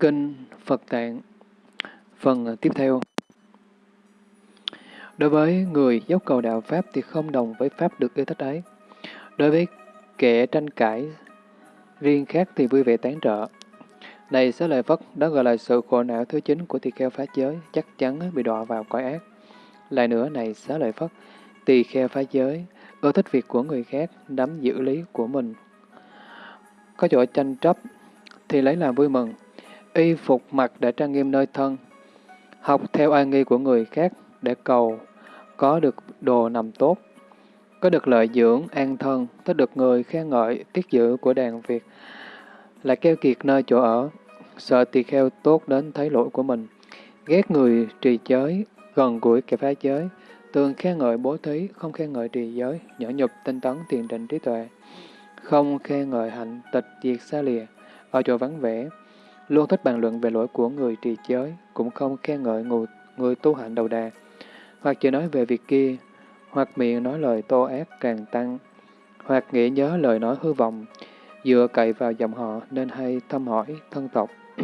Kinh Phật Tạng Phần à, tiếp theo Đối với người dốc cầu đạo Pháp thì không đồng với Pháp được yêu thích ấy. Đối với kẻ tranh cãi riêng khác thì vui vẻ tán trợ. Này sẽ lợi Phất, đó gọi là sự khổ não thứ chính của tỳ kheo phá giới, chắc chắn bị đọa vào cõi ác. Lại nữa, này xá lợi Phất, tỳ kheo phá giới, ưa thích việc của người khác, nắm giữ lý của mình. Có chỗ tranh chấp thì lấy làm vui mừng. Y phục mặc để trang nghiêm nơi thân, học theo ai nghi của người khác để cầu có được đồ nằm tốt, có được lợi dưỡng, an thân, thích được người khen ngợi, tiết giữ của đàn Việt, lại keo kiệt nơi chỗ ở, sợ tỳ kheo tốt đến thấy lỗi của mình, ghét người trì giới, gần gũi kẻ phá giới, thường khen ngợi bố thí, không khen ngợi trì giới, nhỏ nhục, tinh tấn, tiền định trí tuệ, không khen ngợi hạnh, tịch, diệt xa lìa, ở chỗ vắng vẻ, luôn thích bàn luận về lỗi của người trì giới, cũng không khen ngợi người, người tu hạnh đầu đà, hoặc chỉ nói về việc kia, hoặc miệng nói lời tô ác càng tăng, hoặc nghĩ nhớ lời nói hư vọng, dựa cậy vào dòng họ nên hay thăm hỏi thân tộc.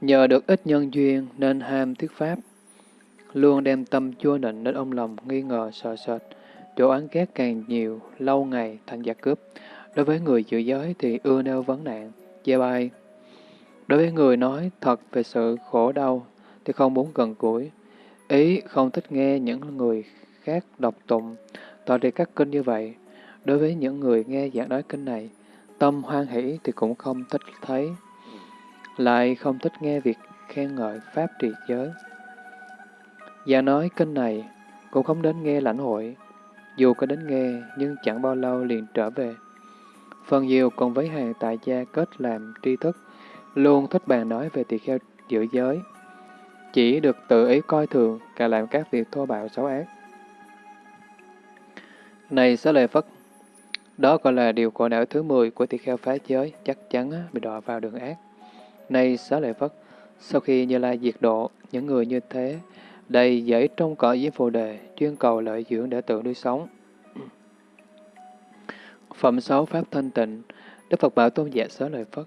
Nhờ được ít nhân duyên nên ham thuyết pháp, luôn đem tâm chua nịnh đến ông lòng nghi ngờ sợ sệt, chỗ án ghét càng nhiều, lâu ngày thành giặc cướp. Đối với người giữ giới thì ưa nêu vấn nạn, chê bai. Đối với người nói thật về sự khổ đau thì không muốn gần gũi, Ý không thích nghe những người khác đọc tụng, tỏ đi các kinh như vậy. Đối với những người nghe giảng nói kinh này, tâm hoan hỷ thì cũng không thích thấy, lại không thích nghe việc khen ngợi Pháp trì giới. Và nói kinh này cũng không đến nghe lãnh hội, dù có đến nghe nhưng chẳng bao lâu liền trở về. Phần nhiều còn với hàng tại gia kết làm tri thức, luôn thích bàn nói về tỳ kheo giữ giới, chỉ được tự ý coi thường, cả làm các việc thô bạo xấu ác. Này xá lợi Phất, đó gọi là điều cổ não thứ 10 của tỳ kheo phá giới, chắc chắn bị đọa vào đường ác. Này xá lợi Phất, sau khi Như Lai diệt độ, những người như thế, đầy dẫy trong cõi với phù đề, chuyên cầu lợi dưỡng để tự nuôi sống. Phẩm 6 Pháp Thanh Tịnh, Đức Phật Bảo Tôn giả xá lợi Phất.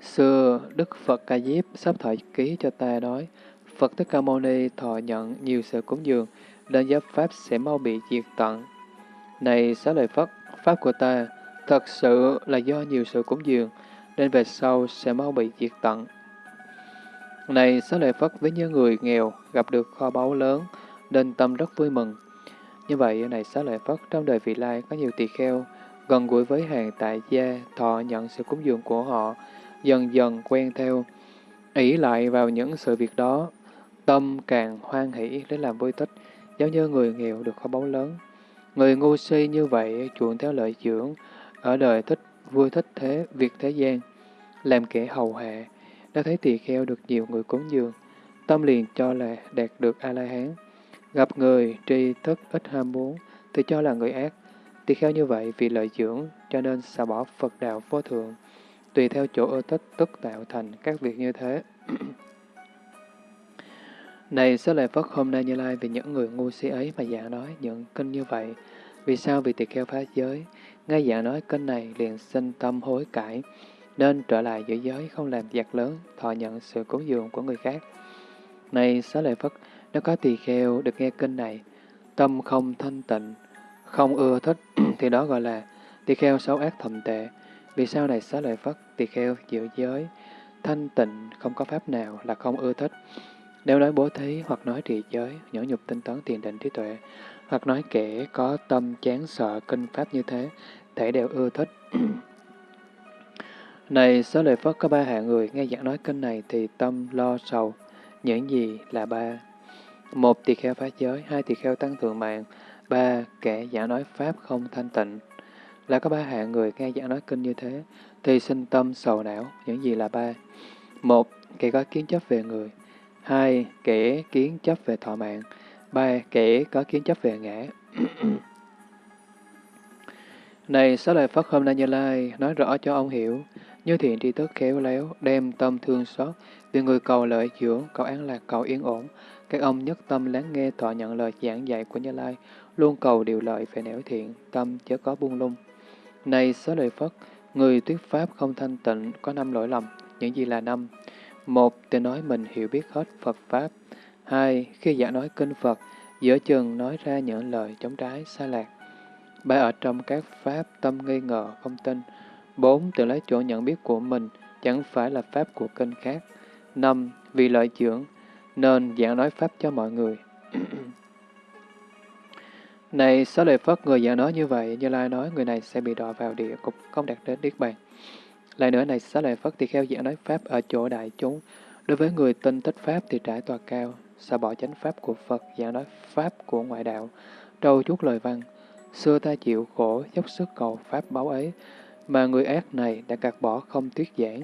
Xưa, Đức Phật Ca Diếp sắp thọ ký cho ta nói, Phật Thích Ca Mâu Ni thọ nhận nhiều sự cúng dường, nên giáp Pháp sẽ mau bị diệt tận. Này xá lợi Phất, Pháp của ta thật sự là do nhiều sự cúng dường, nên về sau sẽ mau bị diệt tận. Này xá lợi Phất, với những người nghèo gặp được kho báu lớn, nên tâm rất vui mừng. Như vậy, này xá lợi Phất, trong đời vị lai có nhiều tỳ kheo, gần gũi với hàng tại gia, thọ nhận sự cúng dường của họ, dần dần quen theo, ỷ lại vào những sự việc đó, Tâm càng hoan hỷ để làm vui thích, giống như người nghèo được kho báu lớn. Người ngu si như vậy chuộng theo lợi dưỡng, ở đời thích vui thích thế việc thế gian, làm kẻ hầu hạ, đã thấy tỳ kheo được nhiều người cúng dường, tâm liền cho là đạt được A-la-hán. Gặp người tri thức ít ham muốn, thì cho là người ác. Tỳ kheo như vậy vì lợi dưỡng, cho nên xả bỏ Phật đạo vô thượng, tùy theo chỗ ưa thích tức tạo thành các việc như thế. Này Xá Lợi Phất hôm nay Như Lai vì những người ngu si ấy mà giảng nói những kinh như vậy. Vì sao? Vì tỳ kheo phá giới. Ngay giảng nói kinh này liền sinh tâm hối cải, nên trở lại giữ giới không làm giặc lớn, thọ nhận sự cúng dường của người khác. Này Xá Lợi Phất, nếu có tỳ kheo được nghe kinh này, tâm không thanh tịnh, không ưa thích, thì đó gọi là tỳ kheo xấu ác thầm tệ. Vì sao này Xá Lợi Phất, tỳ kheo giữ giới, thanh tịnh, không có pháp nào là không ưa thích. Nếu nói bố thí hoặc nói trì giới, nhẫn nhục tinh tấn tiền định trí tuệ, hoặc nói kẻ có tâm chán sợ kinh pháp như thế, thể đều ưa thích. này, xá lời Phất có ba hạng người nghe giảng nói kinh này thì tâm lo sầu. Những gì là ba? Một tỳ kheo phá giới, hai tỳ kheo tăng thượng mạng, ba kẻ giảng nói pháp không thanh tịnh. Là có ba hạng người nghe giảng nói kinh như thế, thì sinh tâm sầu não. Những gì là ba? Một, kẻ có kiến chấp về người hai Kẻ kiến chấp về thọ mạng. ba Kẻ có kiến chấp về ngã. Này sáu Lợi Phất hôm nay Như Lai nói rõ cho ông hiểu, như thiện tri thức khéo léo, đem tâm thương xót, vì người cầu lợi dưỡng, cầu an lạc, cầu yên ổn. Các ông nhất tâm lắng nghe thọ nhận lời giảng dạy của Như Lai, luôn cầu điều lợi về nẻo thiện, tâm chớ có buông lung. Này Xá Lợi Phất, người thuyết pháp không thanh tịnh, có năm lỗi lầm, những gì là năm. Một, tự nói mình hiểu biết hết Phật Pháp. Hai, khi giảng nói kinh Phật, giữa chừng nói ra những lời chống trái, sai lạc. Ba, ở trong các Pháp tâm nghi ngờ, không tin. Bốn, tự lấy chỗ nhận biết của mình, chẳng phải là Pháp của kinh khác. Năm, vì lợi dưỡng, nên giảng nói Pháp cho mọi người. Này, Xá Lợi Phất, người giảng nói như vậy, Như Lai nói người này sẽ bị đọa vào địa cục, không đạt đến Niết Bàn. Lại nữa này, Xá Lợi Phất thì kheo giảng nói Pháp ở chỗ đại chúng. Đối với người tin thích Pháp thì trải tòa cao, xa bỏ chánh Pháp của Phật, giảng nói Pháp của ngoại đạo, trâu chuốt lời văn. Xưa ta chịu khổ, dốc sức cầu Pháp báo ấy, mà người ác này đã gạt bỏ không tuyết giảng,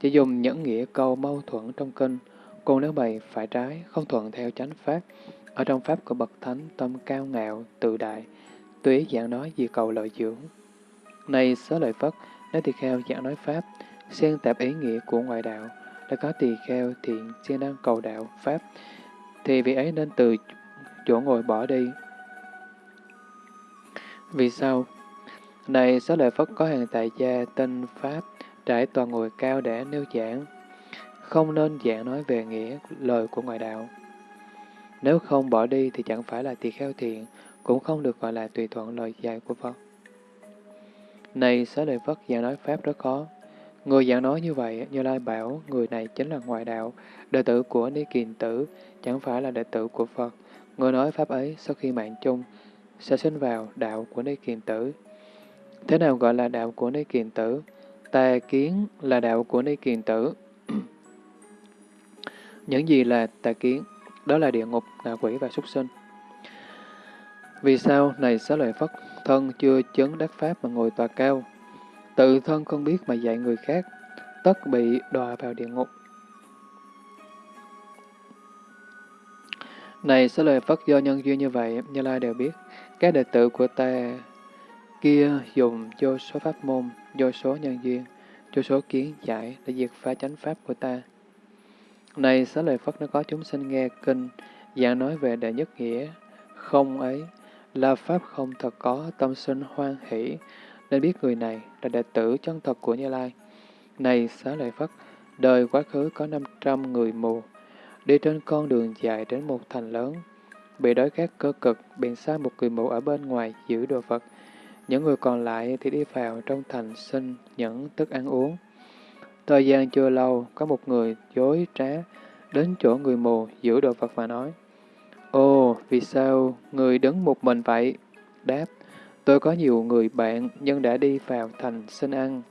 chỉ dùng những nghĩa câu mâu thuẫn trong kinh, còn nếu bày phải trái, không thuận theo chánh Pháp, ở trong Pháp của Bậc Thánh tâm cao ngạo, tự đại, tùy giảng nói gì cầu lợi dưỡng. Này xớ lợi Phất, nếu tỳ kheo giảng nói Pháp, xen tạp ý nghĩa của ngoại đạo, đã có tỳ kheo thiện siêng năng cầu đạo Pháp, thì vị ấy nên từ chỗ ngồi bỏ đi. Vì sao? Này xớ lợi Phất có hàng tại gia tên Pháp, trải toàn ngồi cao để nêu giảng, không nên giảng nói về nghĩa lời của ngoại đạo. Nếu không bỏ đi thì chẳng phải là tỳ kheo thiện, cũng không được gọi là tùy thuận lời dạy của Phật. Này xá lợi Phất giảng nói Pháp rất khó. Người giảng nói như vậy, Như Lai bảo người này chính là ngoại đạo, đệ tử của Ni Kiền Tử, chẳng phải là đệ tử của Phật. Người nói Pháp ấy sau khi mạng chung, sẽ sinh vào đạo của Ni Kiền Tử. Thế nào gọi là đạo của Ni Kiền Tử? Tà kiến là đạo của Ni Kiền Tử. Những gì là tà kiến? Đó là địa ngục, ngạ quỷ và súc sinh. Vì sao này xá lợi Phất, thân chưa chứng đắc Pháp mà ngồi tòa cao, tự thân không biết mà dạy người khác, tất bị đọa vào địa ngục. Này xá lợi Phất do nhân duyên như vậy, Như Lai đều biết, các đệ tử của ta kia dùng vô số pháp môn, vô số nhân duyên, vô số kiến giải để diệt phá chánh pháp của ta. Này xá lợi Phất nó có chúng sinh nghe kinh, giảng nói về đệ nhất nghĩa, không ấy, là Pháp không thật có tâm sinh hoan hỷ, nên biết người này là đệ tử chân thật của Như Lai. Này xá lợi Phất, đời quá khứ có 500 người mù, đi trên con đường dài đến một thành lớn, bị đói khát cơ cực, bèn sai một người mù ở bên ngoài giữ đồ vật. Những người còn lại thì đi vào trong thành xin những thức ăn uống. Thời gian chưa lâu, có một người dối trá đến chỗ người mù giữ đồ vật và nói, Ồ, vì sao người đứng một mình vậy? Đáp, tôi có nhiều người bạn nhưng đã đi vào thành xin ăn.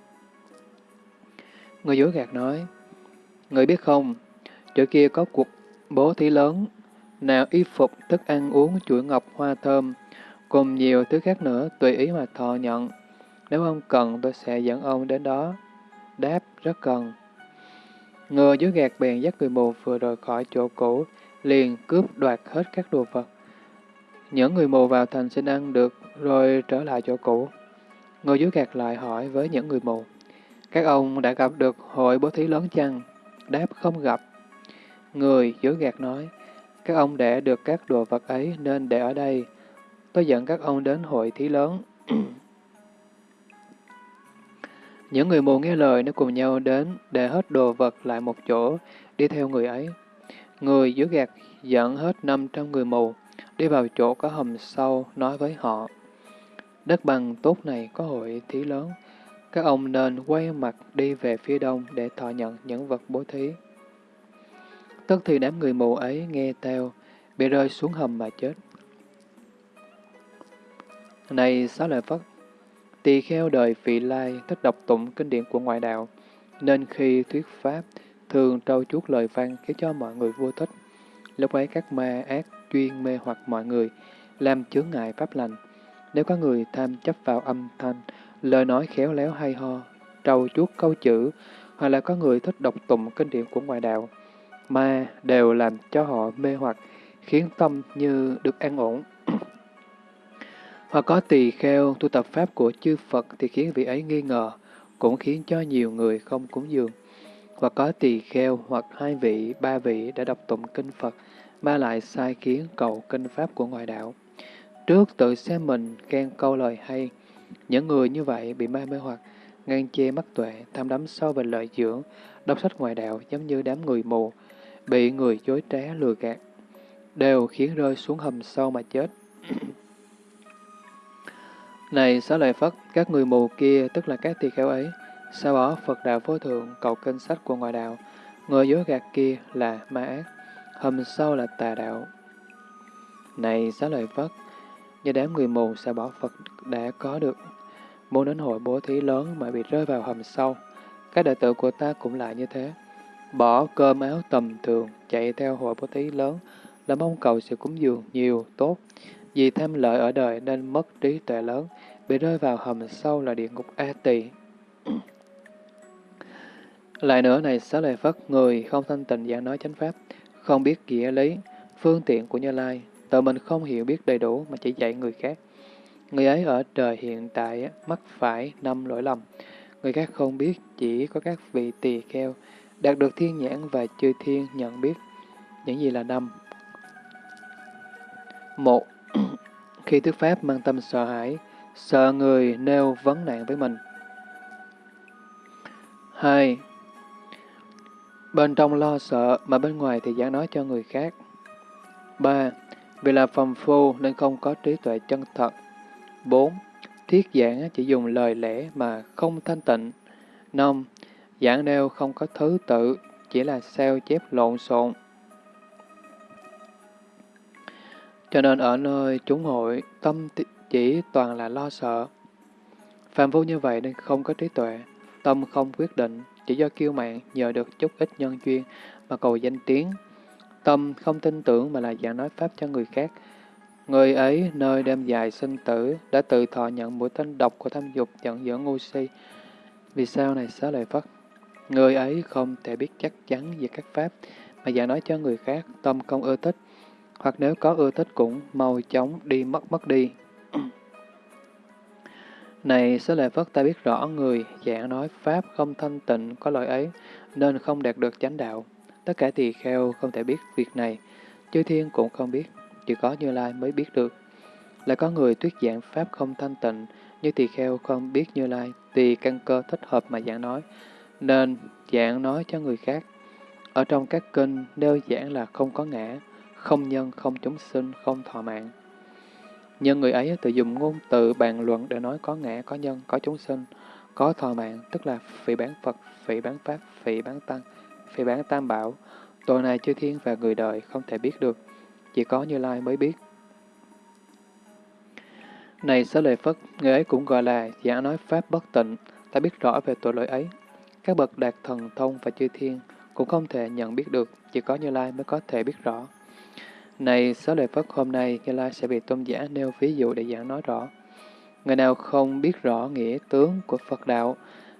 Người dối gạt nói, Người biết không, chỗ kia có cuộc bố thí lớn, nào y phục, thức ăn uống, chuỗi ngọc, hoa thơm, cùng nhiều thứ khác nữa tùy ý mà thọ nhận. Nếu ông cần, tôi sẽ dẫn ông đến đó. Đáp, rất cần. Ngựa dưới gạt bèn dắt người mù vừa rời khỏi chỗ cũ, liền cướp đoạt hết các đồ vật. Những người mù vào thành xin ăn được, rồi trở lại chỗ cũ. Người dưới gạt lại hỏi với những người mù, các ông đã gặp được hội bố thí lớn chăng? Đáp không gặp. Người dưới gạt nói, các ông để được các đồ vật ấy nên để ở đây. Tôi dẫn các ông đến hội thí lớn. Những người mù nghe lời nó cùng nhau đến, để hết đồ vật lại một chỗ, đi theo người ấy. Người dưới gạt dẫn hết 500 người mù, đi vào chỗ có hầm sâu, nói với họ. Đất bằng tốt này có hội thí lớn, các ông nên quay mặt đi về phía đông để thọ nhận những vật bố thí. Tức thì đám người mù ấy nghe theo, bị rơi xuống hầm mà chết. Này xá lợi Phất, Tỳ kheo đời vị lai thích đọc tụng kinh điển của ngoại đạo, nên khi thuyết pháp, thường trâu chuốt lời văn khiến cho mọi người vô thích. Lúc ấy các ma ác chuyên mê hoặc mọi người, làm chướng ngại pháp lành. Nếu có người tham chấp vào âm thanh, lời nói khéo léo hay ho, trâu chuốt câu chữ, hoặc là có người thích đọc tụng kinh điển của ngoại đạo, ma đều làm cho họ mê hoặc, khiến tâm như được an ổn. Hoặc có tỳ kheo tu tập pháp của chư Phật thì khiến vị ấy nghi ngờ, cũng khiến cho nhiều người không cúng dường. Hoặc có tỳ kheo hoặc hai vị, ba vị đã đọc tụng kinh Phật, ba lại sai kiến cầu kinh pháp của ngoại đạo. Trước tự xem mình khen câu lời hay, những người như vậy bị ma mê hoặc, ngang che mắt tuệ, tham đắm sâu về lợi dưỡng, đọc sách ngoại đạo giống như đám người mù, bị người dối trá lừa gạt, đều khiến rơi xuống hầm sâu mà chết. Này xá lợi Phất, các người mù kia, tức là các tỳ kheo ấy, sao bỏ Phật đạo vô thượng, cầu kinh sách của ngoại đạo, người dối gạt kia là ma ác, hầm sâu là tà đạo. Này xá lợi Phất, như đám người mù sao bỏ Phật đã có được, muốn đến hội bố thí lớn mà bị rơi vào hầm sâu, các đệ tử của ta cũng lại như thế. Bỏ cơm áo tầm thường, chạy theo hội bố thí lớn, là mong cầu sự cúng dường nhiều, tốt. Vì tham lợi ở đời nên mất trí tuệ lớn, bị rơi vào hầm sâu là địa ngục A tỳ. Lại nữa này, xá lợi Phất, người không thanh tịnh giảng nói chánh pháp, không biết nghĩa lý, phương tiện của Như Lai, tự mình không hiểu biết đầy đủ mà chỉ dạy người khác. Người ấy ở đời hiện tại mắc phải năm lỗi lầm. Người khác không biết, chỉ có các vị tỳ kheo đạt được thiên nhãn và chư thiên nhận biết những gì là năm. Một, khi thuyết pháp mang tâm sợ hãi, sợ người nêu vấn nạn với mình. Hai, bên trong lo sợ mà bên ngoài thì giảng nói cho người khác. Ba, vì là phàm phu nên không có trí tuệ chân thật. Bốn, thiết giảng chỉ dùng lời lẽ mà không thanh tịnh. Năm, giảng nêu không có thứ tự, chỉ là sao chép lộn xộn. Cho nên ở nơi chúng hội, tâm chỉ toàn là lo sợ. Phạm vô như vậy nên không có trí tuệ, tâm không quyết định, chỉ do kiêu mạng nhờ được chút ít nhân duyên mà cầu danh tiếng. Tâm không tin tưởng mà là giảng nói Pháp cho người khác. Người ấy nơi đêm dài sinh tử đã tự thọ nhận mũi tên độc của tham dục giận dữ ngu si. Vì sao này xá lợi Phất? Người ấy không thể biết chắc chắn về các Pháp mà giảng nói cho người khác, tâm không ưa thích, hoặc nếu có ưa thích cũng mau chóng đi mất mất đi. Này xá lợi Phất ta biết rõ người giảng nói Pháp không thanh tịnh có lỗi ấy, nên không đạt được chánh đạo. Tất cả tỳ kheo không thể biết việc này, chư thiên cũng không biết, chỉ có Như Lai mới biết được. Lại có người thuyết giảng Pháp không thanh tịnh, như tỳ kheo không biết Như Lai, tỳ căn cơ thích hợp mà giảng nói, nên giảng nói cho người khác. Ở trong các kinh nêu giảng là không có ngã, không nhân, không chúng sinh, không thọ mạng. Nhưng người ấy tự dùng ngôn từ bàn luận để nói có ngã, có nhân, có chúng sinh, có thọ mạng, tức là phỉ bán Phật, phỉ bán Pháp, phỉ bán Tăng, phỉ bán Tam Bảo. Tội này chư thiên và người đời không thể biết được, chỉ có Như Lai mới biết. Này xá lợi Phất, người ấy cũng gọi là giả nói Pháp bất tịnh, ta biết rõ về tội lỗi ấy. Các bậc đạt thần thông và chư thiên cũng không thể nhận biết được, chỉ có Như Lai mới có thể biết rõ. Này, xá lời Phất hôm nay, Như Lai sẽ bị tôn giả nêu ví dụ để giảng nói rõ. Người nào không biết rõ nghĩa tướng của Phật đạo,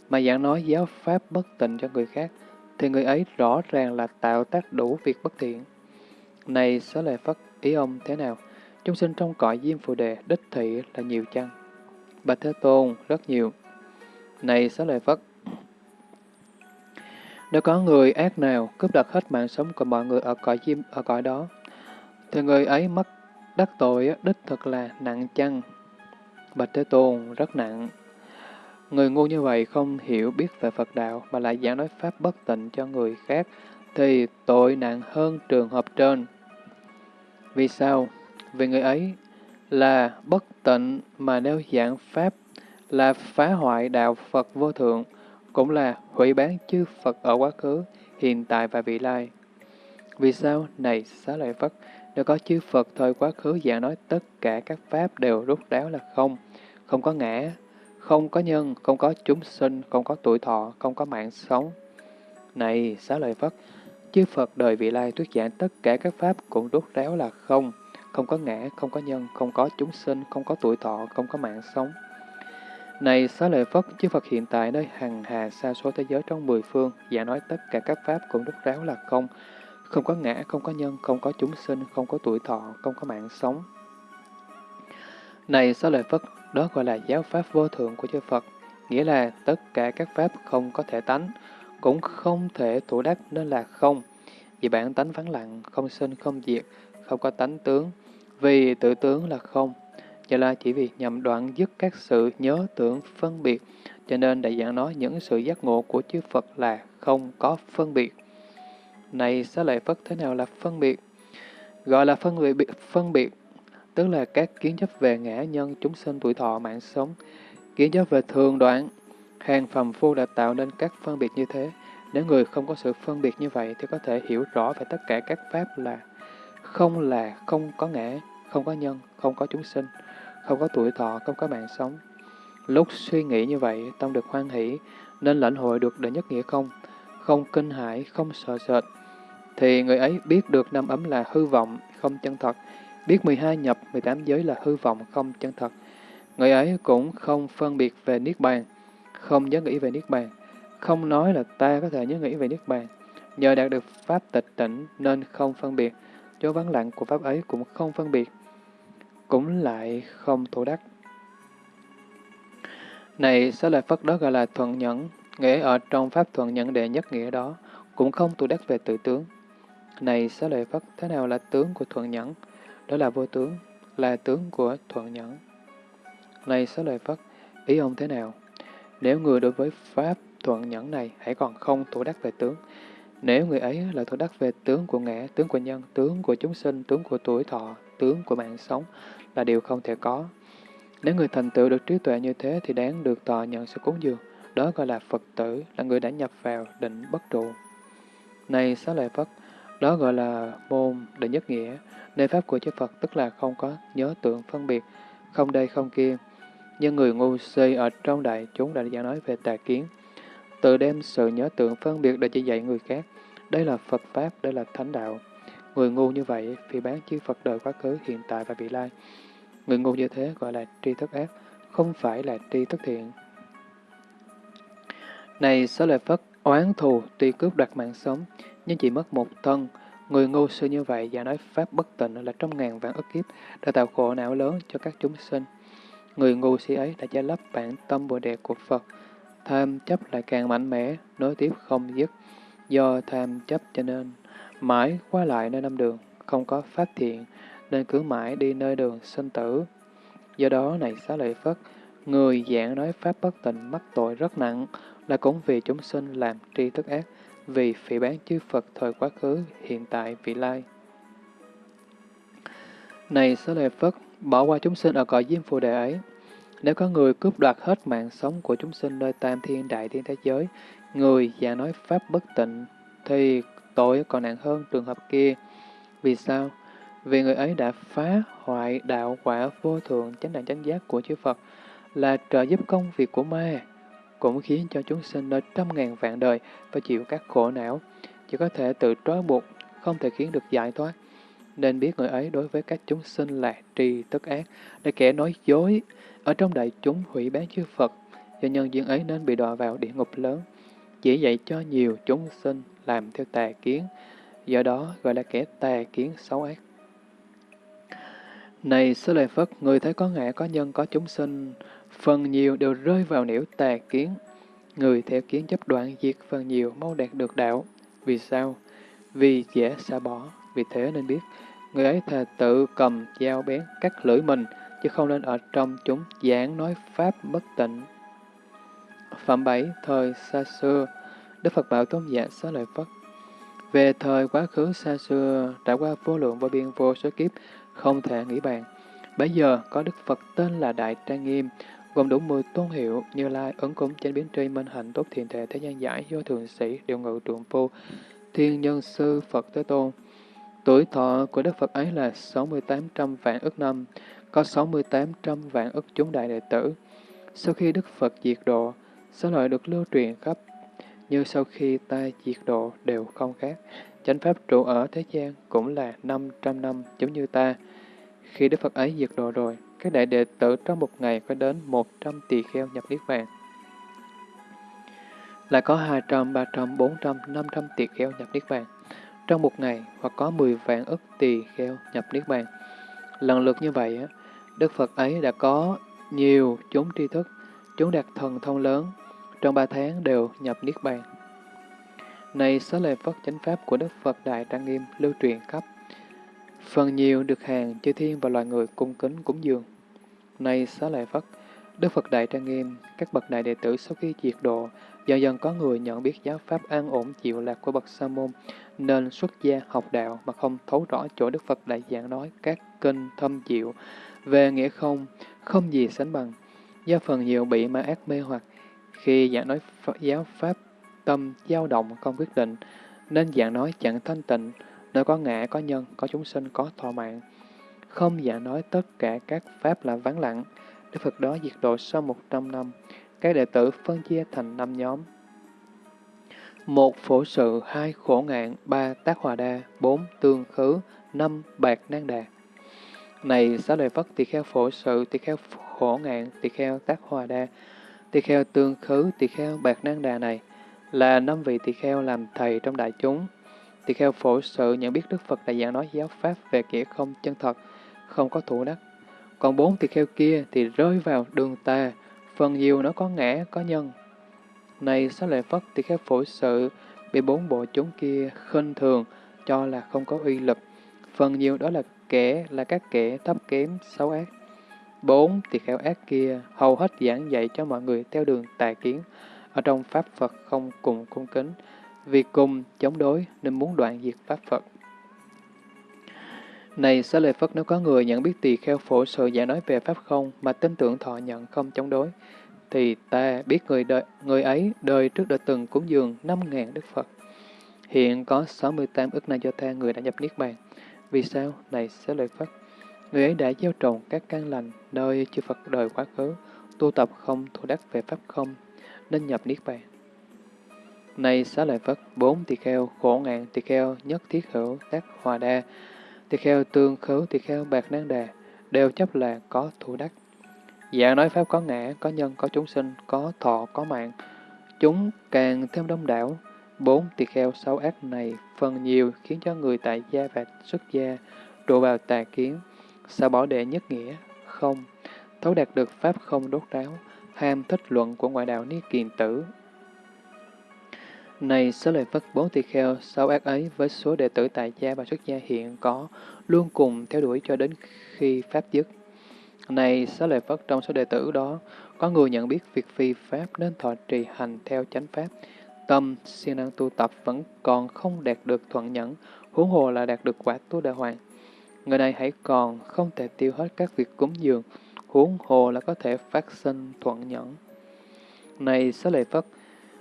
mà giảng nói giáo pháp bất tịnh cho người khác, thì người ấy rõ ràng là tạo tác đủ việc bất thiện. Này, xá lời Phất, ý ông thế nào? Chúng sinh trong cõi diêm phù đề, đích thị là nhiều chăng? Bà Thế Tôn, rất nhiều. Này, xá lời Phất, nếu có người ác nào cướp đoạt hết mạng sống của mọi người ở cõi diêm ở cõi đó, thì người ấy mất đắc tội đích thực là nặng chăng? Bạch Thế Tôn rất nặng. Người ngu như vậy không hiểu biết về Phật đạo mà lại giảng nói pháp bất tịnh cho người khác thì tội nặng hơn trường hợp trên. Vì sao? Vì người ấy là bất tịnh mà nếu giảng pháp là phá hoại đạo Phật vô thượng, cũng là hủy bán chư Phật ở quá khứ, hiện tại và vị lai. Vì sao? Này xá lợi Phất, nếu có chư Phật thời quá khứ giảng nói tất cả các pháp đều rút ráo là không, không có ngã, không có nhân, không có chúng sinh, không có tuổi thọ, không có mạng sống. Này, xá lợi Phất, chư Phật đời vị lai thuyết giảng tất cả các pháp cũng rút ráo là không, không có ngã, không có nhân, không có chúng sinh, không có tuổi thọ, không có mạng sống. Này xá lợi Phất, chư Phật hiện tại nơi hằng hà xa số thế giới trong mười phương, giảng nói tất cả các pháp cũng rút ráo là không, không có ngã, không có nhân, không có chúng sinh, không có tuổi thọ, không có mạng sống. Này xá lợi Phất, đó gọi là giáo pháp vô thượng của chư Phật, nghĩa là tất cả các pháp không có thể tánh, cũng không thể thủ đắc nên là không. Vì bản tánh vắng lặng, không sinh, không diệt, không có tánh tướng, vì tự tướng là không. do là chỉ vì nhằm đoạn dứt các sự nhớ tưởng phân biệt, cho nên đại dạng nói những sự giác ngộ của chư Phật là không có phân biệt. Này xá lợi Phất thế nào là phân biệt? Gọi là phân biệt, phân biệt tức là các kiến chấp về ngã nhân chúng sinh tuổi thọ mạng sống, kiến chấp về thường đoạn, hàng phàm phu đã tạo nên các phân biệt như thế. Nếu người không có sự phân biệt như vậy thì có thể hiểu rõ về tất cả các pháp là không là không có ngã, không có nhân, không có chúng sinh, không có tuổi thọ, không có mạng sống. Lúc suy nghĩ như vậy, tâm được hoan hỷ, nên lãnh hội được đệ nhất nghĩa không, không kinh hãi, không sợ sệt, thì người ấy biết được năm ấm là hư vọng, không chân thật, biết 12 nhập, 18 giới là hư vọng, không chân thật. Người ấy cũng không phân biệt về Niết Bàn, không nhớ nghĩ về Niết Bàn, không nói là ta có thể nhớ nghĩ về Niết Bàn. Nhờ đạt được Pháp tịch tỉnh nên không phân biệt, chỗ vắng lặng của Pháp ấy cũng không phân biệt, cũng lại không thủ đắc. Này, sẽ lợi Phật đó gọi là thuận nhẫn, nghĩa ở trong Pháp thuận nhẫn đệ nhất nghĩa đó, cũng không tu đắc về tự tướng. Này, xá lợi Phất, thế nào là tướng của thuận nhẫn? Đó là vô tướng, là tướng của thuận nhẫn. Này, xá lợi Phất, ý ông thế nào? Nếu người đối với Pháp thuận nhẫn này hãy còn không thủ đắc về tướng, nếu người ấy là thủ đắc về tướng của ngã, tướng của nhân, tướng của chúng sinh, tướng của tuổi thọ, tướng của mạng sống là điều không thể có. Nếu người thành tựu được trí tuệ như thế thì đáng được tòa nhận sự cúng dường. Đó gọi là Phật tử, là người đã nhập vào định bất trụ. Này xá lợi Phất, đó gọi là môn đệ nhất nghĩa, nơi pháp của chư Phật tức là không có nhớ tượng phân biệt, không đây không kia. Nhưng người ngu si ở trong đại chúng đã giảng nói về tà kiến, tự đem sự nhớ tượng phân biệt để chỉ dạy người khác. Đây là Phật Pháp, đây là Thánh Đạo. Người ngu như vậy, vì bán chư Phật đời quá khứ, hiện tại và vị lai. Người ngu như thế gọi là tri thức ác, không phải là tri thức thiện. Này xá lợi Phất, oán thù tuy cướp đoạt mạng sống, nhưng chỉ mất một thân. Người ngu sư như vậy và nói Pháp bất tịnh là trong ngàn vạn ức kiếp đã tạo khổ não lớn cho các chúng sinh. Người ngu si ấy đã che lấp bản tâm bồ đề của Phật. Tham chấp lại càng mạnh mẽ, nối tiếp không dứt. Do tham chấp cho nên, mãi qua lại nơi năm đường, không có pháp thiện, nên cứ mãi đi nơi đường sinh tử. Do đó này xá lợi Phất, người giảng nói Pháp bất tịnh mắc tội rất nặng, là cũng vì chúng sinh làm tri thức ác, vì phỉ bán chư Phật thời quá khứ, hiện tại, vị lai. Này Xá Lợi Phất, bỏ qua chúng sinh ở cõi diêm phù đề ấy. Nếu có người cướp đoạt hết mạng sống của chúng sinh nơi tam thiên đại thiên thế giới, người và nói pháp bất tịnh, thì tội còn nặng hơn trường hợp kia. Vì sao? Vì người ấy đã phá hoại đạo quả vô thường, chánh đẳng chánh giác của chư Phật, là trợ giúp công việc của ma, cũng khiến cho chúng sinh nơi trăm ngàn vạn đời phải chịu các khổ não, chỉ có thể tự trói buộc, không thể khiến được giải thoát. Nên biết người ấy đối với các chúng sinh là trì tức ác, để kẻ nói dối, ở trong đại chúng hủy bán chư Phật, do nhân duyên ấy nên bị đọa vào địa ngục lớn, chỉ dạy cho nhiều chúng sinh làm theo tà kiến, do đó gọi là kẻ tà kiến xấu ác. Này Sư Lợi Phất, người thấy có ngã, có nhân, có chúng sinh, phần nhiều đều rơi vào nẻo tà kiến. Người theo kiến chấp đoạn diệt phần nhiều mau đạt được đạo. Vì sao? Vì dễ xa bỏ. Vì thế nên biết, người ấy thà tự cầm dao bén cắt lưỡi mình, chứ không nên ở trong chúng giảng nói pháp bất tịnh. Phẩm 7. Thời xa xưa Đức Phật bảo tôn giả xá lợi Phất Về thời quá khứ xa xưa, trải qua vô lượng vô biên vô số kiếp, không thể nghĩ bàn. Bây giờ có Đức Phật tên là Đại Trang Nghiêm, gồm đủ 10 tôn hiệu như lai ấn cúng chánh biến tri minh hạnh tốt thiện thể thế gian giải do thường sĩ điều ngự trượng phu thiên nhân sư Phật Thế Tôn. Tuổi thọ của Đức Phật ấy là 6800 vạn ức năm, có 6800 vạn ức chúng đại đệ tử. Sau khi Đức Phật diệt độ, số loại được lưu truyền khắp, như sau khi ta diệt độ đều không khác. Chánh Pháp trụ ở thế gian cũng là 500 năm giống như ta. Khi Đức Phật ấy diệt độ rồi, các đại đệ tử trong một ngày có đến 100 tỳ kheo nhập Niết Bàn. Lại có 200, 300, 400, 500 tỳ kheo nhập Niết Bàn. Trong một ngày, hoặc có 10 vạn ức tỳ kheo nhập Niết Bàn. Lần lượt như vậy, Đức Phật ấy đã có nhiều chúng tri thức, chúng đạt thần thông lớn, trong ba tháng đều nhập Niết Bàn. Này số lời Phật chánh pháp của Đức Phật Đại Trang Nghiêm lưu truyền khắp Phần nhiều được hàng chư thiên và loài người cung kính cúng dường. Nay xá lợi Phất, Đức Phật Đại Trang Nghiêm, các bậc đại đệ tử sau khi diệt độ, dần dần có người nhận biết giáo pháp an ổn chịu lạc của bậc Sa môn, nên xuất gia học đạo mà không thấu rõ chỗ Đức Phật Đại giảng nói các kinh thâm diệu về nghĩa không, không gì sánh bằng. Do phần nhiều bị ma ác mê hoặc, khi giảng nói giáo pháp tâm dao động không quyết định, nên giảng nói chẳng thanh tịnh, nơi có ngã, có nhân, có chúng sinh, có thọ mạng. Không giả nói tất cả các pháp là vắng lặng. Đức Phật đó diệt độ sau một trăm năm, các đệ tử phân chia thành năm nhóm. một Phổ sự, hai Khổ ngạn, ba Tác hòa đa, bốn Tương khứ, năm Bạc nan đà. Này xá lợi Phất tỳ kheo phổ sự, tỳ kheo khổ ngạn, tỳ kheo tác hòa đa, tỳ kheo tương khứ, tỳ kheo bạc nan đà này, là năm vị tỳ kheo làm thầy trong đại chúng. Tỳ kheo phổ sự nhận biết Đức Phật đã giảng nói giáo pháp về nghĩa không chân thật, không có thủ đắc. Còn bốn tỳ kheo kia thì rơi vào đường tà phần nhiều nó có ngã, có nhân. Này xá lợi Phất tỳ kheo phổ sự, bị bốn bộ chúng kia khinh thường, cho là không có uy lực. Phần nhiều đó là kẻ là các kẻ thấp kém, xấu ác. Bốn, tỳ kheo ác kia hầu hết giảng dạy cho mọi người theo đường tà kiến, ở trong Pháp Phật không cùng cung kính, vì cùng chống đối nên muốn đoạn diệt Pháp Phật. Này xá lợi Phất nếu có người nhận biết tỳ kheo phổ sự giải nói về Pháp không mà tin tưởng thọ nhận không chống đối, thì ta biết người đời, người ấy đời trước đã từng cúng dường 5.000 Đức Phật. Hiện có 68 ức na do tha người đã nhập Niết Bàn. Vì sao? Này xá lợi Phất, người ấy đã gieo trồng các căn lành nơi chư Phật đời quá khứ, tu tập không thủ đắc về Pháp không, nên nhập Niết Bàn. Này xá lợi Phất, bốn tỳ kheo, khổ ngạn tỳ kheo, nhất thiết hữu, tác hòa đa, tỳ kheo tương khứ, tỳ kheo bạc nang đà, đều chấp là có thủ đắc. Dạng nói Pháp có ngã, có nhân, có chúng sinh, có thọ, có mạng. Chúng càng thêm đông đảo, bốn tỳ kheo xấu ác này phần nhiều khiến cho người tại gia và xuất gia đổ vào tà kiến, sao bỏ đệ nhất nghĩa, không, thấu đạt được Pháp không đốt ráo, ham thích luận của ngoại đạo ni kiền tử. Này số lợi Phất bốn tỳ kheo, sáu ác ấy với số đệ tử tại gia và xuất gia hiện có, luôn cùng theo đuổi cho đến khi Pháp dứt. Này số lợi Phất trong số đệ tử đó, có người nhận biết việc phi Pháp nên thọ trì hành theo chánh Pháp, tâm siêng năng tu tập vẫn còn không đạt được thuận nhẫn, huống hồ là đạt được quả tu đà hoàng. Người này hãy còn không thể tiêu hết các việc cúng dường, huống hồ là có thể phát sinh thuận nhẫn. Này xá lợi Phất,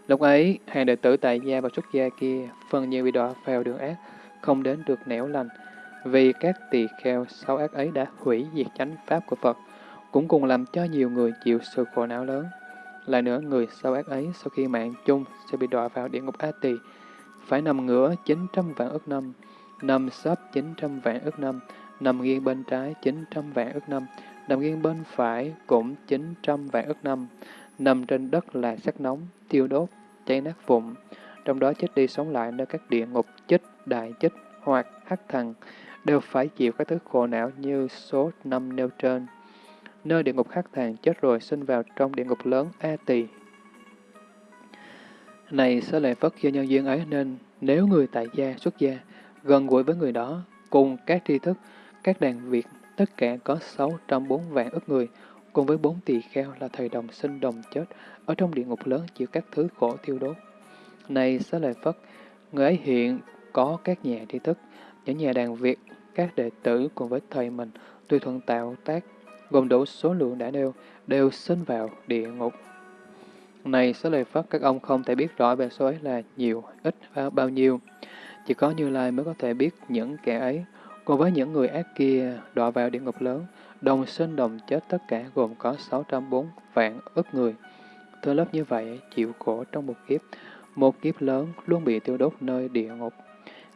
lúc ấy hàng đệ tử tại gia và xuất gia kia phần nhiều bị đọa vào đường ác, không đến được nẻo lành, vì các tỳ kheo sau ác ấy đã hủy diệt chánh pháp của Phật, cũng cùng làm cho nhiều người chịu sự khổ não lớn. Lại nữa, người sau ác ấy sau khi mạng chung sẽ bị đọa vào địa ngục A Tỳ, phải nằm ngửa 900 vạn ức năm, nằm sấp 900 vạn ức năm, nằm nghiêng bên trái 900 vạn ức năm, nằm nghiêng bên phải cũng 900 vạn ức năm, nằm trên đất là sắc nóng, tiêu đốt, cháy nát vụn, trong đó chết đi sống lại nơi các địa ngục chích, đại chích hoặc hắc thần, đều phải chịu các thứ khổ não như số năm nêu trên nơi địa ngục hắc thần chết rồi sinh vào trong địa ngục lớn A Tỳ. Này sẽ lệ Phất do nhân duyên ấy nên nếu người tại gia xuất gia gần gũi với người đó cùng các tri thức, các đàn Việt tất cả có 604 vạn ức người cùng với bốn tỳ kheo là thầy đồng sinh đồng chết ở trong địa ngục lớn chịu các thứ khổ thiêu đốt. Này xá lợi Phất, người ấy hiện có các nhà tri thức, những nhà đàn Việt, các đệ tử cùng với thầy mình tùy thuận tạo tác gồm đủ số lượng đã nêu, đều sinh vào địa ngục. Này xá lời Phất, các ông không thể biết rõ về số ấy là nhiều, ít, bao nhiêu. Chỉ có Như Lai mới có thể biết những kẻ ấy. Cùng với những người ác kia đọa vào địa ngục lớn, đồng sinh đồng chết tất cả gồm có 604 vạn ức người. Thưa lớp như vậy, chịu khổ trong một kiếp, một kiếp lớn luôn bị tiêu đốt nơi địa ngục.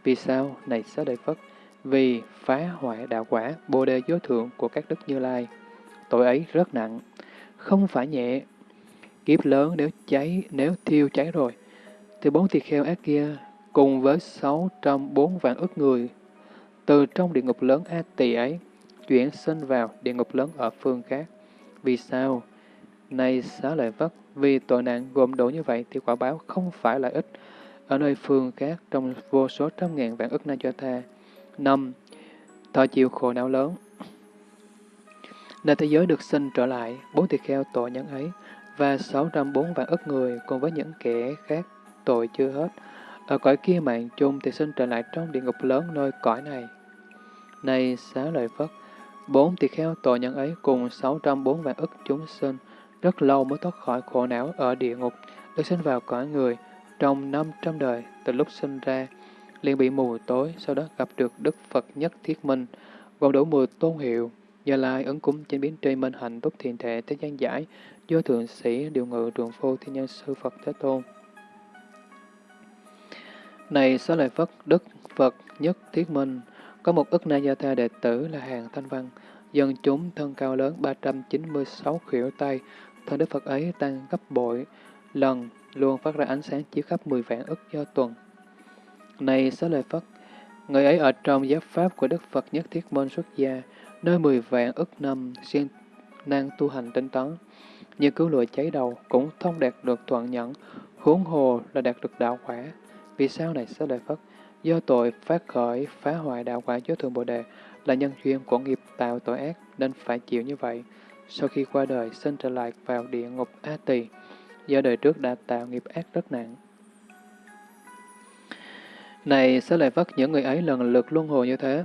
Vì sao? Này xá lợi Phất, vì phá hoại đạo quả, bồ đề vô thượng của các đức Như Lai tội ấy rất nặng, không phải nhẹ. Kiếp lớn nếu cháy, nếu thiêu cháy rồi, thì bốn tỳ kheo ác kia cùng với 604 vạn ức người từ trong địa ngục lớn A Tỳ ấy chuyển sinh vào địa ngục lớn ở phương khác. Vì sao? Này xá lợi vất, vì tội nạn gồm đủ như vậy thì quả báo không phải là ít. Ở nơi phương khác trong vô số trăm ngàn vạn ức na cho tha. năm Thọ chịu khổ não lớn, Nơi thế giới được sinh trở lại, bốn tỳ kheo tội nhân ấy, và 604 vạn ức người cùng với những kẻ khác tội chưa hết. Ở cõi kia mạng chung thì sinh trở lại trong địa ngục lớn nơi cõi này. Này xá lợi Phất, bốn tỳ kheo tội nhân ấy cùng 604 vạn ức chúng sinh, rất lâu mới thoát khỏi khổ não ở địa ngục, được sinh vào cõi người, trong 500 đời, từ lúc sinh ra, liền bị mù tối, sau đó gặp được Đức Phật nhất thiết minh, gồm đủ mười tôn hiệu, Gia Lai ấn cúng trên biến tri minh hạnh túc thiền thể thế gian giải, do thượng sĩ điều ngự trường phu thiên nhân sư Phật Thế Tôn. Này xá lợi Phất, Đức Phật nhất thiết minh, có một ức na gia tha đệ tử là hàng thanh văn, dân chúng thân cao lớn 396 khỉu tay, thân Đức Phật ấy tăng gấp bội, lần luôn phát ra ánh sáng chiếu khắp 10 vạn ức do tuần. Này xá lợi Phất, người ấy ở trong giáp pháp của Đức Phật nhất thiết môn xuất gia, nơi 10 vạn ức năm siêng năng tu hành tinh tấn, như cứu lụa cháy đầu cũng thông đạt được thuận nhẫn, huống hồ là đạt được đạo quả. Vì sao này xá lợi Phất? Do tội phát khởi phá hoại đạo quả chứa thường Bồ Đề là nhân duyên của nghiệp tạo tội ác nên phải chịu như vậy. Sau khi qua đời, sinh trở lại vào địa ngục A Tỳ, do đời trước đã tạo nghiệp ác rất nặng. Này, sẽ lại vất những người ấy lần lượt luân hồi như thế,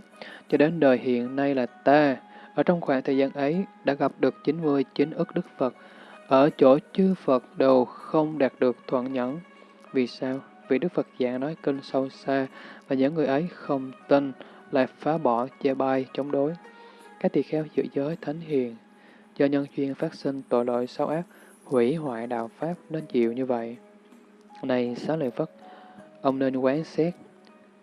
cho đến đời hiện nay là ta, ở trong khoảng thời gian ấy đã gặp được 99 ức Đức Phật, ở chỗ chư Phật đều không đạt được thuận nhẫn. Vì sao? Vì Đức Phật giảng nói kinh sâu xa, và những người ấy không tin, lại phá bỏ, che bai, chống đối. Các tỳ kheo giữ giới thánh hiền, do nhân duyên phát sinh tội lỗi xấu ác, hủy hoại đạo Pháp nên chịu như vậy. Này xá lợi Phất, ông nên quán xét,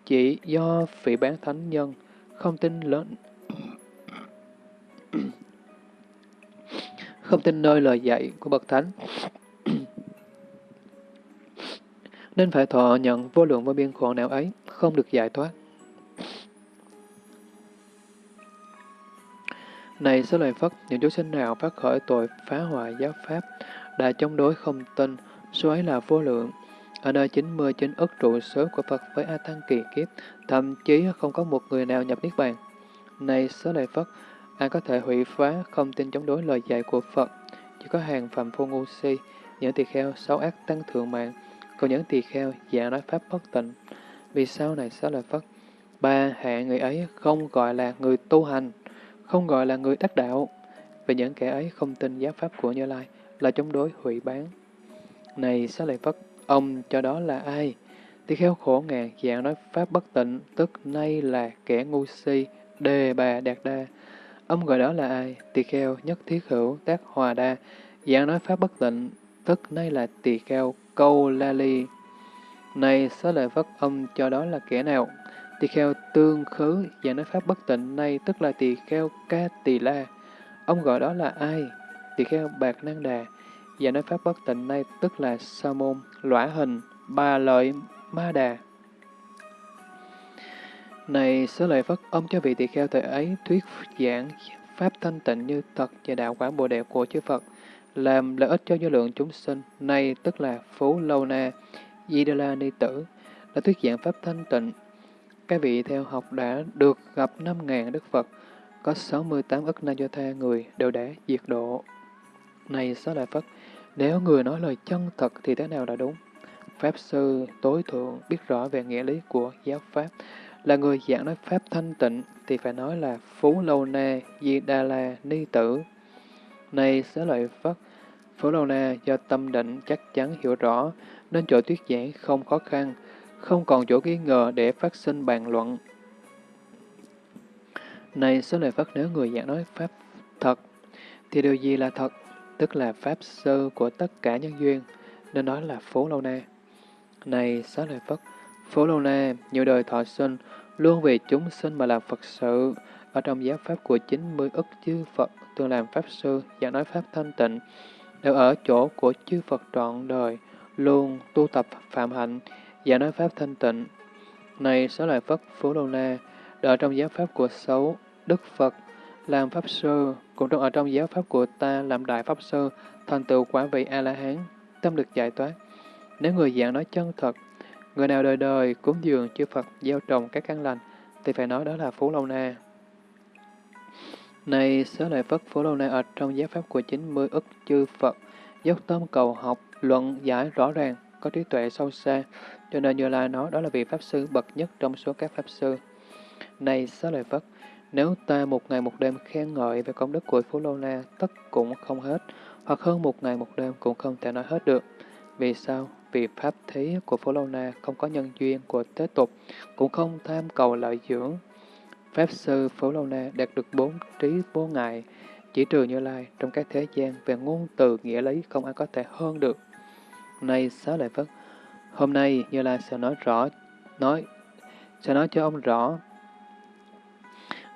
chỉ do vị bán thánh nhân, không tin lớn không tin nơi lời dạy của Bậc Thánh, nên phải thọ nhận vô lượng vô biên khổ não ấy, không được giải thoát. Này sẽ lời Phất, những chúng sinh nào phát khởi tội phá hoại giáo pháp, đã chống đối không tin, số ấy là vô lượng. Ở nơi 99 ức trụ số của Phật với A Tăng kỳ kiếp, thậm chí không có một người nào nhập Niết Bàn. Này sớ lời Phất, ai có thể hủy phá không tin chống đối lời dạy của Phật, chỉ có hàng phạm phu ngu si, những tỳ kheo xấu ác tăng thượng mạng, còn những tỳ kheo giả nói pháp bất tịnh. Vì sao này xá lợi Phất? Ba hạ người ấy không gọi là người tu hành, không gọi là người đắc đạo. Vì những kẻ ấy không tin giáo pháp của Như Lai là chống đối hủy bán. Này xá lợi Phất, ông cho đó là ai? Tỳ kheo khổ ngàn dạng nói pháp bất tịnh, tức nay là kẻ ngu si, đề bà đạt đa. Ông gọi đó là ai? Tỳ kheo nhất thiết hữu tác hòa đa, dạng nói pháp bất tịnh, tức nay là tỳ kheo câu la ly. Này xá lợi Phất, âm cho đó là kẻ nào? Tỳ kheo tương khứ, và nói pháp bất tịnh nay, tức là tỳ kheo ca tỳ la. Ông gọi đó là ai? Tỳ kheo bạc năng đà, và nói pháp bất tịnh nay, tức là sa môn, lõa hình, ba lợi, ma đà. Này xá lợi Phất, âm cho vị tỳ kheo thời ấy thuyết giảng pháp thanh tịnh như thật và đạo quả bồ đề của chư Phật, làm lợi ích cho vô lượng chúng sinh, nay tức là Phú Lâu Na, Di Đà La Ni Tử, đã thuyết giảng pháp thanh tịnh. Các vị theo học đã được gặp 5.000 Đức Phật, có 68 ức na do tha người đều đã diệt độ. Này xá lợi Phất, nếu người nói lời chân thật thì thế nào là đúng? Pháp sư tối thượng biết rõ về nghĩa lý của giáo Pháp, là người giảng nói Pháp thanh tịnh thì phải nói là Phú Lâu Na, Di Đà La, Ni Tử. Này xá lợi Phất, Phổ Lâu Na do tâm định chắc chắn hiểu rõ, nên chỗ thuyết giảng không khó khăn, không còn chỗ nghi ngờ để phát sinh bàn luận. Này xá lợi Phất, nếu người giảng nói Pháp thật, thì điều gì là thật? Tức là Pháp sơ của tất cả nhân duyên, nên nói là Phổ Lâu Na. Này xá lợi Phất, Phổ Lâu Na, nhiều đời thọ sinh, luôn vì chúng sinh mà làm Phật sự, ở trong giáo pháp của 90 ức chư Phật thường làm Pháp Sư, giảng nói Pháp thanh tịnh, đều ở chỗ của chư Phật trọn đời, luôn tu tập phạm hạnh, giảng nói Pháp thanh tịnh. Này xá lợi Phất Phú Lâu Na, đợi trong giáo pháp của sáu Đức Phật, làm Pháp Sư, cũng trong ở trong giáo pháp của ta làm Đại Pháp Sư, thành tựu quả vị A-la-hán, tâm được giải thoát. Nếu người giảng nói chân thật, Người nào đời đời cúng dường chư Phật gieo trồng các căn lành, thì phải nói đó là Phú Lâu Na. Này xá lợi Phất Phổ Lâu này ở trong giáo pháp của 90 ức chư Phật, dốc tâm cầu học, luận giải rõ ràng, có trí tuệ sâu xa, cho nên Như Lai nói đó là vị Pháp Sư bậc nhất trong số các Pháp Sư. Này xá lợi Phất, nếu ta một ngày một đêm khen ngợi về công đức của Phú Lô Na, tất cũng không hết, hoặc hơn một ngày một đêm cũng không thể nói hết được. Vì sao? Vì Pháp thí của Phú Lô Na không có nhân duyên của thế tục, cũng không tham cầu lợi dưỡng. Pháp sư phổ lâu Na đạt được bốn trí vô ngại, chỉ trừ Như Lai trong các thế gian về ngôn từ nghĩa lý không ai có thể hơn được. Này xá lợi Phất, hôm nay Như Lai sẽ nói rõ, nói sẽ nói cho ông rõ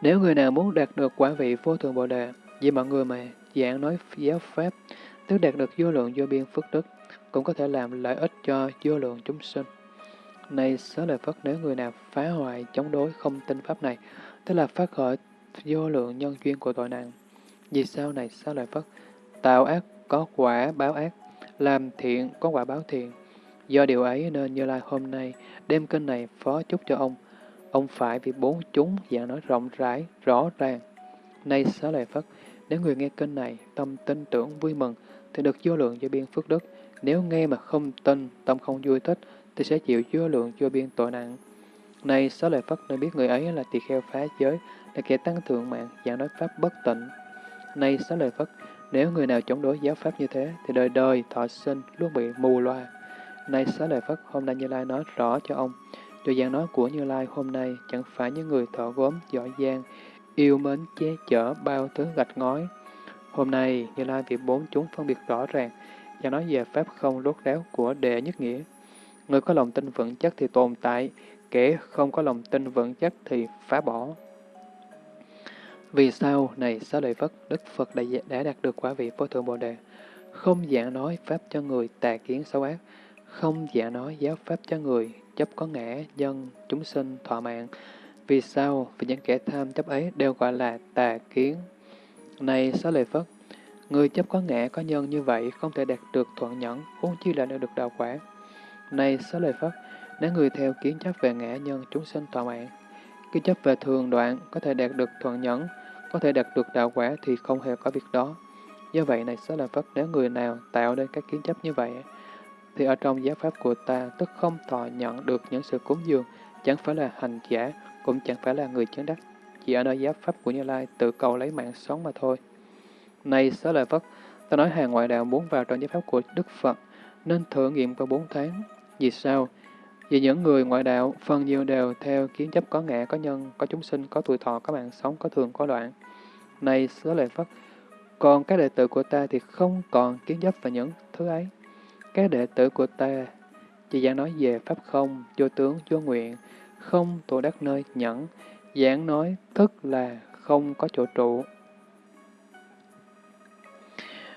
nếu người nào muốn đạt được quả vị vô thượng Bồ Đề, vì mọi người mà giảng nói giáo Pháp, tức đạt được vô lượng vô biên phước đức, cũng có thể làm lợi ích cho vô lượng chúng sinh. Này xá lợi Phất, nếu người nào phá hoại, chống đối, không tin Pháp này, tức là phát khởi vô lượng nhân duyên của tội nặng. Vì sao này sao lại Phất? Tạo ác có quả báo ác, làm thiện có quả báo thiện. Do điều ấy nên Như Lai hôm nay đem kinh này phó chúc cho ông, Ông phải vì bốn chúng dạng nói rộng rãi, rõ ràng. Nay xá lợi Phất, nếu người nghe kinh này, tâm tin tưởng vui mừng, thì được vô lượng vô biên phước đức. Nếu nghe mà không tin, tâm không vui thích, thì sẽ chịu vô lượng vô biên tội nặng. Này xá lợi Phất nơi biết người ấy là tỳ kheo phá giới, là kẻ tăng thượng mạng, giảng nói pháp bất tịnh. Này xá lợi Phất, nếu người nào chống đối giáo pháp như thế, thì đời đời thọ sinh luôn bị mù loa. Này xá lợi Phất, hôm nay Như Lai nói rõ cho ông, Điều giảng nói của Như Lai hôm nay chẳng phải những người thọ gốm, giỏi giang, yêu mến che chở bao thứ gạch ngói. Hôm nay, Như Lai vì bốn chúng phân biệt rõ ràng, và nói về pháp không rốt ráo của đệ nhất nghĩa. Người có lòng tin vững chắc thì tồn tại, kẻ không có lòng tin vững chắc thì phá bỏ. Vì sao, này xá lợi Phất, Đức Phật đã, đã đạt được quả vị vô thượng Bồ Đề, không dạng nói pháp cho người tà kiến xấu ác, không dạng nói giáo pháp cho người chấp có ngã, nhân, chúng sinh, thọ mạng. Vì sao? Vì những kẻ tham chấp ấy đều gọi là tà kiến. Này xá lợi Phất, người chấp có ngã, có nhân như vậy không thể đạt được thuận nhẫn, huống chi là được đạo quả. Này xá lợi Phất, nếu người theo kiến chấp về ngã nhân, chúng sinh, tọa mạng, kiến chấp về thường đoạn có thể đạt được thuận nhẫn, có thể đạt được đạo quả thì không hề có việc đó. Do vậy này sẽ là Phật nếu người nào tạo nên các kiến chấp như vậy, thì ở trong giáo pháp của ta tức không thọ nhận được những sự cúng dường, chẳng phải là hành giả, cũng chẳng phải là người chứng đắc, chỉ ở nơi giáo pháp của Như Lai tự cầu lấy mạng sống mà thôi. Này xá lợi Phất, ta nói hàng ngoại đạo muốn vào trong giáo pháp của Đức Phật, nên thử nghiệm qua bốn tháng. Vì sao? Vì những người ngoại đạo phần nhiều đều theo kiến chấp có ngã, có nhân, có chúng sinh, có tuổi thọ, có mạng sống, có thường, có đoạn. Này xá lợi Phất, còn các đệ tử của ta thì không còn kiến chấp vào những thứ ấy. Các đệ tử của ta chỉ giảng nói về Pháp không, vô tướng, vô nguyện, không tổ đắc nơi nhẫn, giảng nói tức là không có chỗ trụ.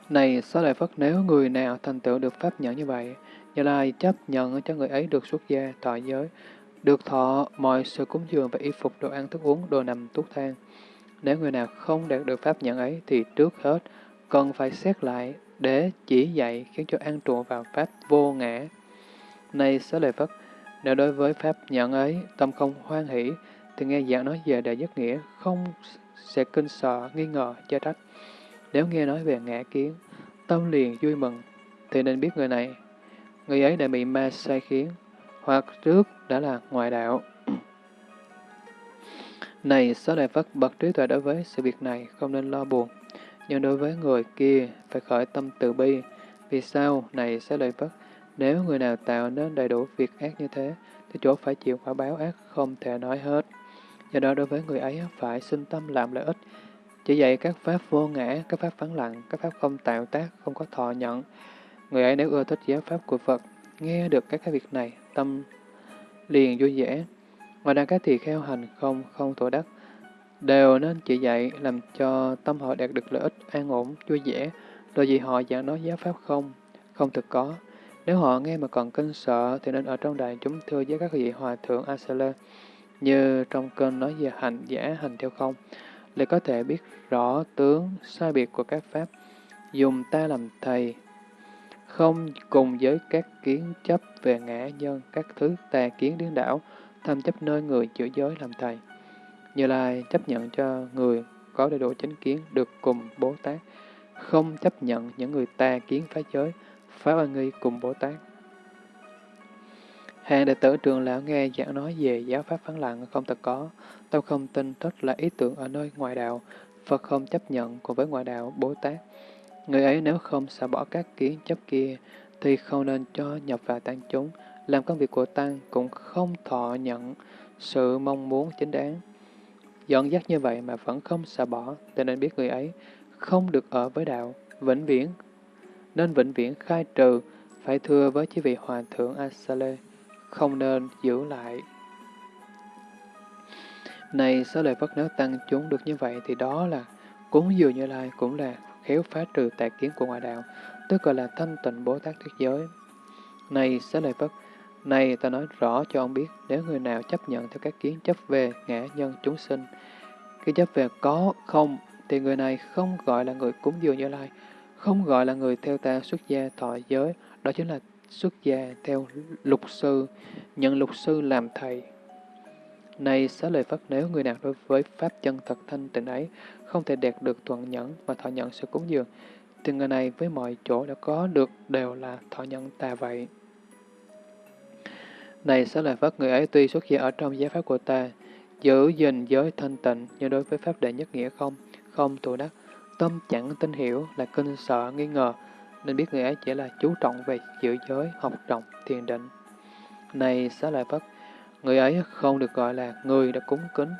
Này, xá lợi Phất, nếu người nào thành tựu được Pháp nhẫn như vậy, như Lai chấp nhận cho người ấy được xuất gia, thọ giới, được thọ mọi sự cúng dường và y phục, đồ ăn, thức uống, đồ nằm, thuốc thang. Nếu người nào không đạt được Pháp nhận ấy, thì trước hết cần phải xét lại để chỉ dạy khiến cho an trụ vào Pháp vô ngã. Này xá lợi Phất, nếu đối với Pháp nhận ấy, tâm không hoan hỷ, thì nghe giảng nói về đại nhất nghĩa, không sẽ kinh sợ, nghi ngờ, chê trách. Nếu nghe nói về ngã kiến, tâm liền vui mừng, thì nên biết người này, người ấy đã bị ma sai khiến, hoặc trước đã là ngoại đạo. Này, xá lợi Phất bậc trí tuệ đối với sự việc này, không nên lo buồn. Nhưng đối với người kia, phải khởi tâm từ bi. Vì sao? Này sẽ lợi Phất, nếu người nào tạo nên đầy đủ việc ác như thế, thì chỗ phải chịu quả báo ác không thể nói hết. Do đó đối với người ấy phải sinh tâm làm lợi ích. Chỉ dạy các pháp vô ngã, các pháp vắng lặng, các pháp không tạo tác, không có thọ nhận. Người ấy nếu ưa thích giáo pháp của Phật, nghe được các cái việc này, tâm liền vui vẻ. Ngoài ra các tỳ kheo hành không, không tổ đắc, đều nên chỉ dạy làm cho tâm họ đạt được lợi ích an ổn, vui vẻ, rồi vì họ giảng nói giáo pháp không, không thực có. Nếu họ nghe mà còn kinh sợ thì nên ở trong đại chúng thưa với các vị hòa thượng Asala, như trong kênh nói về hành giả hành theo không, để có thể biết rõ tướng sai biệt của các pháp, dùng ta làm thầy, không cùng với các kiến chấp về ngã nhân, các thứ tà kiến điên đảo, tham chấp nơi người chữa giới làm thầy. Như Lai chấp nhận cho người có đầy đủ chánh kiến được cùng bồ Tát, không chấp nhận những người tà kiến phá giới, phá oan nghi cùng Bồ Tát. Hàng đệ tử trường lão nghe giảng nói về giáo pháp phán lặng không thật có, tôi không tin tất là ý tưởng ở nơi ngoại đạo, Phật không chấp nhận cùng với ngoại đạo Bồ Tát. Người ấy nếu không xả bỏ các kiến chấp kia, thì không nên cho nhập vào tăng chúng, làm công việc của tăng cũng không thọ nhận sự mong muốn chính đáng. Dọn dắt như vậy mà vẫn không xả bỏ, thì nên biết người ấy không được ở với đạo, vĩnh viễn, nên vĩnh viễn khai trừ, phải thưa với chư vị hòa thượng Asale, không nên giữ lại. Này, số lời Phật nếu tăng chúng được như vậy thì đó là cúng dường như lai cũng là khéo phá trừ tà kiến của ngoại đạo, tức gọi là thanh tịnh Bồ Tát Thuyết Giới. Này, xá lợi Phất, này ta nói rõ cho ông biết, nếu người nào chấp nhận theo các kiến chấp về ngã nhân chúng sinh, cái chấp về có, không, thì người này không gọi là người cúng dường Như Lai, không gọi là người theo ta xuất gia thọ giới, đó chính là xuất gia theo lục sư, nhận lục sư làm thầy. Này xá lời Phật nếu người nào đối với Pháp chân thật thanh tịnh ấy không thể đạt được thuận nhẫn mà thọ nhận sự cúng dường, thì người này với mọi chỗ đã có được đều là thọ nhận ta vậy. Này xá lời Phật người ấy tuy xuất gia ở trong giá Pháp của ta, giữ gìn giới thanh tịnh như đối với Pháp đệ nhất nghĩa không, không thù đắc, tâm chẳng tin hiểu là kinh sợ nghi ngờ, nên biết người ấy chỉ là chú trọng về giữ giới, học trọng, thiền định. Này xá lợi Phất, người ấy không được gọi là người đã cúng kính,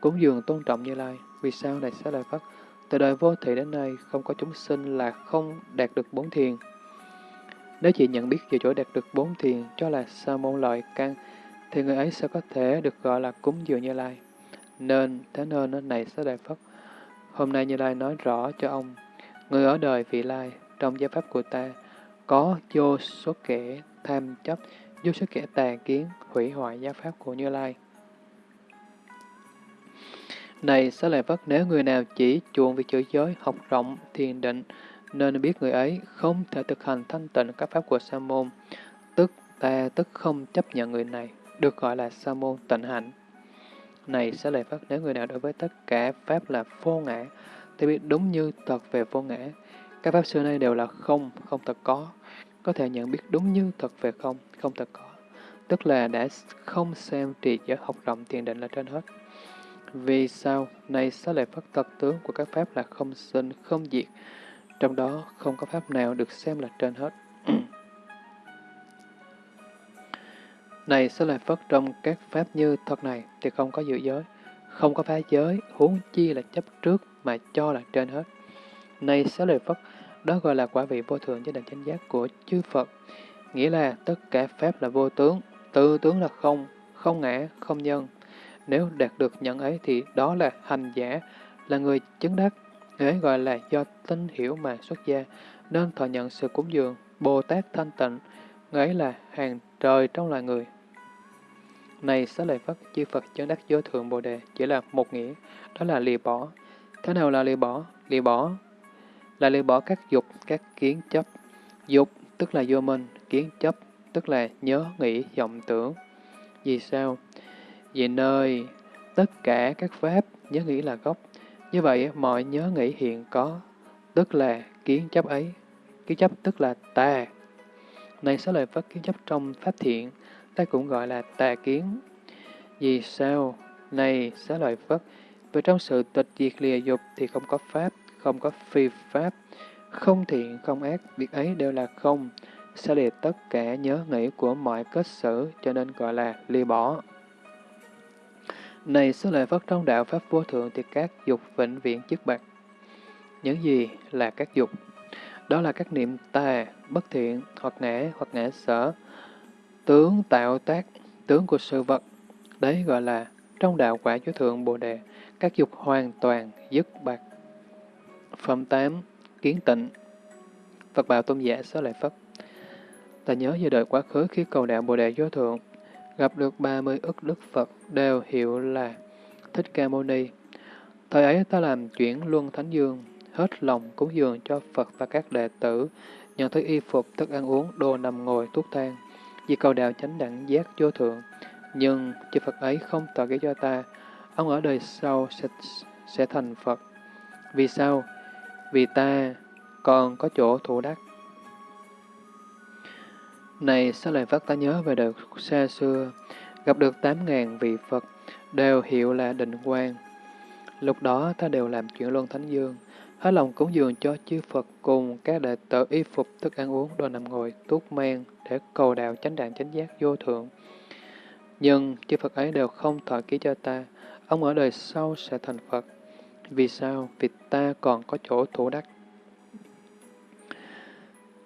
cúng dường tôn trọng như lai. Vì sao này sẽ lợi Phất? Từ đời vô thị đến nay, không có chúng sinh là không đạt được bốn thiền. Nếu chỉ nhận biết về chỗ đạt được bốn thiền cho là sa môn loại căn, thì người ấy sẽ có thể được gọi là cúng dường như lai. Nên, thế nên này sẽ đại Phất, Hôm nay Như Lai nói rõ cho ông, người ở đời vị lai, trong giáo pháp của ta, có vô số kẻ tham chấp, giúp số kẻ tà kiến, hủy hoại giáo pháp của Như Lai. Này, xá lợi Phất, nếu người nào chỉ chuộng việc chữ giới, học rộng, thiền định, nên biết người ấy không thể thực hành thanh tịnh các pháp của Sa môn, tức ta tức không chấp nhận người này, được gọi là Sa môn tịnh hạnh. Này sẽ lại vất nếu người nào đối với tất cả Pháp là vô ngã, thì biết đúng như thật về vô ngã. Các Pháp xưa nay đều là không, không thật có. Có thể nhận biết đúng như thật về không, không thật có. Tức là đã không xem trì giới học rộng thiền định là trên hết. Vì sao? Này xá lợi phất thật tướng của các Pháp là không sinh, không diệt. Trong đó không có Pháp nào được xem là trên hết. Này sẽ lời Phất trong các pháp như thật này thì không có dự giới, không có phá giới, huống chi là chấp trước mà cho là trên hết. Này sẽ lời Phất, đó gọi là quả vị vô thường cho đền chánh giác của chư Phật. Nghĩa là tất cả pháp là vô tướng, tự tướng là không, không ngã, không nhân. Nếu đạt được nhận ấy thì đó là hành giả, là người chứng đắc. Ấy gọi là do tinh hiểu mà xuất gia, nên thọ nhận sự cúng dường, Bồ Tát thanh tịnh, ấy là hàng trời trong loài người. Này xá lợi Phất, chư Phật chứng đắc vô thượng Bồ Đề chỉ là một nghĩa, đó là lìa bỏ. Thế nào là lìa bỏ? Lìa bỏ là lìa bỏ các dục, các kiến chấp. Dục tức là vô minh, kiến chấp tức là nhớ nghĩ, vọng tưởng. Vì sao? Vì nơi tất cả các pháp nhớ nghĩ là gốc. Như vậy, mọi nhớ nghĩ hiện có, tức là kiến chấp ấy. Kiến chấp tức là tà. Này số lời Phật kiến chấp trong pháp thiện, ta cũng gọi là tà kiến. Vì sao? Này, xá lợi Phật vì trong sự tịch diệt lìa dục thì không có pháp, không có phi pháp, không thiện, không ác, việc ấy đều là không, sẽ liệt tất cả nhớ nghĩ của mọi kết xử, cho nên gọi là ly bỏ. Này, số lợi Phất trong đạo Pháp vô thượng thì các dục vĩnh viễn chức bạc. Những gì là các dục? Đó là các niệm tà, bất thiện, hoặc ngã, hoặc ngã sở, tướng tạo tác, tướng của sự vật. Đấy gọi là trong đạo quả chúa thượng Bồ Đề, các dục hoàn toàn dứt bạc. Phẩm 8. Kiến tịnh Phật bảo tôn giả Số lợi Phất Ta nhớ về đời quá khứ khi cầu đạo Bồ Đề Vô Thượng, gặp được 30 ức Đức Phật đều hiệu là Thích Ca Mâu Ni. Thời ấy ta làm chuyển luân thánh dương, hết lòng cúng dường cho Phật và các đệ tử, nhận thấy y phục, thức ăn uống, đồ nằm ngồi, thuốc thang, vì cầu đạo chánh đẳng giác vô thượng. Nhưng chư Phật ấy không tỏ nghĩa cho ta, ông ở đời sau sẽ, sẽ thành Phật. Vì sao? Vì ta còn có chỗ thủ đắc. Này xá lợi Phất ta nhớ về đời xa xưa, gặp được tám ngàn vị Phật, đều hiệu là định quan. Lúc đó ta đều làm chuyện luân thánh dương, hết lòng cúng dường cho chư Phật cùng các đệ tử y phục thức ăn uống, đồ nằm ngồi, tuốt men để cầu đạo chánh đạn chánh giác vô thượng. Nhưng chư Phật ấy đều không thọ ký cho ta, ông ở đời sau sẽ thành Phật. Vì sao? Vì ta còn có chỗ thủ đắc.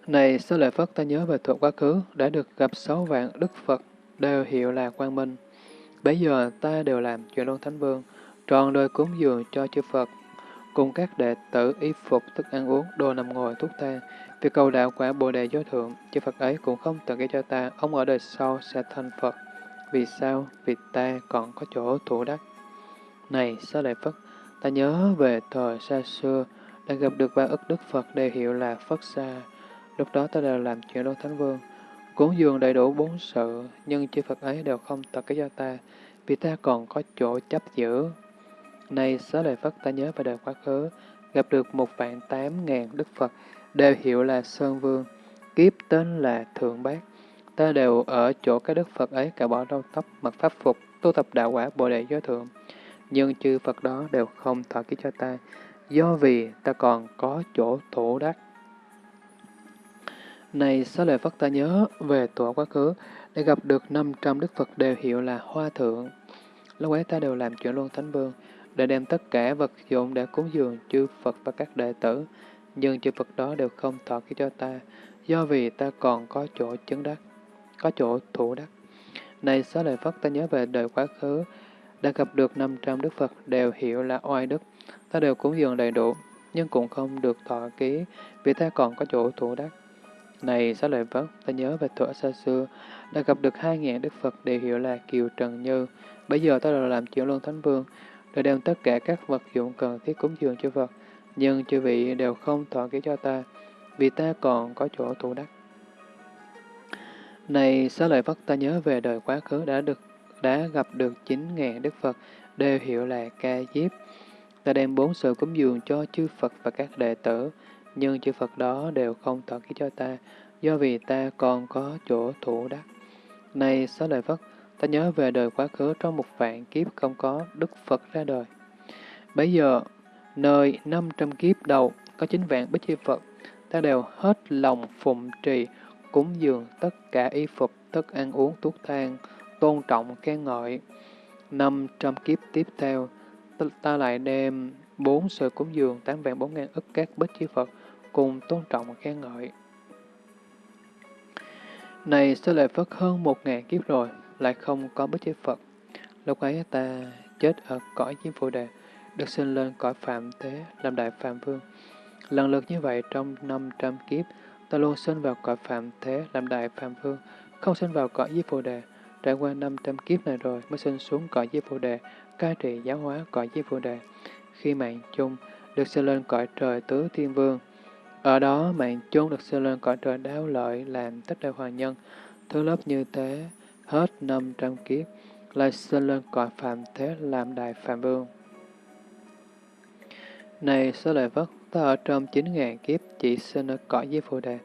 Này, Sơ Lợi Phất ta nhớ về thuộc quá khứ, đã được gặp sáu vạn Đức Phật, đều hiệu là quang minh. Bây giờ ta đều làm chuyện luân thánh vương, tròn đời cúng dường cho chư Phật, cùng các đệ tử y phục thức ăn uống, đồ nằm ngồi thuốc thang. Vì cầu đạo quả Bồ Đề giới Thượng, chư Phật ấy cũng không tự gây cho ta, ông ở đời sau sẽ thành Phật. Vì sao? Vì ta còn có chỗ thủ đắc. Này, Xá Lợi Phất, ta nhớ về thời xa xưa, đã gặp được ba ức Đức Phật đều hiệu là Phất Sa. Lúc đó ta đều làm chuyện đô Thánh Vương, cúng dường đầy đủ bốn sự, nhưng chư Phật ấy đều không tập cái cho ta, vì ta còn có chỗ chấp giữ. Này, Xá Lợi Phất, ta nhớ về đời quá khứ, gặp được một vạn tám ngàn Đức Phật, đều hiệu là Sơn Vương, kiếp tên là Thượng Bát. Ta đều ở chỗ các Đức Phật ấy cả bỏ râu tóc, mặc pháp phục, tu tập đạo quả Bồ Đề Giới Thượng nhưng chư Phật đó đều không thọ ký cho ta, do vì ta còn có chỗ thủ đắc. Này, xá lợi phất ta nhớ về tuổi quá khứ, để gặp được 500 Đức Phật đều hiệu là Hoa Thượng. Lúc ấy ta đều làm chuyện luôn Thánh Vương, để đem tất cả vật dụng để cúng dường chư Phật và các đệ tử, nhưng chư Phật đó đều không thọ ký cho ta, do vì ta còn có chỗ chứng đắc, có chỗ thủ đắc. Này, xá lợi phất ta nhớ về đời quá khứ, đã gặp được 500 Đức Phật đều hiểu là oai đức, ta đều cúng dường đầy đủ, nhưng cũng không được thọ ký, vì ta còn có chỗ thủ đắc. Này xá lợi Phất, ta nhớ về thuở xa xưa, đã gặp được hai ngàn Đức Phật đều hiểu là Kiều Trần Như. Bây giờ ta đã làm chuyển luân Thánh Vương, đã đem tất cả các vật dụng cần thiết cúng dường cho Phật, nhưng chư vị đều không thọ ký cho ta, vì ta còn có chỗ thủ đắc. Này xá lợi Phất, ta nhớ về đời quá khứ đã được đã gặp được chín ngàn Đức Phật, đều hiệu là ca diếp. Ta đem bốn sự cúng dường cho chư Phật và các đệ tử, nhưng chư Phật đó đều không tỏ ký cho ta, do vì ta còn có chỗ thủ đắc. Này xá lợi Phất, ta nhớ về đời quá khứ trong một vạn kiếp không có Đức Phật ra đời. Bây giờ, nơi năm trăm kiếp đầu có chín vạn bích chư Phật, ta đều hết lòng phụng trì, cúng dường tất cả y phục, tất ăn uống, thuốc thang, tôn trọng khen ngợi. Năm trăm kiếp tiếp theo, ta lại đem bốn sự cúng dường tám vạn bốn ngàn ức các bích chư Phật cùng tôn trọng khen ngợi. Này sẽ lại Phất hơn một ngàn kiếp rồi, lại không có bích chế Phật. Lúc ấy ta chết ở cõi Diêm phụ Đề, được sinh lên cõi Phạm Thế, làm Đại Phạm Vương. Lần lượt như vậy trong năm trăm kiếp, ta luôn sinh vào cõi Phạm Thế, làm Đại Phạm Vương, không sinh vào cõi Diêm phụ Đề. Trải qua 500 kiếp này rồi mới sinh xuống cõi Di phụ Đề, cai trị giáo hóa cõi Di phụ Đề. Khi mạng chung được sinh lên cõi trời tứ thiên vương. Ở đó mạng chốn được sinh lên cõi trời đáo lợi làm tất đại hoàng nhân. Thứ lớp như thế, hết 500 kiếp, lại sinh lên cõi phạm thế làm đại phạm vương. Này số lợi vất, ta ở trong 9.000 kiếp chỉ sinh ở cõi dưới Phù Đề,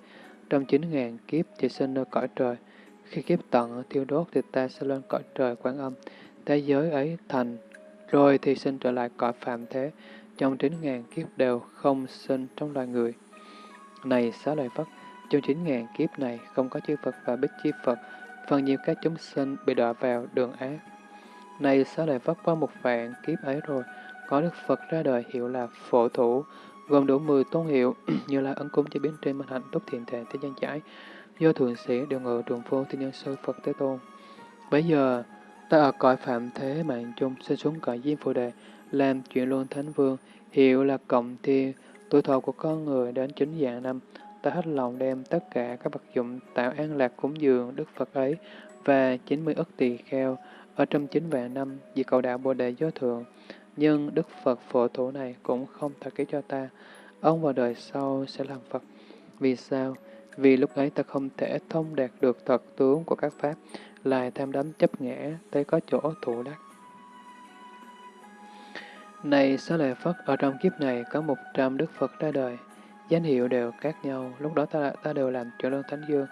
trong 9.000 kiếp chỉ sinh ở cõi trời, khi kiếp tận thiêu đốt thì ta sẽ lên cõi trời quán âm, thế giới ấy thành, rồi thì sinh trở lại cõi phạm thế, trong chín ngàn kiếp đều không sinh trong loài người. Này xá lợi Phất, trong chín ngàn kiếp này không có chư Phật và bích chi Phật, phần nhiều các chúng sinh bị đọa vào đường ác. Này xá lợi Phất qua một vạn kiếp ấy rồi, có Đức Phật ra đời hiệu là phổ thủ, gồm đủ 10 tôn hiệu như là ấn cúng chế biến trên minh hạnh túc thiện thể thế gian giải, do thượng sĩ đều ngự trường phu thiên nhân sư Phật Thế Tôn. Bây giờ, ta ở cõi phạm thế mạng chung sẽ xuống cõi diêm phù đề, làm chuyện luôn thánh vương, hiệu là cộng thiên, tuổi thọ của con người đến chín dạng năm, ta hết lòng đem tất cả các vật dụng tạo an lạc cúng dường Đức Phật ấy và 90 ức tỳ kheo ở trong chín vạn năm vì cầu đạo Bồ Đề Giới Thượng. Nhưng Đức Phật phổ thủ này cũng không thật ký cho ta. Ông vào đời sau sẽ làm Phật. Vì sao? Vì lúc ấy ta không thể thông đạt được thật tướng của các pháp, lại tham đắm chấp ngã, tới có chỗ thủ đắc. Này Xá Lợi Phất, ở trong kiếp này có một trăm Đức Phật ra đời, danh hiệu đều khác nhau, lúc đó ta, ta đều làm chuyển lương thánh dương,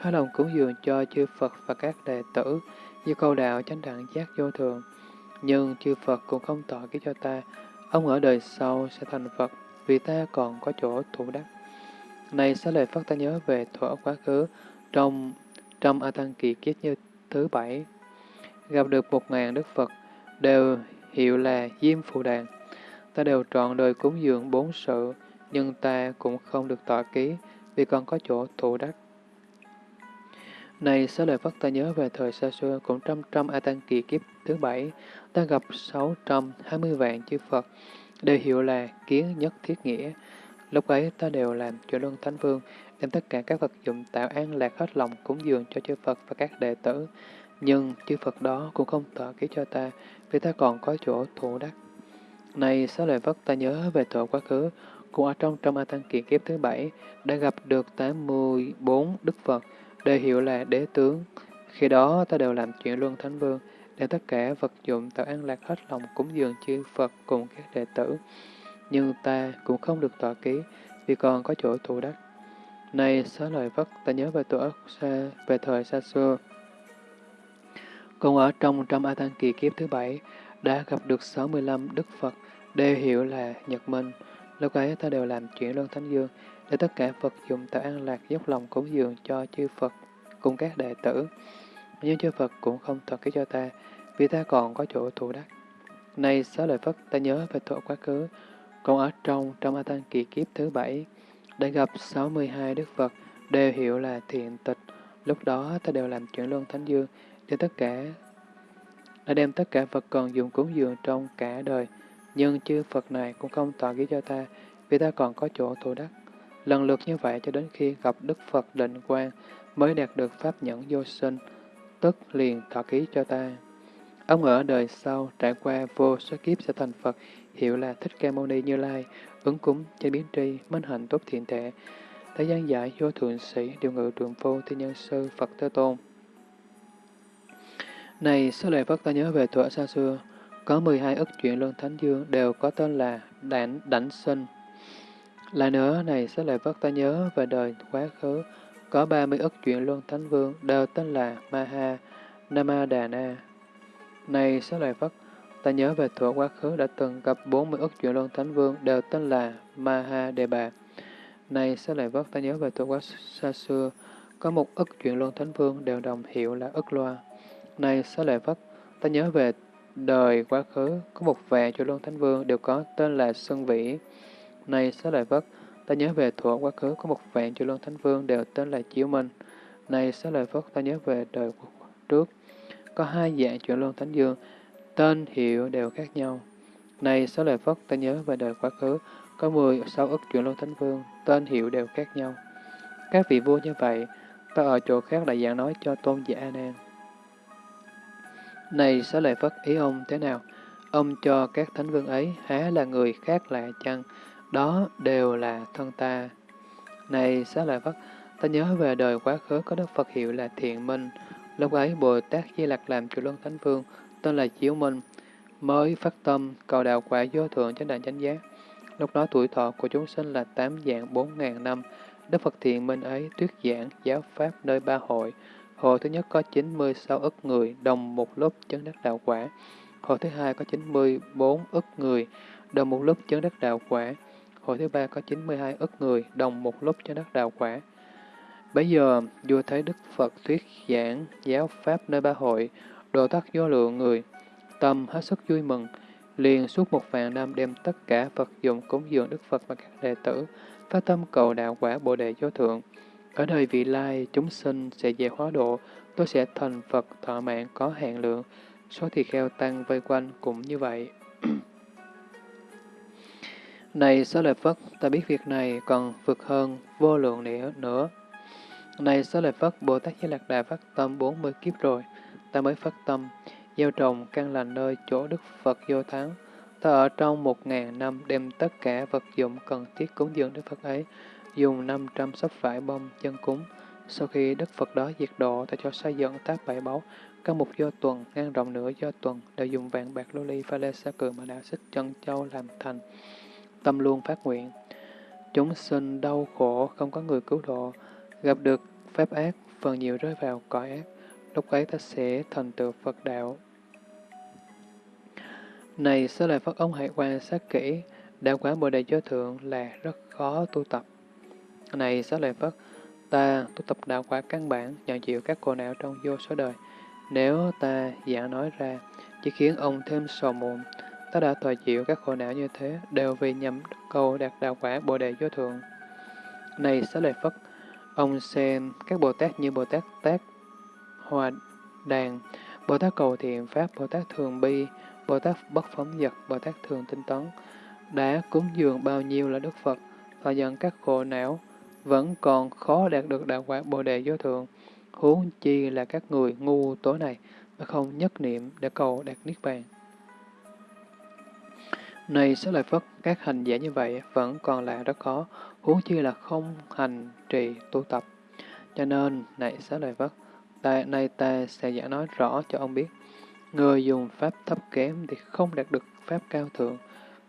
hết lòng cúng dường cho chư Phật và các đệ tử, như câu đạo chánh đẳng giác vô thường. Nhưng chư Phật cũng không tỏ ký cho ta, ông ở đời sau sẽ thành Phật, vì ta còn có chỗ thủ đắc. Này xá lợi Phất ta nhớ về thuở quá khứ, trong trong A Tăng Kỳ kiết như thứ bảy, gặp được một ngàn Đức Phật, đều hiệu là Diêm Phù Đàn. Ta đều trọn đời cúng dường bốn sự, nhưng ta cũng không được tọa ký, vì còn có chỗ thụ đắc. Này, xá lời Phật ta nhớ về thời xa xưa, cũng trăm trăm A Tăng Kỳ kiếp thứ bảy, ta gặp sáu trăm hai mươi vạn chư Phật, đều hiệu là kiến nhất thiết nghĩa. Lúc ấy ta đều làm cho luân thánh vương, đem tất cả các vật dụng tạo an lạc hết lòng cúng dường cho chư Phật và các đệ tử. Nhưng chư Phật đó cũng không tọa ký cho ta, vì ta còn có chỗ thủ đắc. Này, xá lợi vất ta nhớ về tội quá khứ, cũng ở trong trong A Tăng Kỳ kiếp thứ bảy, đã gặp được 84 Đức Phật, đều hiệu là đế tướng. Khi đó ta đều làm chuyện luân thánh vương, để tất cả vật dụng tạo an lạc hết lòng cúng dường chư Phật cùng các đệ tử. Nhưng ta cũng không được tọa ký, vì còn có chỗ thủ đắc. Này xá lợi vất, ta nhớ về tuổi xa, về thời xa xưa. Còn ở trong trăm A Tăng kỳ kiếp thứ bảy, đã gặp được 65 Đức Phật, đều hiểu là Nhật Minh. Lúc ấy ta đều làm chuyện luân thánh dương, để tất cả Phật dùng tạo an lạc dốc lòng cúng dường cho chư Phật cùng các đệ tử. Nhưng chư Phật cũng không thật ký cho ta, vì ta còn có chỗ thù đắc. Này xá lợi Phất, ta nhớ về tội quá khứ, còn ở trong trong A Tăng kỳ kiếp thứ bảy, đã gặp 62 Đức Phật, đều hiểu là thiện tịch. Lúc đó ta đều làm chuyện luân thánh dương, cho tất cả đã đem tất cả Phật còn dùng cúng dường trong cả đời, nhưng chư Phật này cũng không tỏ ký cho ta, vì ta còn có chỗ thủ đắc. Lần lượt như vậy cho đến khi gặp Đức Phật định quan mới đạt được Pháp nhẫn vô sinh, tức liền thọ ký cho ta. Ông ở đời sau trải qua vô số kiếp sẽ thành Phật, hiệu là Thích Ca Mâu Ni Như Lai, ứng cúng, chế biến tri, minh hạnh tốt thiện tệ, thế gian giải vô thượng sĩ, điều ngự trường phu thiên nhân sư, Phật Thế Tôn. Này, số lợi Phất ta nhớ về thuở xa xưa, có 12 ức chuyện luân thánh dương đều có tên là đảnh, đảnh sinh. Lại nữa, này số lợi Phất ta nhớ về đời quá khứ, có 30 ức chuyện luân thánh vương đều tên là Maha, Namadana. Này số lợi Phất, ta nhớ về thuở quá khứ đã từng gặp 40 ức chuyện luân thánh vương đều tên là Maha Đề Bà. Này sẽ lợi Phật, ta nhớ về thuở quá xa xưa, có một ức chuyện luân thánh vương đều đồng hiệu là ức loa. Này Xá lợi phất ta nhớ về đời quá khứ, có một vài chùa luân thánh vương đều có tên là Xuân Vĩ. Này xá lợi Phất, ta nhớ về thuở quá khứ có một vạn chùa luân thánh vương đều tên là Chiếu Minh. Này xá lợi Phất, ta nhớ về đời trước, có hai dạng chùa luân thánh dương, tên hiệu đều khác nhau. Này xá lợi Phất, ta nhớ về đời quá khứ, có mười sáu ức chuyển luân thánh vương, tên hiệu đều khác nhau. Các vị vua như vậy, ta ở chỗ khác đại giảng nói cho tôn giả anan Nan. Này xá lợi Phất, ý ông thế nào? Ông cho các thánh vương ấy há là người khác lạ chăng? Đó đều là thân ta. Này xá lợi Phất, ta nhớ về đời quá khứ có Đức Phật hiệu là Thiện Minh. Lúc ấy Bồ Tát Di Lặc làm chủ luân thánh vương, tên là Chiếu Minh, mới phát tâm cầu đạo quả vô thượng chánh đẳng chánh giác. Lúc đó tuổi thọ của chúng sinh là tám dạng bốn ngàn năm. Đức Phật Thiện Minh ấy tuyết giảng giáo pháp nơi ba hội. Hội thứ nhất có 96 ức người đồng một lúc chấn đắc đạo quả. Hội thứ hai có 94 ức người đồng một lúc chấn đắc đạo quả. Hội thứ ba có 92 ức người đồng một lúc chấn đắc đạo quả. Bây giờ, vua thấy Đức Phật thuyết giảng giáo pháp nơi ba hội, đồ tắc vô lượng người, tâm hết sức vui mừng, liền suốt một vạn năm đem tất cả Phật dụng cúng dường Đức Phật và các đệ tử, phát tâm cầu đạo quả Bồ Đề Vô Thượng. Ở đời vị lai, chúng sinh sẽ về hóa độ, tôi sẽ thành Phật thọ mạng có hạn lượng, số thì kheo tăng vây quanh cũng như vậy. này Xá Lợi Phất, ta biết việc này còn vượt hơn vô lượng nữa. nữa. Này Xá Lợi Phất, Bồ Tát Di Lạc Đà phát tâm 40 kiếp rồi, ta mới phát tâm, gieo trồng căn lành nơi chỗ Đức Phật vô thắng. Ta ở trong một ngàn năm đem tất cả vật dụng cần thiết cúng dường Đức Phật ấy, dùng 500 sắp vải bông chân cúng. Sau khi Đức Phật đó diệt độ, ta cho xây dựng tác bảy báu, các mục do tuần, ngang rộng nửa do tuần, đều dùng vàng bạc lô ly pha lê sa cừ mà đạo xích chân châu làm thành. Tâm luôn phát nguyện. Chúng sinh đau khổ, không có người cứu độ, gặp được pháp ác, phần nhiều rơi vào cõi ác. Lúc ấy ta sẽ thành tựu Phật đạo. Này, sẽ lại Phật ông hãy quan sát kỹ, đạo quả Bồ Đề Giáo Thượng là rất khó tu tập. Này, sẽ lợi phất ta tu tập đạo quả căn bản, nhận chịu các khổ não trong vô số đời. Nếu ta giả nói ra, chỉ khiến ông thêm sầu muộn, ta đã thọ chịu các khổ não như thế, đều vì nhằm cầu đạt đạo quả Bồ Đề Vô Thượng. Này Xá Lợi Phất, ông xem các Bồ Tát như Bồ Tát Tát Hòa Đàn, Bồ Tát Cầu Thiện Pháp, Bồ Tát Thường Bi, Bồ Tát Bất Phóng Dật, Bồ Tát Thường Tinh Tấn, đã cúng dường bao nhiêu là Đức Phật, thọ nhận các khổ não, vẫn còn khó đạt được đạo quả Bồ Đề Vô Thượng, huống chi là các người ngu tối này mà không nhất niệm để cầu đạt Niết Bàn. Này Xá Lợi Phất, các hành giả như vậy vẫn còn là rất khó, huống chi là không hành trì tu tập. Cho nên, này Xá Lợi Phất, ta, nay ta sẽ giảng nói rõ cho ông biết. Người dùng pháp thấp kém thì không đạt được pháp cao thượng,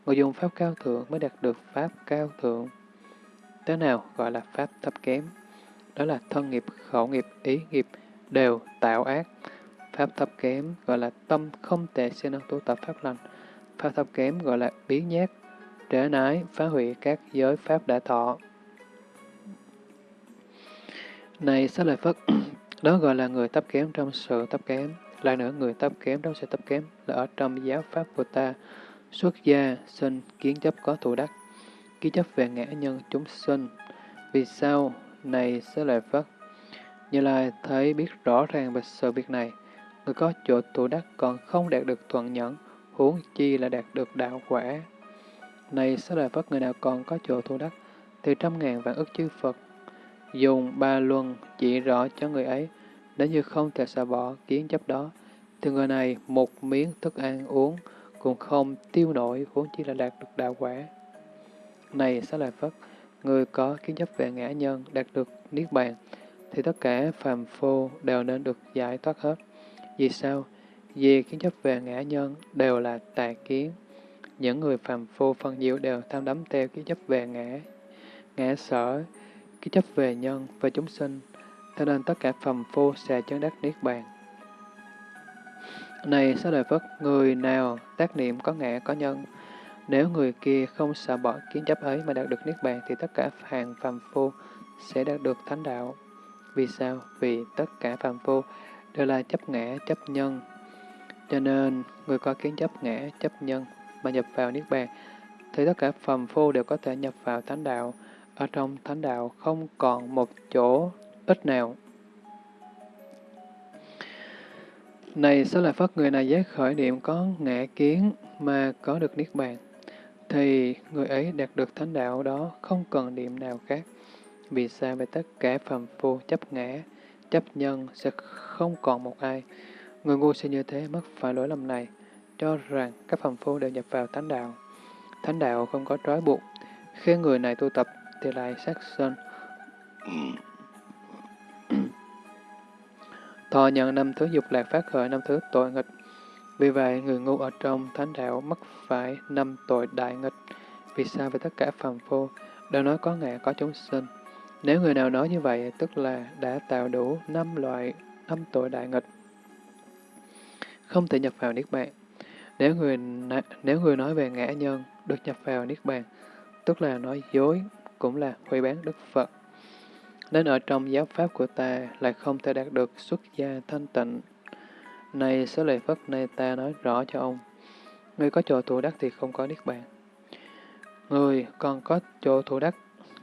người dùng pháp cao thượng mới đạt được pháp cao thượng. Thế nào gọi là pháp thấp kém? Đó là thân nghiệp, khẩu nghiệp, ý nghiệp đều tạo ác. Pháp thấp kém gọi là tâm không tệ siêng năng tu tập pháp lành. Pháp thấp kém gọi là biến nhát, trễ nái, phá hủy các giới pháp đã thọ. Này Xá Lợi Phất, đó gọi là người thấp kém trong sự thấp kém. Lại nữa, người thấp kém trong sự thấp kém là ở trong giáo pháp của ta, xuất gia, sinh, kiến chấp có thủ đắc, ký chấp về ngã nhân chúng sinh. Vì sao này sẽ Lợi Phất? Như Lai thấy biết rõ ràng về sự việc này, người có chỗ tụ đắc còn không đạt được thuận nhẫn, huống chi là đạt được đạo quả. Này sẽ Lợi Phất, người nào còn có chỗ tụ đắc, thì trăm ngàn vạn ức chư Phật dùng ba luân chỉ rõ cho người ấy, nếu như không thể xả bỏ kiến chấp đó, thì người này một miếng thức ăn uống cũng không tiêu nổi, huống chi là đạt được đạo quả. Này Xá Lợi Phất, người có kiến chấp về ngã nhân đạt được Niết Bàn, thì tất cả phàm phu đều nên được giải thoát hết. Vì sao? Vì kiến chấp về ngã nhân đều là tà kiến. Những người phàm phu phần nhiều đều tham đắm theo kiến chấp về ngã, ngã sở, kiến chấp về nhân và chúng sinh, cho nên tất cả phàm phu sẽ chứng đắc Niết Bàn. Này Xá Lợi Phất, người nào tác niệm có ngã có nhân, nếu người kia không sợ bỏ kiến chấp ấy mà đạt được Niết Bàn thì tất cả hàng phàm phu sẽ đạt được thánh đạo. Vì sao? Vì tất cả phàm phu đều là chấp ngã, chấp nhân. Cho nên, người có kiến chấp ngã, chấp nhân mà nhập vào Niết Bàn, thì tất cả phàm phu đều có thể nhập vào thánh đạo. Ở trong thánh đạo không còn một chỗ ít nào. Này, sao là phát người này giác khởi niệm có ngã kiến mà có được Niết Bàn? Thì người ấy đạt được thánh đạo đó không cần niệm nào khác. Vì sao về tất cả phàm phu chấp ngã, chấp nhân sẽ không còn một ai. Người ngu sẽ như thế mất phải lỗi lầm này, cho rằng các phàm phu đều nhập vào thánh đạo. Thánh đạo không có trói buộc, khi người này tu tập thì lại sát sinh. Thọ nhận năm thứ dục lạc phát khởi năm thứ tội nghịch, vì vậy, người ngu ở trong thánh đạo mắc phải năm tội đại nghịch. Vì sao về tất cả phàm phu đều nói có ngã có chúng sinh? Nếu người nào nói như vậy, tức là đã tạo đủ năm loại năm tội đại nghịch. Không thể nhập vào Niết Bàn. Nếu người, nếu người nói về ngã nhân được nhập vào Niết Bàn, tức là nói dối, cũng là hủy bán Đức Phật. Nên ở trong giáo pháp của ta lại không thể đạt được xuất gia thanh tịnh này sẽ lệ Phất này ta nói rõ cho ông. Người có chỗ thủ đắc thì không có Niết Bàn. Người còn có chỗ thủ đắc,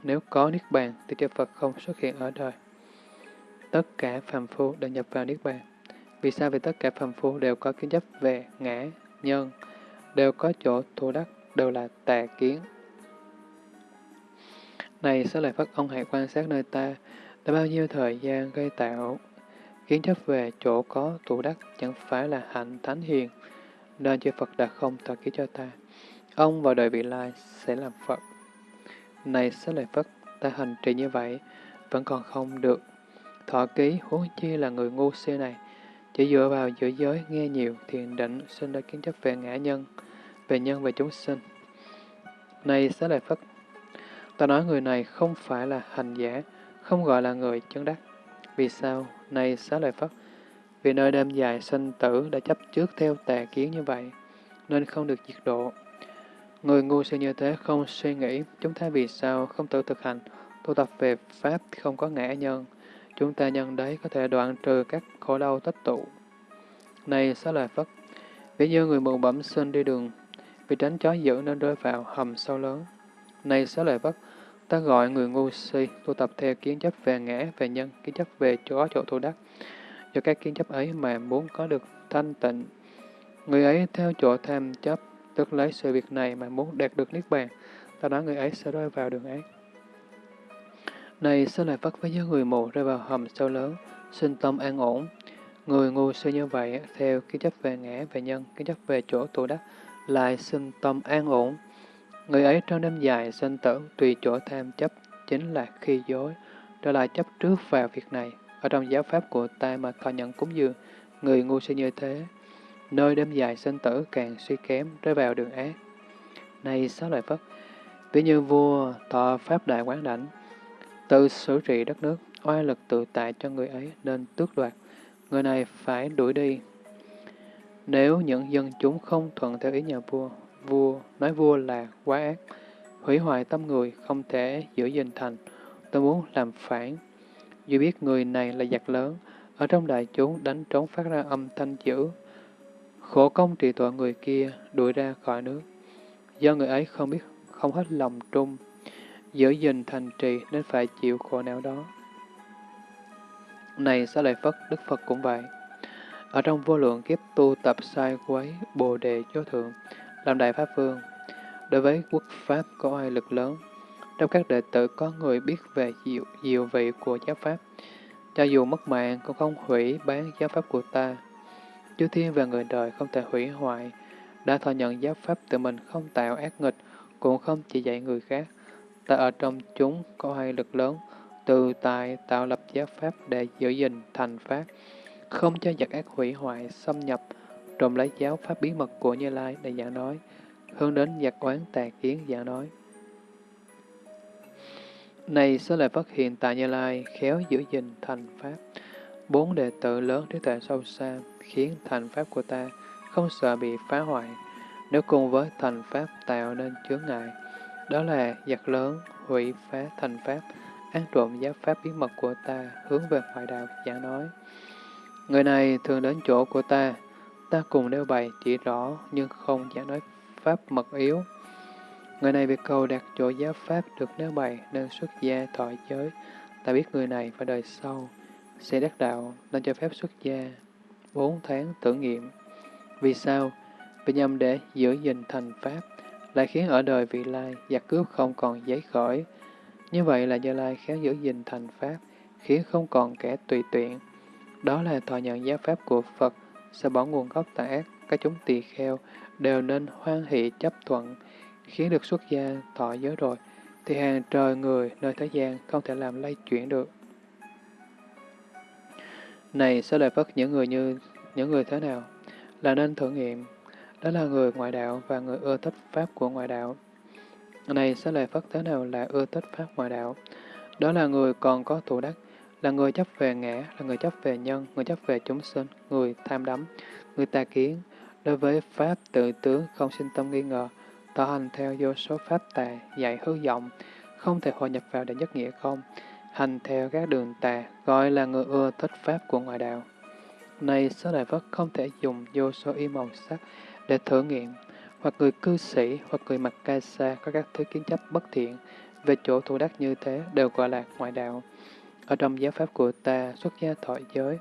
nếu có Niết Bàn thì Chư Phật không xuất hiện ở đời. Tất cả phàm phu đều nhập vào Niết Bàn. Vì sao? Vì tất cả phàm phu đều có kiến chấp về ngã, nhân, đều có chỗ thủ đắc, đều là tà kiến. Này, sẽ lợi Phất ông hãy quan sát nơi ta, đã bao nhiêu thời gian gây tạo Kiến chấp về chỗ có tụ đắc chẳng phải là hạnh thánh hiền, nên chư Phật đã không tạo ký cho ta. Ông vào đời vị lai sẽ làm Phật. Này sẽ lợi phật ta hành trì như vậy, vẫn còn không được. Thọ ký huống chi là người ngu si này, chỉ dựa vào giữa giới nghe nhiều thiền định sinh ra kiến chấp về ngã nhân, về nhân về chúng sinh. Này sẽ Lợi phật. ta nói người này không phải là hành giả, không gọi là người chứng đắc. Vì sao? Này Xá Lợi Phất, vì nơi đêm dài sinh tử đã chấp trước theo tà kiến như vậy, nên không được diệt độ. Người ngu si như thế không suy nghĩ, chúng ta vì sao không tự thực hành, tu tập về Pháp không có ngã nhân, chúng ta nhân đấy có thể đoạn trừ các khổ đau tích tụ. Này xá lợi Phất, ví như người mù bẩm sinh đi đường, vì tránh chó dữ nên rơi vào hầm sâu lớn. Này xá lợi Phất, ta gọi người ngu si tu tập theo kiến chấp về ngã, về nhân, kiến chấp về chó chỗ thu đắc. Do các kiến chấp ấy mà muốn có được thanh tịnh, người ấy theo chỗ tham chấp, tức lấy sự việc này mà muốn đạt được niết bàn, ta nói người ấy sẽ rơi vào đường ác. Này sẽ lại vất với những người mù rơi vào hầm sâu lớn, sinh tâm an ổn. Người ngu si như vậy, theo kiến chấp về ngã, về nhân, kiến chấp về chỗ thu đắc, lại sinh tâm an ổn. Người ấy trong đêm dài sinh tử, tùy chỗ tham chấp, chính là khi dối, đó là chấp trước vào việc này. Ở trong giáo pháp của ta mà thọ nhận cúng dường, người ngu si như thế, nơi đêm dài sinh tử càng suy kém, rơi vào đường ác. Này sáu loại phật ví như vua thọ pháp đại quán đảnh, Tự xử trị đất nước, oai lực tự tại cho người ấy nên tước đoạt. Người này phải đuổi đi. Nếu những dân chúng không thuận theo ý nhà vua, vua nói vua là quá ác, hủy hoại tâm người, không thể giữ gìn thành. Tôi muốn làm phản. Dù biết người này là giặc lớn, ở trong đại chúng đánh trống phát ra âm thanh dữ. Khổ công trị tội người kia đuổi ra khỏi nước. Do người ấy không biết, không hết lòng trung, giữ gìn thành trì nên phải chịu khổ não đó. Này xá lợi Phất, Đức Phật cũng vậy. Ở trong vô lượng kiếp tu tập sai quấy, bồ đề chó thượng, làm đại pháp vương. Đối với quốc pháp có ai lực lớn, trong các đệ tử có người biết về diệu, diệu vị của giáo pháp. Cho dù mất mạng cũng không hủy bán giáo pháp của ta. Chư thiên và người đời không thể hủy hoại, đã thọ nhận giáo pháp tự mình không tạo ác nghịch, cũng không chỉ dạy người khác, ta ở trong chúng có hai lực lớn, từ tài tạo lập giáo pháp để giữ gìn thành pháp, không cho giặc ác hủy hoại, xâm nhập, trộm lấy giáo pháp bí mật của Như Lai để giảng nói, hướng đến giặc oán tà kiến giảng nói. Này số lời phát hiện tại Như Lai, khéo giữ gìn thành pháp. Bốn đệ tử lớn trí tuệ sâu xa, khiến thành pháp của ta không sợ bị phá hoại, nếu cùng với thành pháp tạo nên chướng ngại, đó là giặc lớn, hủy phá thành pháp, ăn trộm giáo pháp bí mật của ta, hướng về ngoại đạo giảng nói. Người này thường đến chỗ của ta, ta cùng nêu bày chỉ rõ nhưng không giảng nói pháp mật yếu. Người này việc cầu đạt chỗ giáo pháp được nêu bày nên xuất gia thọ giới, ta biết người này và đời sau sẽ đắc đạo nên cho phép xuất gia bốn tháng tưởng nghiệm. Vì sao? Vì nhằm để giữ gìn thành pháp, lại khiến ở đời vị lai giặc cướp không còn giấy khởi. Như vậy là do Lai khéo giữ gìn thành Pháp, khiến không còn kẻ tùy tiện. Đó là thọ nhận giáo Pháp của Phật, sẽ bỏ nguồn gốc tà ác, các chúng tỳ kheo đều nên hoan hỷ chấp thuận, khiến được xuất gia thọ giới rồi, thì hàng trời người nơi thế gian không thể làm lay chuyển được. Này, sẽ lợi phất những người như những người thế nào? Là nên thử nghiệm, đó là người ngoại đạo và người ưa thích pháp của ngoại đạo. Này sẽ lợi phất thế nào là ưa thích pháp ngoại đạo? Đó là người còn có thủ đắc, là người chấp về ngã, là người chấp về nhân, người chấp về chúng sinh, người tham đắm, người tà kiến. Đối với pháp tự tướng không sinh tâm nghi ngờ, tỏ hành theo vô số pháp tà, dạy hư vọng, không thể hội nhập vào để nhất nghĩa không, hành theo các đường tà, gọi là người ưa thích pháp của ngoại đạo. Này, số đại Phật không thể dùng vô số y màu sắc để thử nghiệm, hoặc người cư sĩ, hoặc người mặc ca sa có các thứ kiến chấp bất thiện, về chỗ thủ đắc như thế đều gọi là ngoại đạo. Ở trong giáo pháp của ta, xuất gia thọ giới,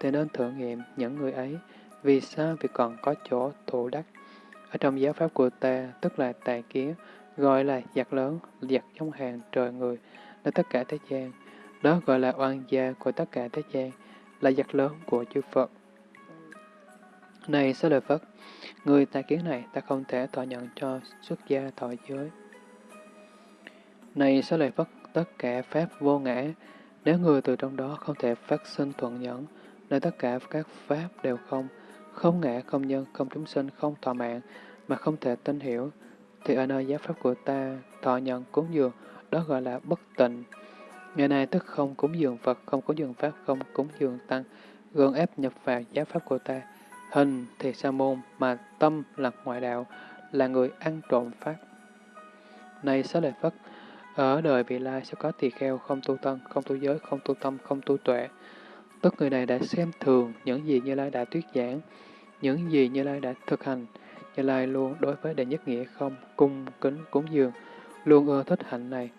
thì nên thử nghiệm những người ấy, vì sao vì còn có chỗ thụ đắc. Ở trong giáo pháp của ta, tức là tài kiến, gọi là giặc lớn, giặc trong hàng trời người, là tất cả thế gian. Đó gọi là oan gia của tất cả thế gian, là giặc lớn của chư Phật. Này, sẽ lợi Phất, người tài kiến này ta không thể thọ nhận cho xuất gia thọ giới. Này, sẽ lợi Phất, tất cả Pháp vô ngã, nếu người từ trong đó không thể phát sinh thuận nhẫn, nơi tất cả các pháp đều không, không ngã, không nhân, không chúng sinh, không thọ mạng, mà không thể tin hiểu, thì ở nơi giáo pháp của ta, thọ nhận cúng dường, đó gọi là bất tịnh. Ngày nay tức không cúng dường Phật, không cúng dường Pháp, không cúng dường Tăng, gượng ép nhập vào giáo pháp của ta. Hình thì sa môn, mà tâm là ngoại đạo, là người ăn trộm Pháp. Này xá lợi Phất, ở đời vị lai sẽ có tỳ kheo không tu tân, không tu giới, không tu tâm, không tu tuệ. Tức người này đã xem thường những gì Như Lai đã thuyết giảng, những gì Như Lai đã thực hành. Như Lai luôn đối với đệ nhất nghĩa không, cung, kính, cúng dường, luôn ưa thích hạnh này.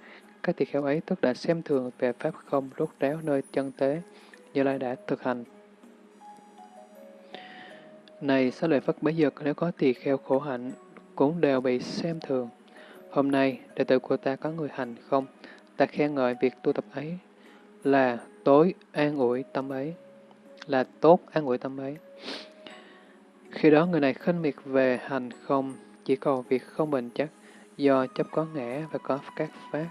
Các tỳ kheo ấy tức đã xem thường về Pháp không rốt ráo nơi chân tế, Như Lai đã thực hành. Này, xá lợi Phất bấy giờ nếu có tỳ kheo khổ hạnh, cũng đều bị xem thường. Hôm nay, đệ tử của ta có người hành không? Ta khen ngợi việc tu tập ấy là tối an ủi tâm ấy, là tốt an ủi tâm ấy. Khi đó người này khinh miệt về hành không, chỉ cầu việc không bền chắc, do chấp có ngã và có các pháp.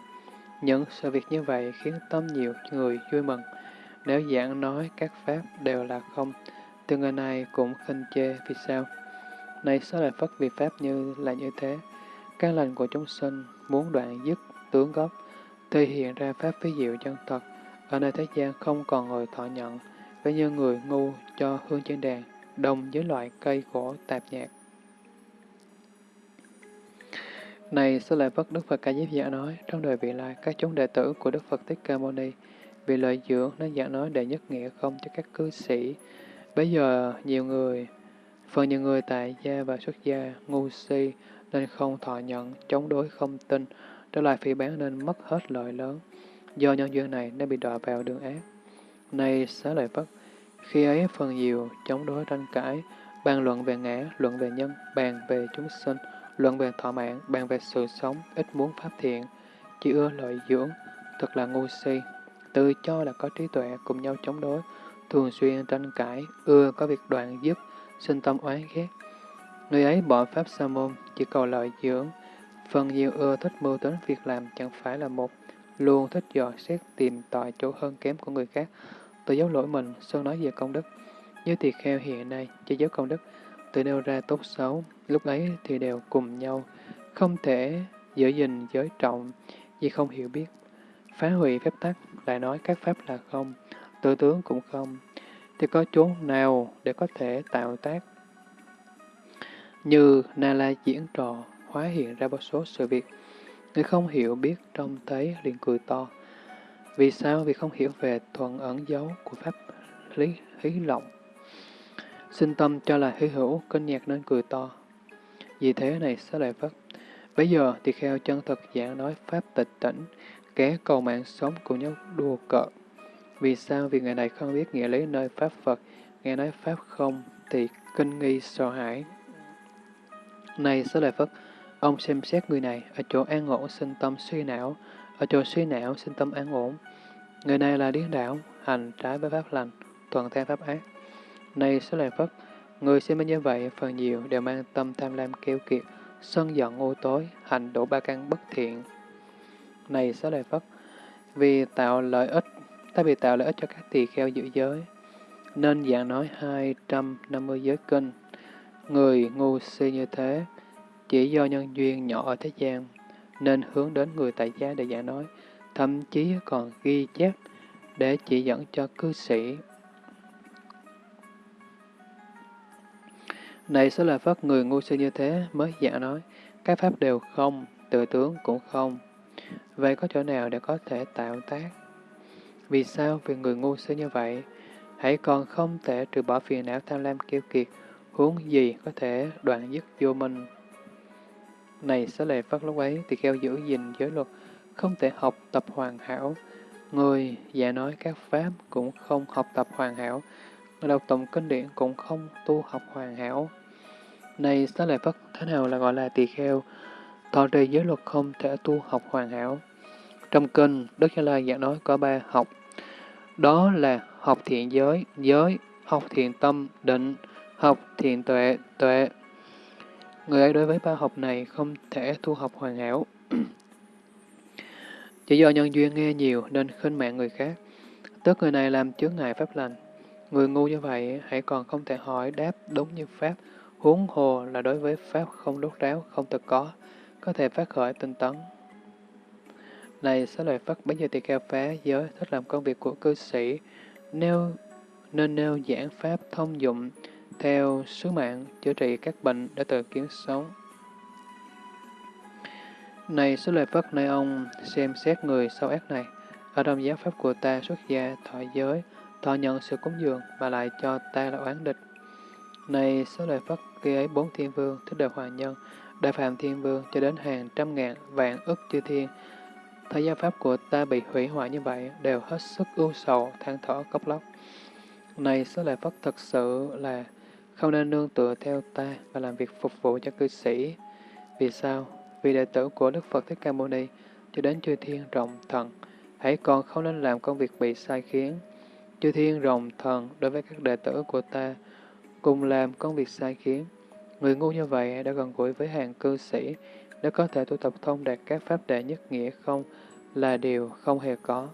Những sự việc như vậy khiến tâm nhiều người vui mừng. Nếu giảng nói các pháp đều là không, thì người này cũng khinh chê vì sao? Này sao lại phất vì pháp như là như thế? Các lành của chúng sinh muốn đoạn dứt tướng gốc, thì hiện ra pháp ví diệu chân thật. Ở nơi thế gian không còn người thọ nhận, với như người ngu cho hương trên đàn, đồng với loại cây gỗ tạp nhạc. Này, sư lợi Phất Đức Phật Ca Diếp Giả nói, trong đời vị lai, các chúng đệ tử của Đức Phật Thích Ca Mâu Ni vì lợi dưỡng nên giảng nói đệ nhất nghĩa không cho các cư sĩ. Bây giờ, nhiều người, phần nhiều người tại gia và xuất gia, ngu si, nên không thọ nhận, chống đối không tin, trở lại phỉ bán nên mất hết lợi lớn. Do nhân duyên này nên bị đọa vào đường ác. Này, xá lợi Phất, khi ấy phần nhiều chống đối tranh cãi, bàn luận về ngã, luận về nhân, bàn về chúng sinh, luận về thọ mạng, bàn về sự sống, ít muốn pháp thiện, chỉ ưa lợi dưỡng, thật là ngu si, tự cho là có trí tuệ cùng nhau chống đối, thường xuyên tranh cãi, ưa có việc đoạn dứt, sinh tâm oán ghét. Người ấy bỏ pháp sa môn, chỉ cầu lợi dưỡng, phần nhiều ưa thích mưu tính việc làm chẳng phải là một, luôn thích dò xét tìm tòi chỗ hơn kém của người khác, tự giấu lỗi mình, sơn nói về công đức. Như tỳ kheo hiện nay, chỉ giấu công đức, tự nêu ra tốt xấu, lúc ấy thì đều cùng nhau, không thể giữ gìn giới trọng, vì không hiểu biết. Phá hủy phép tắc, lại nói các pháp là không, tự tướng cũng không, thì có chỗ nào để có thể tạo tác? Như Na La diễn trò, hóa hiện ra một số sự việc, người không hiểu biết trông thấy liền cười to. Vì sao? Vì không hiểu về thuận ẩn dấu của pháp lý hí lộng. Sinh tâm cho là hư hữu, kinh nhạc nên cười to. Vì thế này sẽ lại vất. Bây giờ thì kheo chân thật giảng nói pháp tịch tỉnh, kẻ cầu mạng sống cùng nhau đùa cợt. Vì sao? Vì người này không biết nghĩa lý nơi pháp Phật, nghe nói pháp không thì kinh nghi sợ hãi. Này xá lợi Phất, ông xem xét người này ở chỗ an ổn sinh tâm suy não, ở chỗ suy não sinh tâm an ổn. Người này là điên đảo, hành trái với pháp lành, toàn theo pháp ác. Này xá lợi Phất, người xem như vậy phần nhiều đều mang tâm tham lam kêu kiệt, sân giận ô tối, hành đổ ba căn bất thiện. Này xá lợi Phất, vì tạo lợi ích, ta bị tạo lợi ích cho các tỳ kheo giữ giới, nên dạng nói 250 giới kinh. Người ngu si như thế, chỉ do nhân duyên nhỏ ở thế gian, nên hướng đến người tại gia để giảng nói, thậm chí còn ghi chép để chỉ dẫn cho cư sĩ. Này sẽ là phật người ngu si như thế mới giảng nói, các pháp đều không, tự tướng cũng không. Vậy có chỗ nào để có thể tạo tác? Vì sao? Vì người ngu si như vậy, hãy còn không thể trừ bỏ phiền não tham lam kiêu kiệt, huống gì có thể đoạn dứt vô minh. Này xá lệ Phất lúc ấy thì kheo giữ gìn giới luật, không thể học tập hoàn hảo. Người già nói các pháp cũng không học tập hoàn hảo, người đọc tụng kinh điển cũng không tu học hoàn hảo. Này xá lệ Phất, thế nào là gọi là tỳ kheo? Thọ trì giới luật không thể tu học hoàn hảo. Trong kinh, Đức Như Lai giảng nói có ba học. Đó là học thiện giới, giới, học thiện tâm, định, học thiện tuệ, tuệ. Người ấy đối với ba học này không thể thu học hoàn hảo. Chỉ do nhân duyên nghe nhiều nên khinh mạng người khác. Tức người này làm chướng ngại pháp lành. Người ngu như vậy, hãy còn không thể hỏi đáp đúng như Pháp, huống hồ là đối với Pháp không đốt ráo, không thực có, có thể phát khởi tinh tấn. Này, xá lợi Phất bấy giờ tỳ kheo phá giới thích làm công việc của cư sĩ, nêu nên nêu giảng Pháp thông dụng theo sứ mạng chữa trị các bệnh để tự kiến sống. Này số lợi Phất, nơi ông xem xét người sâu ác này, ở trong giáo Pháp của ta xuất gia, thọ giới, thọ nhận sự cúng dường mà lại cho ta là oán địch. Này số lợi Phất, khi ấy bốn thiên vương, thích đời hoàng nhân, đại phạm thiên vương cho đến hàng trăm ngàn vạn ức chư thiên, Thấy giáo pháp của ta bị hủy hoại như vậy, đều hết sức ưu sầu, than thở, cốc lóc. Này, số lợi Phất thật sự là không nên nương tựa theo ta và làm việc phục vụ cho cư sĩ. Vì sao? Vì đệ tử của Đức Phật Thích Ca Mâu Ni cho đến chư thiên rộng thần, hãy còn không nên làm công việc bị sai khiến. Chư thiên rộng thần đối với các đệ tử của ta cùng làm công việc sai khiến. Người ngu như vậy đã gần gũi với hàng cư sĩ, để có thể tu tập thông đạt các pháp đệ nhất nghĩa không là điều không hề có.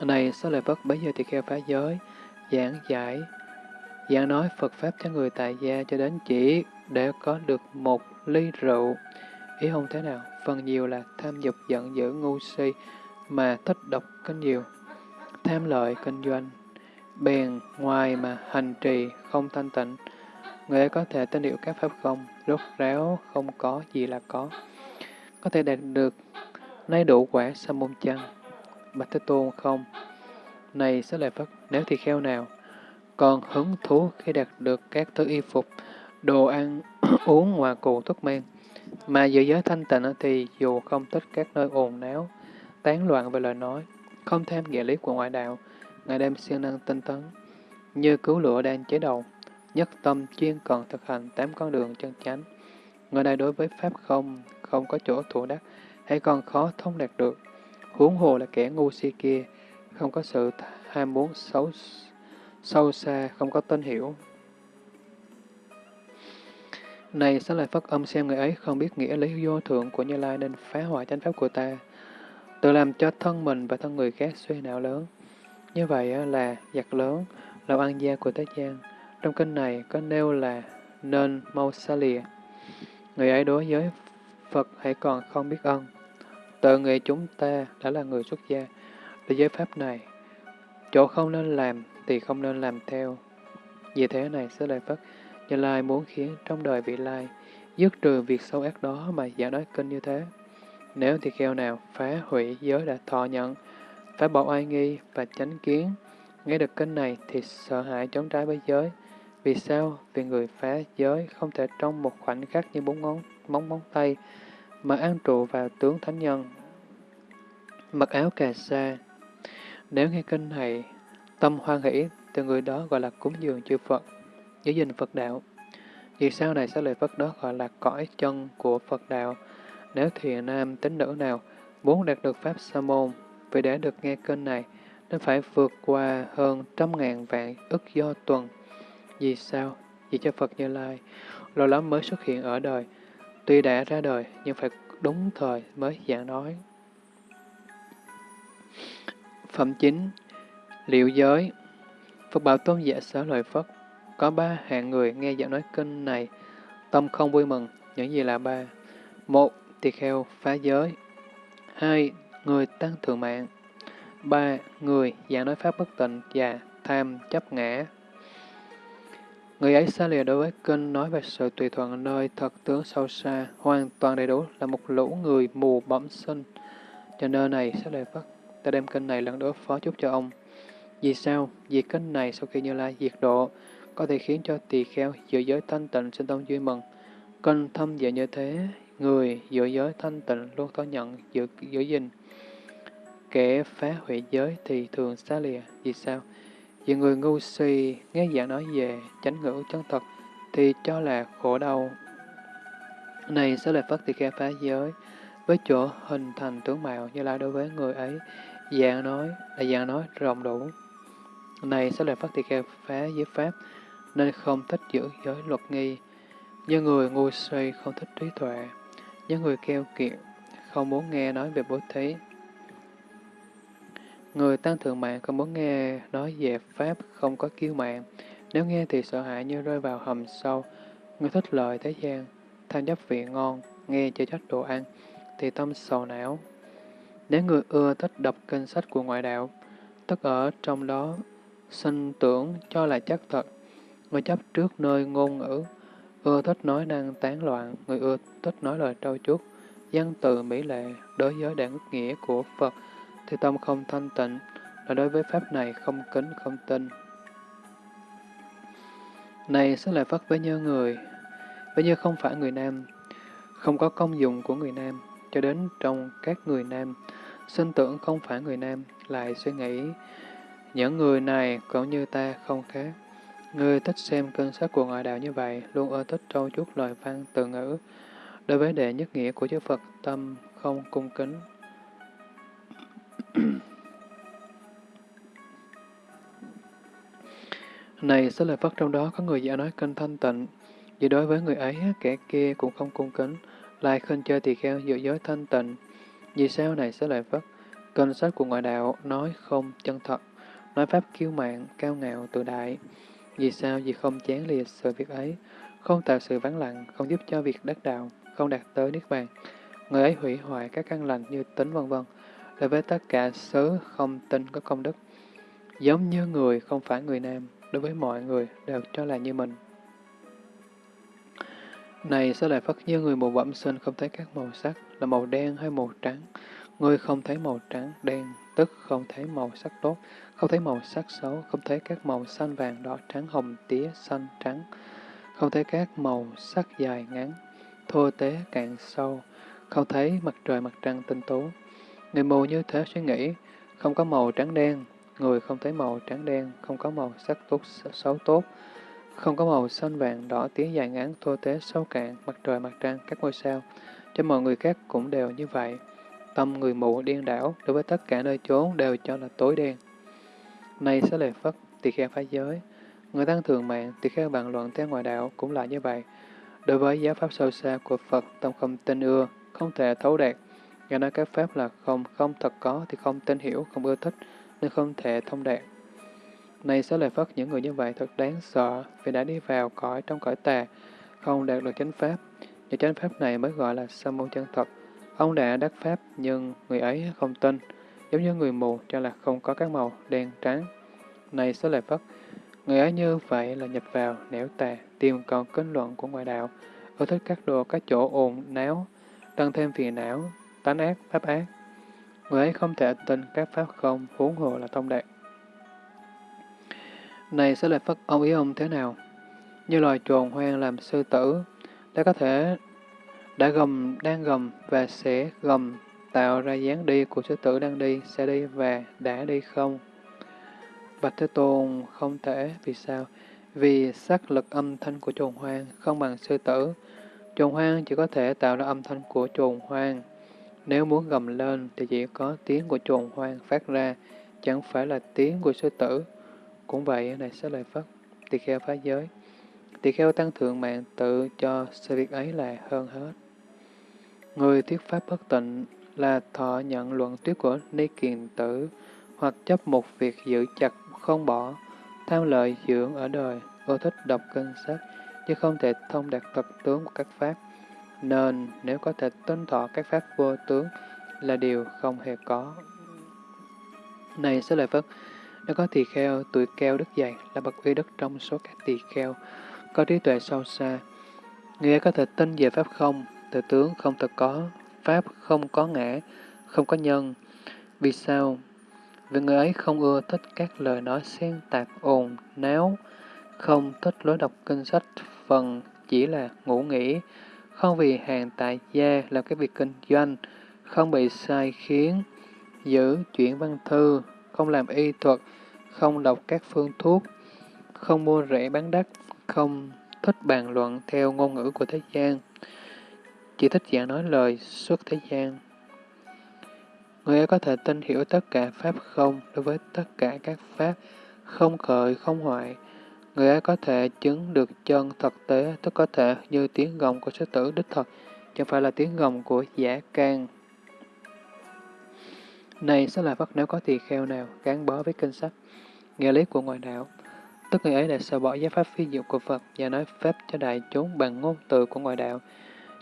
Này, số lời Phật bấy giờ thì kheo phá giới, giảng giải, giảng nói Phật Pháp cho người tại gia cho đến chỉ để có được một ly rượu. Ý không thế nào, phần nhiều là tham dục giận dữ ngu si mà thích độc kinh nhiều, tham lợi kinh doanh, bèn ngoài mà hành trì không thanh tịnh, người ấy có thể tên hiệu các pháp không, rốt ráo không có gì là có, có thể đạt được nay đủ quả sa môn chăng? Bạch Thế Tôn không. Này sẽ lại Phật, nếu thì kheo nào, còn hứng thú khi đạt được các thứ y phục, đồ ăn, uống ngoài cụ thuốc men, mà giữ giới thanh tịnh thì dù không thích các nơi ồn náo, tán loạn về lời nói, không tham nghĩa lý của ngoại đạo, ngày đêm siêng năng tinh tấn, như cứu lửa đang cháy đầu, nhất tâm chuyên cần thực hành tám con đường chân chánh. Người này đối với Pháp không, không có chỗ thủ đắc, hay còn khó thông đạt được. Huống hồ là kẻ ngu si kia, không có sự ham muốn xấu sâu xa, không có tên hiểu. Này, xá lợi Phất âm xem người ấy không biết nghĩa lý vô thượng của Như Lai nên phá hoại chánh pháp của ta, tự làm cho thân mình và thân người khác suy não lớn. Như vậy là giặc lớn, là ăn gia của Thế gian. Trong kinh này có nêu là nên mau xa lìa. Người ấy đối với Phật hãy còn không biết ơn Tự người chúng ta đã là người xuất gia, để giới pháp này, chỗ không nên làm thì không nên làm theo. Vì thế này, sẽ lại Phất, Như Lai muốn khiến trong đời vị lai, dứt trừ việc sâu ác đó mà giả nói kinh như thế. Nếu thì kheo nào phá hủy giới đã thọ nhận, phải bỏ oai nghi và tránh kiến, nghe được kinh này thì sợ hãi chống trái với giới. Vì sao? Vì người phá giới không thể trong một khoảnh khắc như bốn ngón móng móng tay, mà an trụ vào tướng thánh nhân. Mặc áo cà sa Nếu nghe kinh này, tâm hoan hỷ, từ người đó gọi là cúng dường chư Phật, giữ gìn Phật đạo. Vì sau này sẽ lời Phật đó gọi là cõi chân của Phật đạo. Nếu thiện nam tín nữ nào muốn đạt được Pháp Sa môn, vì để được nghe kênh này, nên phải vượt qua hơn trăm ngàn vạn ức do tuần. Vì sao? Vì cho Phật Như Lai, lâu lắm mới xuất hiện ở đời, Tuy đã ra đời, nhưng phải đúng thời mới giảng nói. Phẩm chính Liệu giới. Phật bảo tôn giả sở lời Phất. Có ba hạng người nghe giảng nói kinh này Tâm không vui mừng Những gì là ba? Một, tỳ kheo phá giới. Hai, người tăng thượng mạng. Ba, người giảng nói pháp bất tịnh và tham chấp ngã. Người ấy xa lìa đối với kinh nói về sự tùy thuận nơi thật tướng sâu xa, hoàn toàn đầy đủ là một lũ người mù bẩm sinh. Cho nơi này, sẽ lìa Phất, ta đem kinh này lần đối phó chúc cho ông. Vì sao? Vì kinh này sau khi Như Lai diệt độ, có thể khiến cho tỳ kheo giữa giới thanh tịnh sinh tâm vui mừng. Kinh thâm dạy như thế, người giữa giới thanh tịnh luôn có nhận giữ, giữ gìn. Kẻ phá hủy giới thì thường xa lìa. Vì sao? Vì người ngu si nghe giảng nói về chánh ngữ chân thật thì cho là khổ đau. Này sẽ là phật Tỳ Kheo phá giới, với chỗ hình thành tướng mạo như là đối với người ấy, dạng nói là dạng nói rộng đủ. Này sẽ là phát Tỳ Kheo phá giới Pháp, nên không thích giữ giới luật nghi. Như người ngu si không thích trí tuệ, những người keo kiệt, không muốn nghe nói về bố thí. Người tăng thượng mạng không muốn nghe nói về Pháp không có kiêu mạng. Nếu nghe thì sợ hãi như rơi vào hầm sâu. Người thích lợi thế gian, tham chấp vị ngon, nghe cho trách đồ ăn, thì tâm sầu não. Nếu người ưa thích đọc kinh sách của ngoại đạo, tất ở trong đó sinh tưởng cho là chắc thật. Người chấp trước nơi ngôn ngữ, ưa thích nói năng tán loạn, người ưa thích nói lời trâu chuốt, dân từ mỹ lệ, đối với đảng nghĩa của Phật, thì tâm không thanh tịnh, là đối với Pháp này không kính không tin. Này sẽ lại phát với như người, với như không phải người nam, không có công dụng của người nam, cho đến trong các người nam, sinh tưởng không phải người nam, lại suy nghĩ, những người này cũng như ta không khác. Người thích xem kinh sách của ngoại đạo như vậy, luôn ưa thích trâu chút lời văn từ ngữ. Đối với đệ nhất nghĩa của chư Phật, tâm không cung kính. Này, sẽ lời Phật trong đó có người giả nói kinh thanh tịnh, vì đối với người ấy, kẻ kia cũng không cung kính, lại khinh chơi tỳ kheo giữa giới thanh tịnh. Vì sao này sẽ lời Phật? Kinh sách của ngoại đạo nói không chân thật, nói pháp kiêu mạng, cao ngạo, tự đại. Vì sao? Vì không chán lìa sự việc ấy, không tạo sự vắng lặng, không giúp cho việc đắc đạo, không đạt tới Niết Bàn. Người ấy hủy hoại các căn lành như tính vân vân đối với tất cả xứ không tin có công đức. Giống như người không phải người nam, đối với mọi người đều cho là như mình. Này sẽ lại phát như người mù bẩm sinh không thấy các màu sắc là màu đen hay màu trắng. Người không thấy màu trắng, đen, tức không thấy màu sắc tốt, không thấy màu sắc xấu, không thấy các màu xanh, vàng, đỏ, trắng, hồng, tía, xanh, trắng, không thấy các màu sắc dài, ngắn, thô tế, cạn, sâu, không thấy mặt trời, mặt trăng, tinh tú Người mù như thế suy nghĩ, không có màu trắng đen, người không thấy màu trắng đen, không có màu sắc tốt, xấu tốt, không có màu xanh vàng, đỏ, tía dài ngắn, thô tế, sâu cạn, mặt trời, mặt trăng, các ngôi sao. Cho mọi người khác cũng đều như vậy. Tâm người mù điên đảo, đối với tất cả nơi chốn đều cho là tối đen. Này sẽ lệ Phất, tỳ kheo phá giới. Người tăng thường mạng, tỳ kheo bàn luận theo ngoại đạo cũng là như vậy. Đối với giáo pháp sâu xa của Phật, tâm không tin ưa, không thể thấu đạt. Nghe nói các pháp là không, không thật có thì không tin hiểu, không ưa thích, nên không thể thông đạt. Này sẽ lời Phật những người như vậy thật đáng sợ vì đã đi vào cõi trong cõi tà, không đạt được chánh pháp. những chánh pháp này mới gọi là sa môn chân thật. Ông đã đắc pháp nhưng người ấy không tin, giống như người mù cho là không có các màu đen trắng. Này sẽ lợi Phật, người ấy như vậy là nhập vào nẻo tà, tìm còn kết luận của ngoại đạo, ưa thích các đồ các chỗ ồn náo, tăng thêm phiền não, tánh ác, pháp ác. Người ấy không thể tin các pháp không, huống hồ là thông đạt. Này sẽ lợi Phật ông ý ông thế nào? Như loài trồn hoang làm sư tử, đã có thể đã gầm, đang gầm và sẽ gầm tạo ra dáng đi của sư tử đang đi, sẽ đi và đã đi không? Bạch Thế Tôn không thể, vì sao? Vì sắc lực âm thanh của trồn hoang không bằng sư tử. Trồn hoang chỉ có thể tạo ra âm thanh của trồn hoang. Nếu muốn gầm lên thì chỉ có tiếng của trồn hoang phát ra, chẳng phải là tiếng của sư tử. Cũng vậy, này sẽ lời Phật, tỳ kheo phá giới. Tỳ kheo tăng thượng mạng tự cho sự việc ấy là hơn hết. Người thuyết pháp bất tịnh là thọ nhận luận thuyết của Ni Kiền Tử, hoặc chấp một việc giữ chặt không bỏ, tham lợi dưỡng ở đời, ưa thích đọc kinh sách, nhưng không thể thông đạt thật tướng của các pháp. Nên nếu có thể tuân thọ các pháp vô tướng là điều không hề có. Này sẽ lời Phật, nếu có tỳ kheo, tuổi keo đức dày là bậc uy đức trong số các tỳ kheo, có trí tuệ sâu xa. Người ấy có thể tin về Pháp không, tự tướng không thật có, Pháp không có ngã, không có nhân. Vì sao? Vì người ấy không ưa thích các lời nói xen tạp ồn, náo, không thích lối đọc kinh sách phần chỉ là ngủ nghỉ, không vì hàng tại gia làm cái việc kinh doanh, không bị sai khiến, giữ chuyển văn thư, không làm y thuật, không đọc các phương thuốc, không mua rẻ bán đắt, không thích bàn luận theo ngôn ngữ của thế gian, chỉ thích giảng nói lời suốt thế gian. Người ấy có thể tin hiểu tất cả Pháp không đối với tất cả các Pháp, không khởi, không hoại. Người ấy có thể chứng được chân thực tế, tức có thể như tiếng gồng của sư tử đích thật, chẳng phải là tiếng gồng của giả can. Này sẽ là Phật nếu có tỳ kheo nào gắn bó với kinh sách, nghĩa lý của ngoại đạo, tức người ấy đã sợ bỏ giá pháp phi diệu của Phật và nói pháp cho đại chúng bằng ngôn từ của ngoại đạo,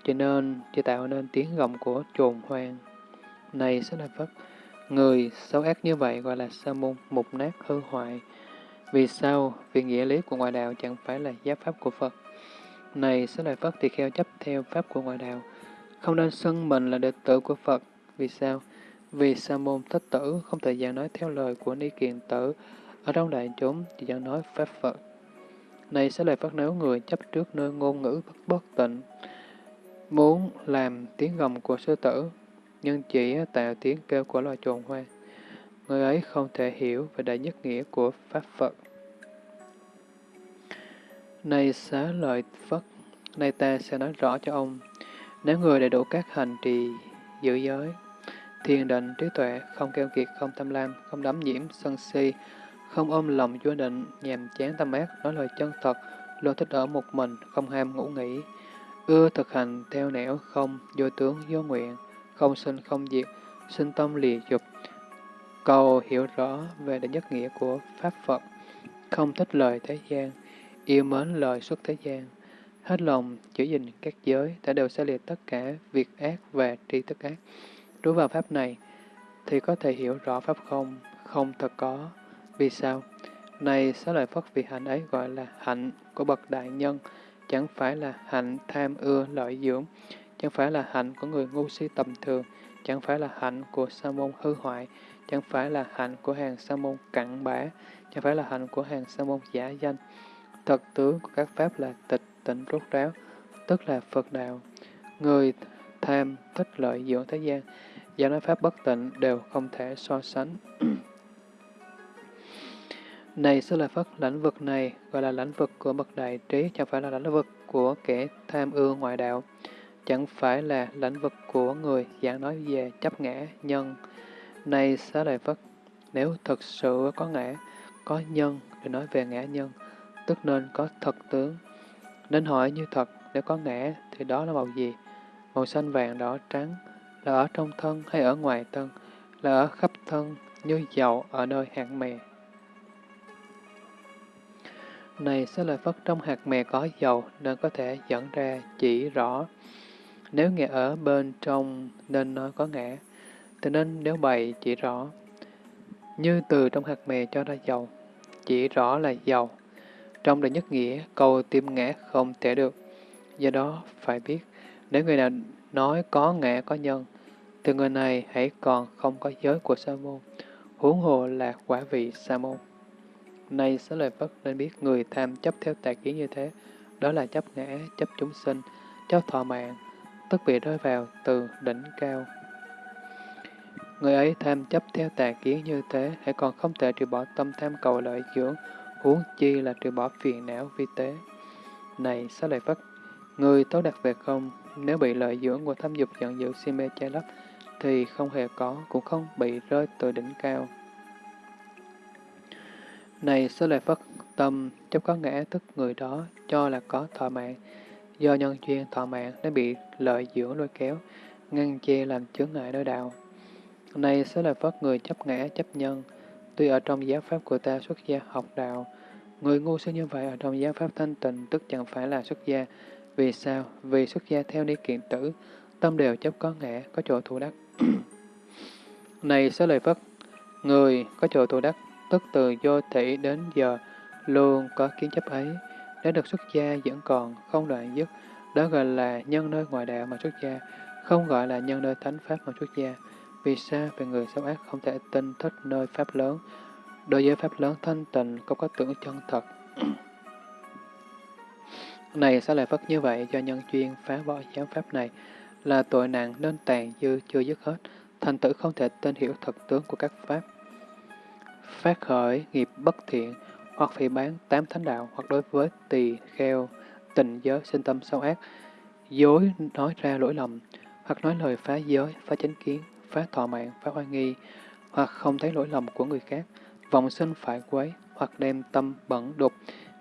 cho nên chỉ tạo nên tiếng gầm của trồn hoang. Này sẽ là Phật, người xấu ác như vậy gọi là sa môn mục nát hư hoại. Vì sao? Vì nghĩa lý của ngoại đạo chẳng phải là giáo pháp của Phật. Này sẽ là Phật thì kheo chấp theo pháp của ngoại đạo, không nên xưng mình là đệ tử của Phật. Vì sao? Vì sa môn thích tử không thể giảng nói theo lời của ni kiền tử, ở trong đại chúng chỉ giảng nói pháp Phật. Này sẽ lời phật nếu người chấp trước nơi ngôn ngữ bất bất tịnh, muốn làm tiếng gầm của sư tử, nhưng chỉ tạo tiếng kêu của loài trồn hoa Người ấy không thể hiểu về đại nhất nghĩa của Pháp Phật. Này xá lợi Phật, nay ta sẽ nói rõ cho ông, nếu người đầy đủ các hành trì giữ giới, thiền định, trí tuệ, không keo kiệt, không tham lam, không đắm nhiễm, sân si, không ôm lòng vô định, nhàm chán tâm ác, nói lời chân thật, luôn thích ở một mình, không ham ngủ nghỉ, ưa thực hành theo nẻo không, vô tướng, vô nguyện, không sinh không diệt, sinh tâm lìa dục, cầu hiểu rõ về đại nhất nghĩa của Pháp Phật, không thích lời thế gian, yêu mến lời xuất thế gian, hết lòng giữ gìn các giới, đã đều sẽ liệt tất cả việc ác và tri thức ác. Trú vào Pháp này, thì có thể hiểu rõ Pháp không, không thật có. Vì sao? Này xá lợi Phất vì hạnh ấy gọi là hạnh của bậc đại nhân, chẳng phải là hạnh tham ưa lợi dưỡng, chẳng phải là hạnh của người ngu si tầm thường, chẳng phải là hạnh của sa môn hư hoại, chẳng phải là hạnh của hàng sa môn cặn bã, chẳng phải là hạnh của hàng sa môn giả danh. Thật tướng của các pháp là tịch tịnh rốt ráo, tức là Phật đạo. Người tham thích lợi dưỡng thế gian, và nói pháp bất tịnh đều không thể so sánh. Này Sư Lợi Phất, lãnh vực này gọi là lãnh vực của bậc đại trí, chẳng phải là lãnh vực của kẻ tham ưa ngoại đạo, chẳng phải là lãnh vực của người giảng nói về chấp ngã, nhân. Này Xá Lợi Phất, nếu thực sự có ngã, có nhân để nói về ngã nhân, tức nên có thật tướng. Nên hỏi như thật, nếu có ngã thì đó là màu gì? Màu xanh vàng đỏ trắng, là ở trong thân hay ở ngoài thân, là ở khắp thân, như dầu ở nơi hạt mè. Này sẽ là Phất trong hạt mè có dầu nên có thể dẫn ra chỉ rõ. Nếu nghe ở bên trong nên nói có ngã, thì nên nếu bày chỉ rõ. Như từ trong hạt mè cho ra dầu, chỉ rõ là dầu. Trong đời nhất nghĩa, câu tim ngã không thể được. Do đó, phải biết, nếu người nào nói có ngã có nhân, thì người này hãy còn không có giới của sa môn, huống hồ là quả vị sa môn. Nay xá lời Phất nên biết người tham chấp theo tà kiến như thế, đó là chấp ngã, chấp chúng sinh, chấp thọ mạng, tức bị rơi vào từ đỉnh cao. Người ấy tham chấp theo tà kiến như thế, hãy còn không thể trừ bỏ tâm tham cầu lợi dưỡng, huống chi là trừ bỏ phiền não vi tế. Này xá lợi Phất, người tốt đặc về không, nếu bị lợi dưỡng của tham dục giận dữ si mê che lấp, thì không hề có, cũng không bị rơi từ đỉnh cao. Này sơ lợi Phất, tâm chấp có ngã tức người đó cho là có thọ mạng, do nhân duyên thọ mạng đã bị lợi dưỡng lôi kéo, ngăn che làm chướng ngại đối đạo. Này sơ lợi Phất, người chấp ngã chấp nhân, tuy ở trong giáo pháp của ta xuất gia học đạo, người ngu si như vậy ở trong giáo pháp thanh tịnh tức chẳng phải là xuất gia. Vì sao? Vì xuất gia theo ni kiện tử, tâm đều chấp có ngã, có chỗ thủ đắc. Này sơ lợi Phất, người có chỗ thủ đắc tức từ vô thị đến giờ luôn có kiến chấp ấy. đã được xuất gia vẫn còn không đoạn dứt, đó gọi là nhân nơi ngoại đạo mà xuất gia, không gọi là nhân nơi thánh pháp mà xuất gia. Vì sao về người xấu ác không thể tin thích nơi pháp lớn, đối với pháp lớn thanh tịnh không có tưởng chân thật. này sẽ lại phất như vậy do nhân chuyên phá bỏ giáo pháp này là tội nặng nên tàn dư chưa dứt hết, thành tử không thể tin hiểu thật tướng của các pháp phát khởi nghiệp bất thiện, hoặc phỉ bán tám thánh đạo, hoặc đối với tỳ kheo, tình giới, sinh tâm sâu ác, dối nói ra lỗi lầm, hoặc nói lời phá giới, phá chánh kiến, phá thọ mạng, phá oai nghi, hoặc không thấy lỗi lầm của người khác, vọng sinh phải quấy, hoặc đem tâm bẩn đục,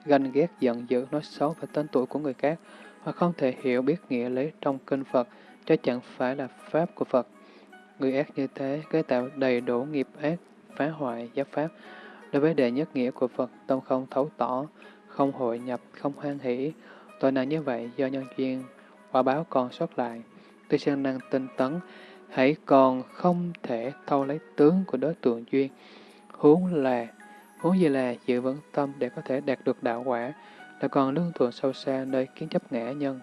ganh ghét giận dữ, nói xấu về tên tuổi của người khác, hoặc không thể hiểu biết nghĩa lý trong kinh Phật, cho chẳng phải là Pháp của Phật. Người ác như thế, cái tạo đầy đủ nghiệp ác, phá hoại, giáp pháp. Đối với đệ nhất nghĩa của Phật, tâm không thấu tỏ, không hội nhập, không hoan hỷ. Tội nặng như vậy do nhân duyên, quả báo còn sót lại. Tuy siêng năng tinh tấn, hãy còn không thể thâu lấy tướng của đối tượng duyên. Huống là, huống gì là giữ vững tâm để có thể đạt được đạo quả, là còn lương thuận sâu xa nơi kiến chấp ngã nhân.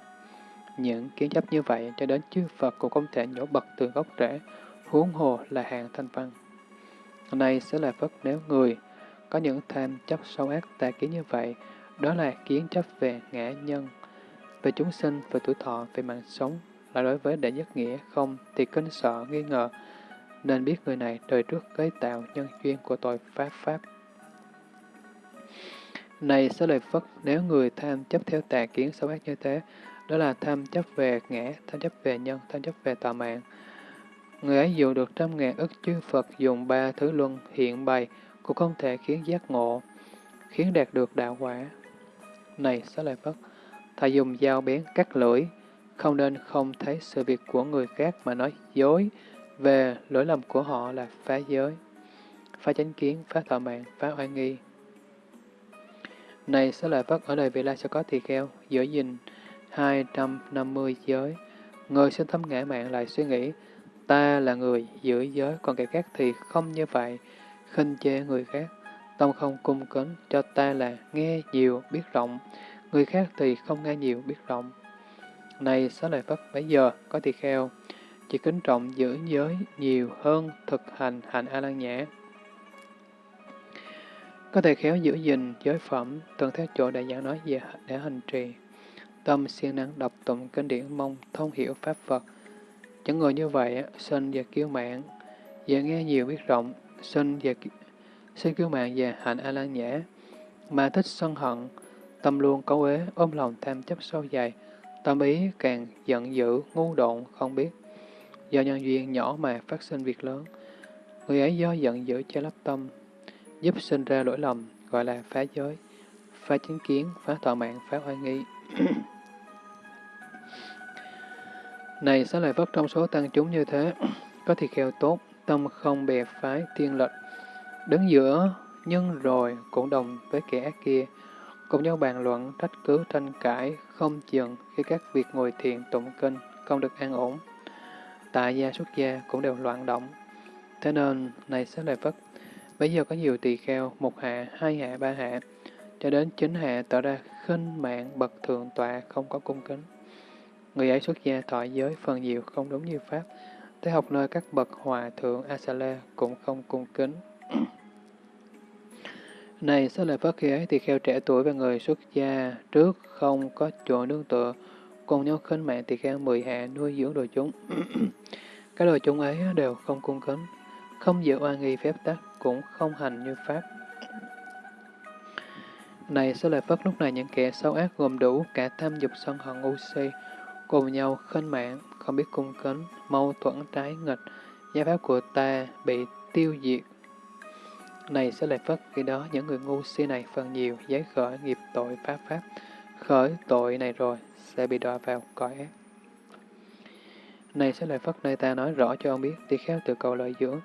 Những kiến chấp như vậy cho đến chư Phật cũng không thể nhổ bật từ gốc rễ, huống hồ là hàng thanh văn. Này sẽ là phất nếu người có những tham chấp sâu ác tà kiến như vậy, đó là kiến chấp về ngã nhân, về chúng sinh, về tuổi thọ, về mạng sống, là đối với đệ nhất nghĩa không thì kinh sợ, nghi ngờ, nên biết người này đời trước gây tạo nhân duyên của tội pháp pháp. Này sẽ lời Phật, nếu người tham chấp theo tà kiến xấu ác như thế, đó là tham chấp về ngã, tham chấp về nhân, tham chấp về tà mạng. Người ấy dù được trăm ngàn ức chư Phật dùng ba thứ luân hiện bày, cũng không thể khiến giác ngộ, khiến đạt được đạo quả. Này xá lợi Phất, thầy dùng dao bén cắt lưỡi, không nên không thấy sự việc của người khác mà nói dối về lỗi lầm của họ là phá giới, phá chánh kiến, phá thọ mạng, phá oai nghi. Này xá lợi Phất, ở đời vị lai sẽ có tỳ kheo, giữ gìn 250 giới. Người sinh thâm ngã mạng lại suy nghĩ, ta là người giữ giới, còn kẻ khác thì không như vậy, khinh chê người khác. Tâm không cung kính, cho ta là nghe nhiều, biết rộng, người khác thì không nghe nhiều, biết rộng. Này xá lợi Phất, bấy giờ có tỳ kheo, chỉ kính trọng giữ giới nhiều hơn thực hành hành A-lan nhã. Có thể khéo giữ gìn giới phẩm, tuân theo chỗ đại giảng nói về để hành trì. Tâm siêng năng đọc tụng kinh điển mong thông hiểu Pháp Phật. Những người như vậy sinh và kiêu mạng, và nghe nhiều biết rộng, sinh và sinh kiêu mạng và hạnh A-lan nhã, mà thích sân hận, tâm luôn cấu ế, ôm lòng tham chấp sâu dài, tâm ý càng giận dữ, ngu độn, không biết. Do nhân duyên nhỏ mà phát sinh việc lớn, người ấy do giận dữ che lấp tâm, giúp sinh ra lỗi lầm, gọi là phá giới, phá chính kiến, phá thọ mạng, phá hoài nghi. Này xá lợi Phất trong số tăng chúng như thế, có thì kheo tốt, tâm không bè phái tiên lệch, đứng giữa nhưng rồi cũng đồng với kẻ ác kia, cùng nhau bàn luận, trách cứ, tranh cãi, không chừng khi các việc ngồi thiền tụng kinh không được an ổn. Tại gia xuất gia cũng đều loạn động. Thế nên, này xá lợi Phất, bây giờ có nhiều tỳ kheo, một hạ, hai hạ, ba hạ, cho đến chính hạ tỏ ra khinh mạng bậc thượng tọa không có cung kính. Người ấy xuất gia thọ giới phần nhiều không đúng như Pháp, tới học nơi các bậc hòa thượng Asala cũng không cung kính. Này, sẽ lời Phật khi ấy thì kheo trẻ tuổi và người xuất gia trước không có chỗ nương tựa, cùng nhau khinh mạng thì kheo mười hạ nuôi dưỡng đồ chúng. Các đồ chúng ấy đều không cung kính, không giữ oan nghi phép tắc, cũng không hành như Pháp. Này, sẽ lời Phật lúc này những kẻ xấu ác gồm đủ cả tham dục sân hận ngu si, cùng nhau khinh mạng, không biết cung kính, mâu thuẫn trái nghịch, gia pháp của ta bị tiêu diệt. Này sẽ lại phất, khi đó những người ngu si này phần nhiều giấy khởi nghiệp tội pháp pháp, khởi tội này rồi sẽ bị đọa vào cõi ác. Này sẽ lại phất nơi ta nói rõ cho ông biết, tỳ khéo từ cầu lợi dưỡng,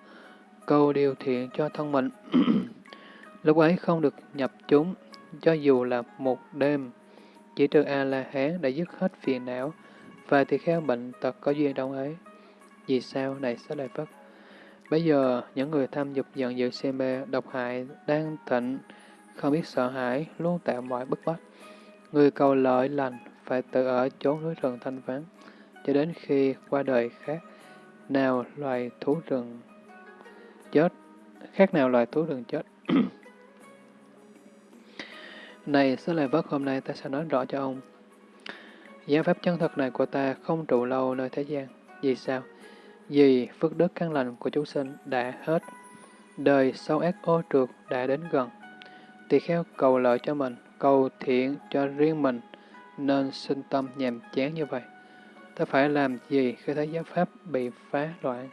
cầu điều thiện cho thân mình. Lúc ấy không được nhập chúng, cho dù là một đêm, chỉ trừ A-la-hán đã dứt hết phiền não, và thì kheo bệnh tật có duyên đâu ấy. Vì sao này sẽ lại Phất? Bây giờ, những người tham dục giận dữ si mê, độc hại, đang thịnh, không biết sợ hãi, luôn tạo mọi bức bách. Người cầu lợi lành phải tự ở chốn núi rừng thanh vắng, cho đến khi qua đời khác, nào loài thú rừng chết, khác nào loài thú rừng chết. này, sẽ lại vất hôm nay ta sẽ nói rõ cho ông, Giáo pháp chân thật này của ta không trụ lâu nơi thế gian. Vì sao? Vì phước đức căn lành của chúng sinh đã hết. Đời sâu ác ô trượt đã đến gần. Tỳ kheo cầu lợi cho mình, cầu thiện cho riêng mình, nên sinh tâm nhàm chán như vậy. Ta phải làm gì khi thấy giáo pháp bị phá loạn?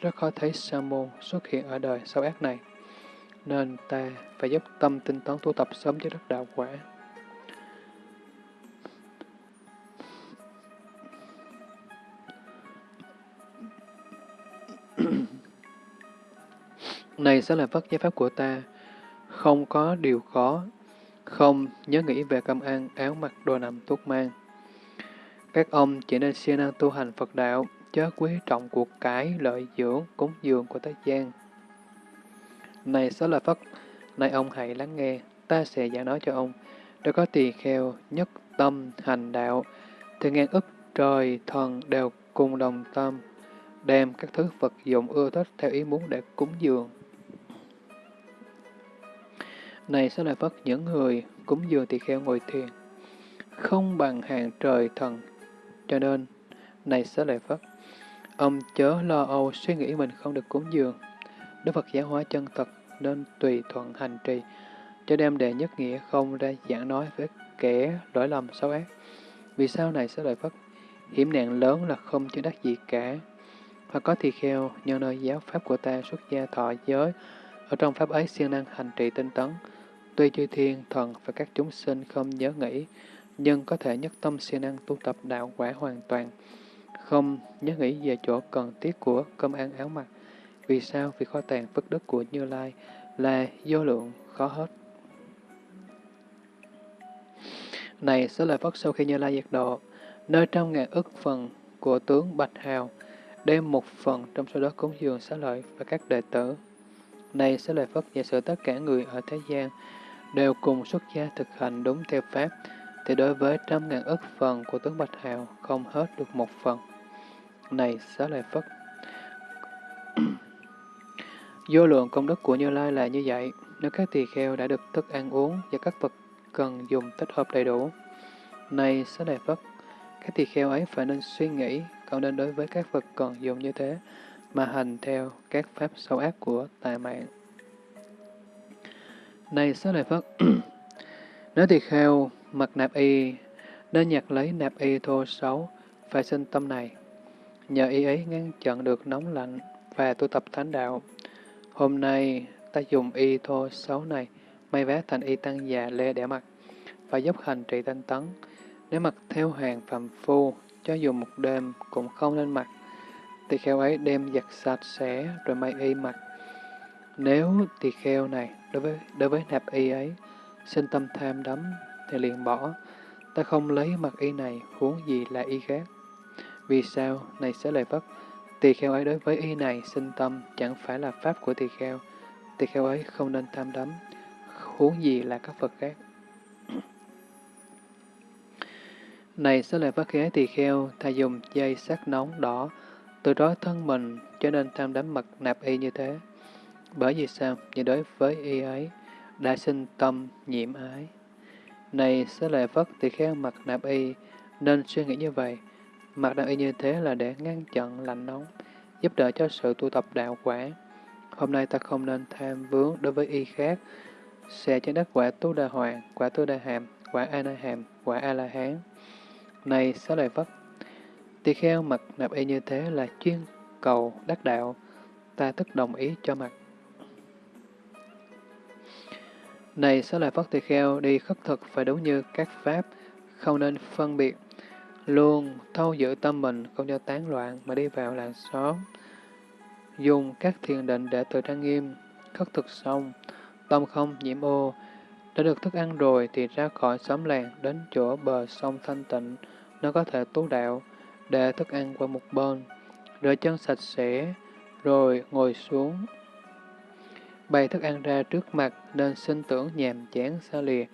Rất khó thấy sa môn xuất hiện ở đời sâu ác này. Nên ta phải giúp tâm tinh tấn tu tập sớm cho đất đạo quả. Này sẽ là Phất giới pháp của ta, không có điều khó, không nhớ nghĩ về cơm ăn, áo mặc, đồ nằm, thuốc mang. Các ông chỉ nên siêng năng tu hành Phật đạo, chớ quý trọng cuộc cải, lợi dưỡng, cúng dường của thế gian. Này sẽ là Phật, nay ông hãy lắng nghe, ta sẽ giảng nói cho ông. Đã có tỳ kheo, nhất tâm, hành đạo, thì ngàn ức trời, thần đều cùng đồng tâm, đem các thứ vật dụng ưa thích theo ý muốn để cúng dường. Này sẽ Lợi Phật những người cúng dường tỳ kheo ngồi thiền, không bằng hàng trời thần, cho nên, này sẽ Lợi Phật, ông chớ lo âu suy nghĩ mình không được cúng dường. Đức Phật giáo hóa chân thật nên tùy thuận hành trì, cho đem đề nhất nghĩa không ra giảng nói với kẻ lỗi lầm xấu ác. Vì sao này sẽ lợi Phật, Hiểm nạn lớn là không chứng đắc gì cả. Hoặc có tỳ kheo, nhờ nơi giáo pháp của ta xuất gia thọ giới, ở trong pháp ấy siêng năng hành trì tinh tấn. Tuy chư thiên, thần và các chúng sinh không nhớ nghĩ, nhưng có thể nhất tâm siêng năng tu tập đạo quả hoàn toàn, không nhớ nghĩ về chỗ cần thiết của cơm ăn áo mặc. Vì sao? Vì kho tàng phước đức của Như Lai là vô lượng, khó hết. Này, số lời Phất sau khi Như Lai diệt độ, nơi trong ngàn ức phần của tướng Bạch Hào, đem một phần trong số đó cúng dường xá lợi và các đệ tử. Này, xá lợi Phất giả sử tất cả người ở thế gian đều cùng xuất gia thực hành đúng theo Pháp, thì đối với trăm ngàn ức phần của tướng Bạch Hào không hết được một phần. Này, xá lợi Phất, Vô lượng công đức của Như Lai là như vậy, nếu các tỳ kheo đã được thức ăn uống và các vật cần dùng tích hợp đầy đủ. Này, Xá Lợi Phất, các tỳ kheo ấy phải nên suy nghĩ, còn nên đối với các vật còn dùng như thế, mà hành theo các pháp sâu ác của tà mạng. Này, Xá Lợi Phất, nếu tỳ kheo mặc nạp y, nên nhặt lấy nạp y thô xấu, phải sinh tâm này. Nhờ y ấy ngăn chặn được nóng lạnh và tu tập thánh đạo, Hôm nay, ta dùng y thô xấu này, may vá thành y tăng già lê để mặc, và giúp hành trị thanh tấn. Nếu mặc theo hàng phạm phu, cho dù một đêm cũng không nên mặc, tỳ kheo ấy đem giặt sạch sẽ rồi may y mặc. Nếu tỳ kheo này đối với đối với nạp y ấy sinh tâm tham đắm thì liền bỏ, ta không lấy mặc y này huống gì là y khác. Vì sao? Này sẽ lời Phất, Tỳ kheo ấy đối với y này sinh tâm chẳng phải là pháp của tỳ kheo. Tỳ kheo ấy không nên tham đắm, huống gì là các Phật khác. Này sẽ lại phát khế tỳ kheo, thà dùng dây sắc nóng đỏ, từ đó thân mình, cho nên tham đắm mật nạp y như thế. Bởi vì sao? Vì đối với y ấy, đã sinh tâm nhiễm ái. Này sẽ lại phất tỳ kheo mặc nạp y, nên suy nghĩ như vậy. Mặc nạp y như thế là để ngăn chặn lạnh nóng, giúp đỡ cho sự tu tập đạo quả. Hôm nay ta không nên tham vướng đối với y khác, sẽ cho đất quả tu đà hoàng, quả tu đà hàm, quả a na hàm, quả a la hán. Này xá lợi Phất, tỳ kheo mặc nạp y như thế là chuyên cầu đắc đạo, ta tức đồng ý cho mặc. Này xá lợi Phất tỳ kheo đi khất thực phải đúng như các pháp, không nên phân biệt luôn thâu giữ tâm mình không cho tán loạn mà đi vào làng xóm. Dùng các thiền định để tự trang nghiêm, khất thực xong, tâm không nhiễm ô, đã được thức ăn rồi thì ra khỏi xóm làng đến chỗ bờ sông thanh tịnh, nó có thể tu đạo, để thức ăn qua một bên, rửa chân sạch sẽ, rồi ngồi xuống. Bày thức ăn ra trước mặt nên sinh tưởng nhàm chán xa lìa,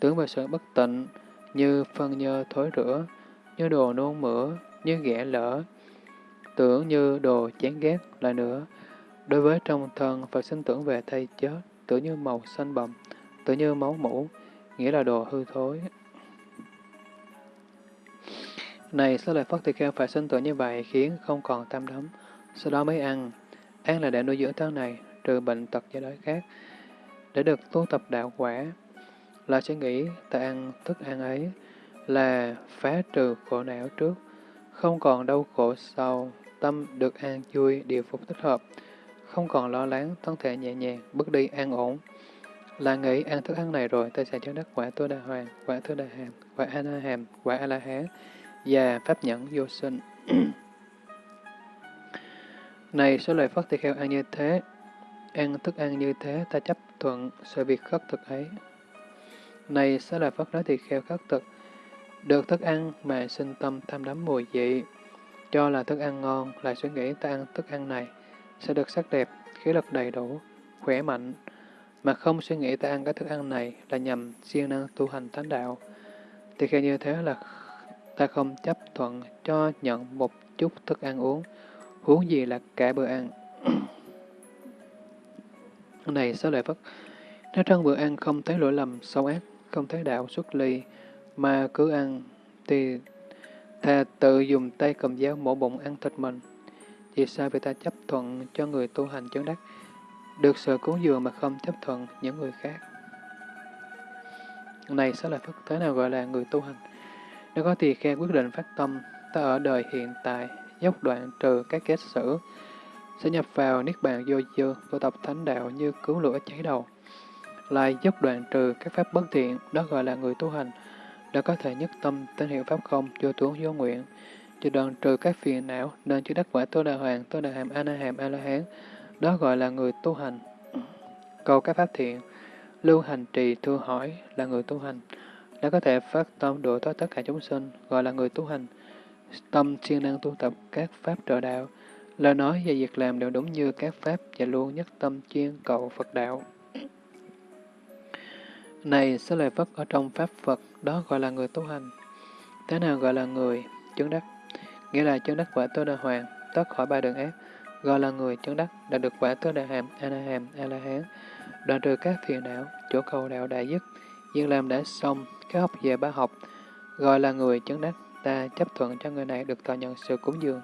tưởng về sự bất tịnh như phân nhơ thối rửa, như đồ nôn mửa, như ghẻ lỡ, tưởng như đồ chán ghét là nữa. Đối với trong thân, Phật sinh tưởng về thay chết, tưởng như màu xanh bầm, tưởng như máu mũ, nghĩa là đồ hư thối. Này, sao lại Phật Tỳ Kheo phải sinh tưởng như vậy khiến không còn tam đấm, sau đó mới ăn. Ăn là để nuôi dưỡng thân này, trừ bệnh tật và đói khác, để được tu tập đạo quả. Là sẽ nghĩ ta ăn thức ăn ấy, là phá trừ khổ não trước, không còn đau khổ sau, tâm được an vui, điều phục thích hợp, không còn lo lắng, thân thể nhẹ nhàng, bước đi an ổn. Là nghĩ ăn thức ăn này rồi, ta sẽ cho đắc quả tu đà hoàng, quả thứ đà hàm, quả a la hàm, quả a la hán và pháp nhẫn vô sinh. Này số lời Phật tỳ kheo ăn như thế, ăn thức ăn như thế, ta chấp thuận sự việc khất thực ấy. Này số lời Phật nói tỳ kheo khất thực, được thức ăn mà sinh tâm tham đắm mùi vị, cho là thức ăn ngon, lại suy nghĩ ta ăn thức ăn này, sẽ được sắc đẹp, khí lực đầy đủ, khỏe mạnh, mà không suy nghĩ ta ăn cái thức ăn này là nhằm siêng năng tu hành thánh đạo. Thì khi như thế là ta không chấp thuận cho nhận một chút thức ăn uống, huống gì là cả bữa ăn. này sao lợi Phất, nếu trong bữa ăn không thấy lỗi lầm sâu ác, không thấy đạo xuất ly, mà cứ ăn, thì thà tự dùng tay cầm dao mổ bụng ăn thịt mình. Vì sao vì ta chấp thuận cho người tu hành chứng đắc, được sự cứu dường mà không chấp thuận những người khác? Này sẽ là Phất, thế nào gọi là người tu hành? Nếu có tỳ kheo quyết định phát tâm, ta ở đời hiện tại, dốc đoạn trừ các kết sử, sẽ nhập vào Niết Bàn vô dư, tu tập thánh đạo như cứu lửa cháy đầu. Lại dốc đoạn trừ các pháp bất thiện, đó gọi là người tu hành, đã có thể nhất tâm tín hiệu pháp không, vô tuấn vô nguyện, cho đoạn trừ các phiền não, nên chứa đắc quả tô đà hoàng, tô đà hàm, a na hàm, a la hán, đó gọi là người tu hành. Cầu các pháp thiện, lưu hành trì thưa hỏi là người tu hành đã có thể phát tâm độ thoát tất cả chúng sinh, gọi là người tu hành. Tâm siêng năng tu tập các pháp trợ đạo, lời nói và việc làm đều đúng như các pháp và luôn nhất tâm chuyên cầu Phật đạo. Này, sẽ lời Phật ở trong Pháp Phật, đó gọi là người tu hành. Thế nào gọi là người chứng đắc? Nghĩa là chứng đắc quả tơ đà hoàng, tất khỏi ba đường ác, gọi là người chứng đắc, đã được quả tơ đà hàm, a la hàm, a la hán, đoạn trừ các phiền não, chỗ cầu đạo đại dứt, Việc làm đã xong, các học về bá học, gọi là người chứng đắc, ta chấp thuận cho người này được thọ nhận sự cúng dường.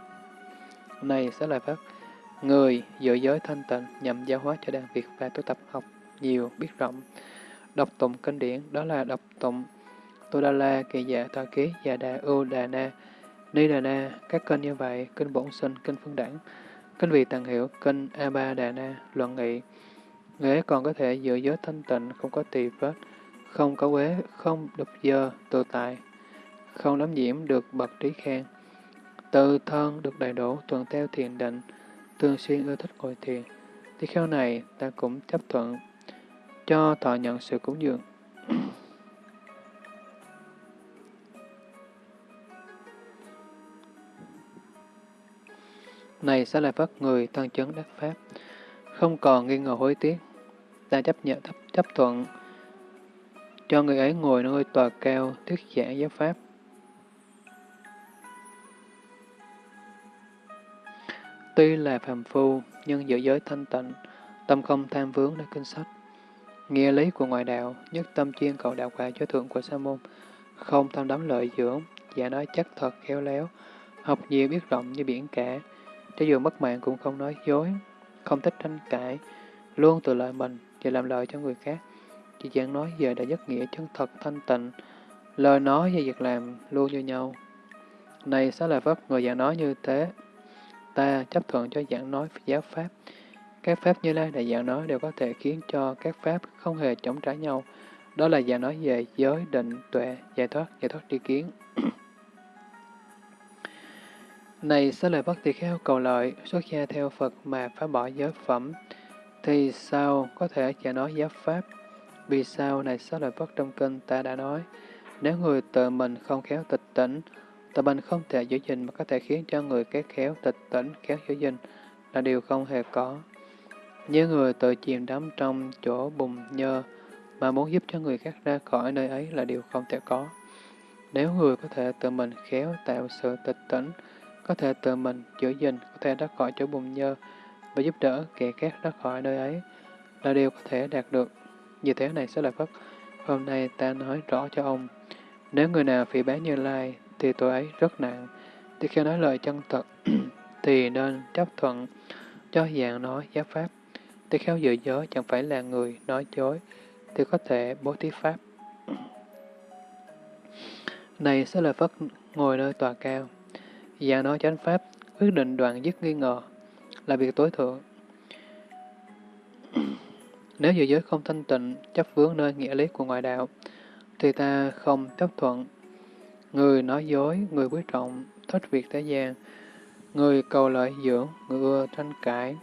Này sẽ là pháp, người giữ giới thanh tịnh nhằm giáo hóa cho đàn việc và tu tập học nhiều, biết rộng. Đọc tụng kinh điển, đó là đọc tụng tu Đa La, Kỳ Dạ, tòa Ký, Dạ Đà, Ưu Đà Na, Ni Đà Na, các kênh như vậy, kinh bổn sinh, kinh phương đẳng, kinh vị tàng hiểu, kinh A Ba Đà Na, luận nghị. Người ấy còn có thể giữ giới thanh tịnh, không có tỳ vết, không có quế, không đục dơ, tự tại, không đắm nhiễm được bậc trí khen, tự thân được đầy đủ, tuần theo thiền định, thường xuyên ưa thích ngồi thiền. Thì kheo này ta cũng chấp thuận cho thọ nhận sự cúng dường. này sẽ là phát người thân chấn đắc pháp, không còn nghi ngờ hối tiếc, ta chấp nhận chấp, chấp thuận cho người ấy ngồi nơi tòa cao, thuyết giảng giáo pháp. Tuy là phàm phu, nhưng giữ giới thanh tịnh, tâm không tham vướng nơi kinh sách. Nghĩa lý của ngoại đạo, nhất tâm chuyên cầu đạo quả cho thượng của sa môn, không tham đắm lợi dưỡng, giả nói chắc thật khéo léo, học nhiều biết rộng như biển cả, cho dù mất mạng cũng không nói dối, không thích tranh cãi, luôn tự lợi mình và làm lợi cho người khác. Chị giảng nói về đã giấc nghĩa chân thật thanh tịnh, lời nói và việc làm luôn như nhau. Này xá lợi Phất, người giảng nói như thế, ta chấp thuận cho giảng nói giáo Pháp. Các Pháp như Lai đại giảng nói đều có thể khiến cho các Pháp không hề chống trả nhau. Đó là giảng nói về giới, định, tuệ, giải thoát, giải thoát tri kiến. Này xá lợi Phất tỳ kheo cầu lợi, xuất gia theo Phật mà phá bỏ giới phẩm, thì sao có thể giảng nói giáo Pháp? Vì sao này sáu lợi Phật trong kinh ta đã nói, nếu người tự mình không khéo tịch tỉnh, tự mình không thể giữ gìn mà có thể khiến cho người khác khéo tịch tỉnh, khéo giữ gìn là điều không hề có. Như người tự chìm đắm trong chỗ bùn nhơ mà muốn giúp cho người khác ra khỏi nơi ấy là điều không thể có. Nếu người có thể tự mình khéo tạo sự tịch tỉnh, có thể tự mình giữ gìn, có thể ra khỏi chỗ bùn nhơ và giúp đỡ kẻ khác ra khỏi nơi ấy là điều có thể đạt được. Như thế này sẽ là Phất. Hôm nay ta nói rõ cho ông. Nếu người nào phỉ bán Như Lai, thì tội ấy rất nặng. Thì khi nói lời chân thật, thì nên chấp thuận cho dạng nói giáo pháp. Thì khéo dự giới chẳng phải là người nói dối, thì có thể bố thí pháp. Này sẽ là Phất ngồi nơi tòa cao. Dạng nói chánh pháp, quyết định đoạn dứt nghi ngờ, là việc tối thượng. Nếu giữ giới không thanh tịnh, chấp vướng nơi nghĩa lý của ngoại đạo, thì ta không chấp thuận. Người nói dối, người quý trọng, thích việc thế gian, Người cầu lợi dưỡng, người ưa tranh cãi.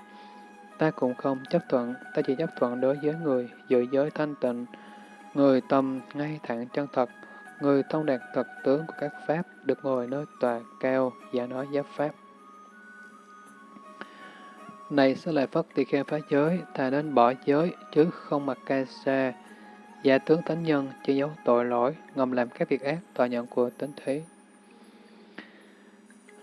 Ta cũng không chấp thuận, ta chỉ chấp thuận đối với người giữ giới thanh tịnh, người tâm ngay thẳng chân thật, người thông đạt thật tướng của các pháp, được ngồi nơi tòa cao, và nói giáp pháp. Này sẽ lại Phất tỳ kheo phá giới, thà nên bỏ giới, chứ không mặc ca sa, giả tướng thánh nhân, che giấu tội lỗi, ngầm làm các việc ác, tòa nhận của tính thế.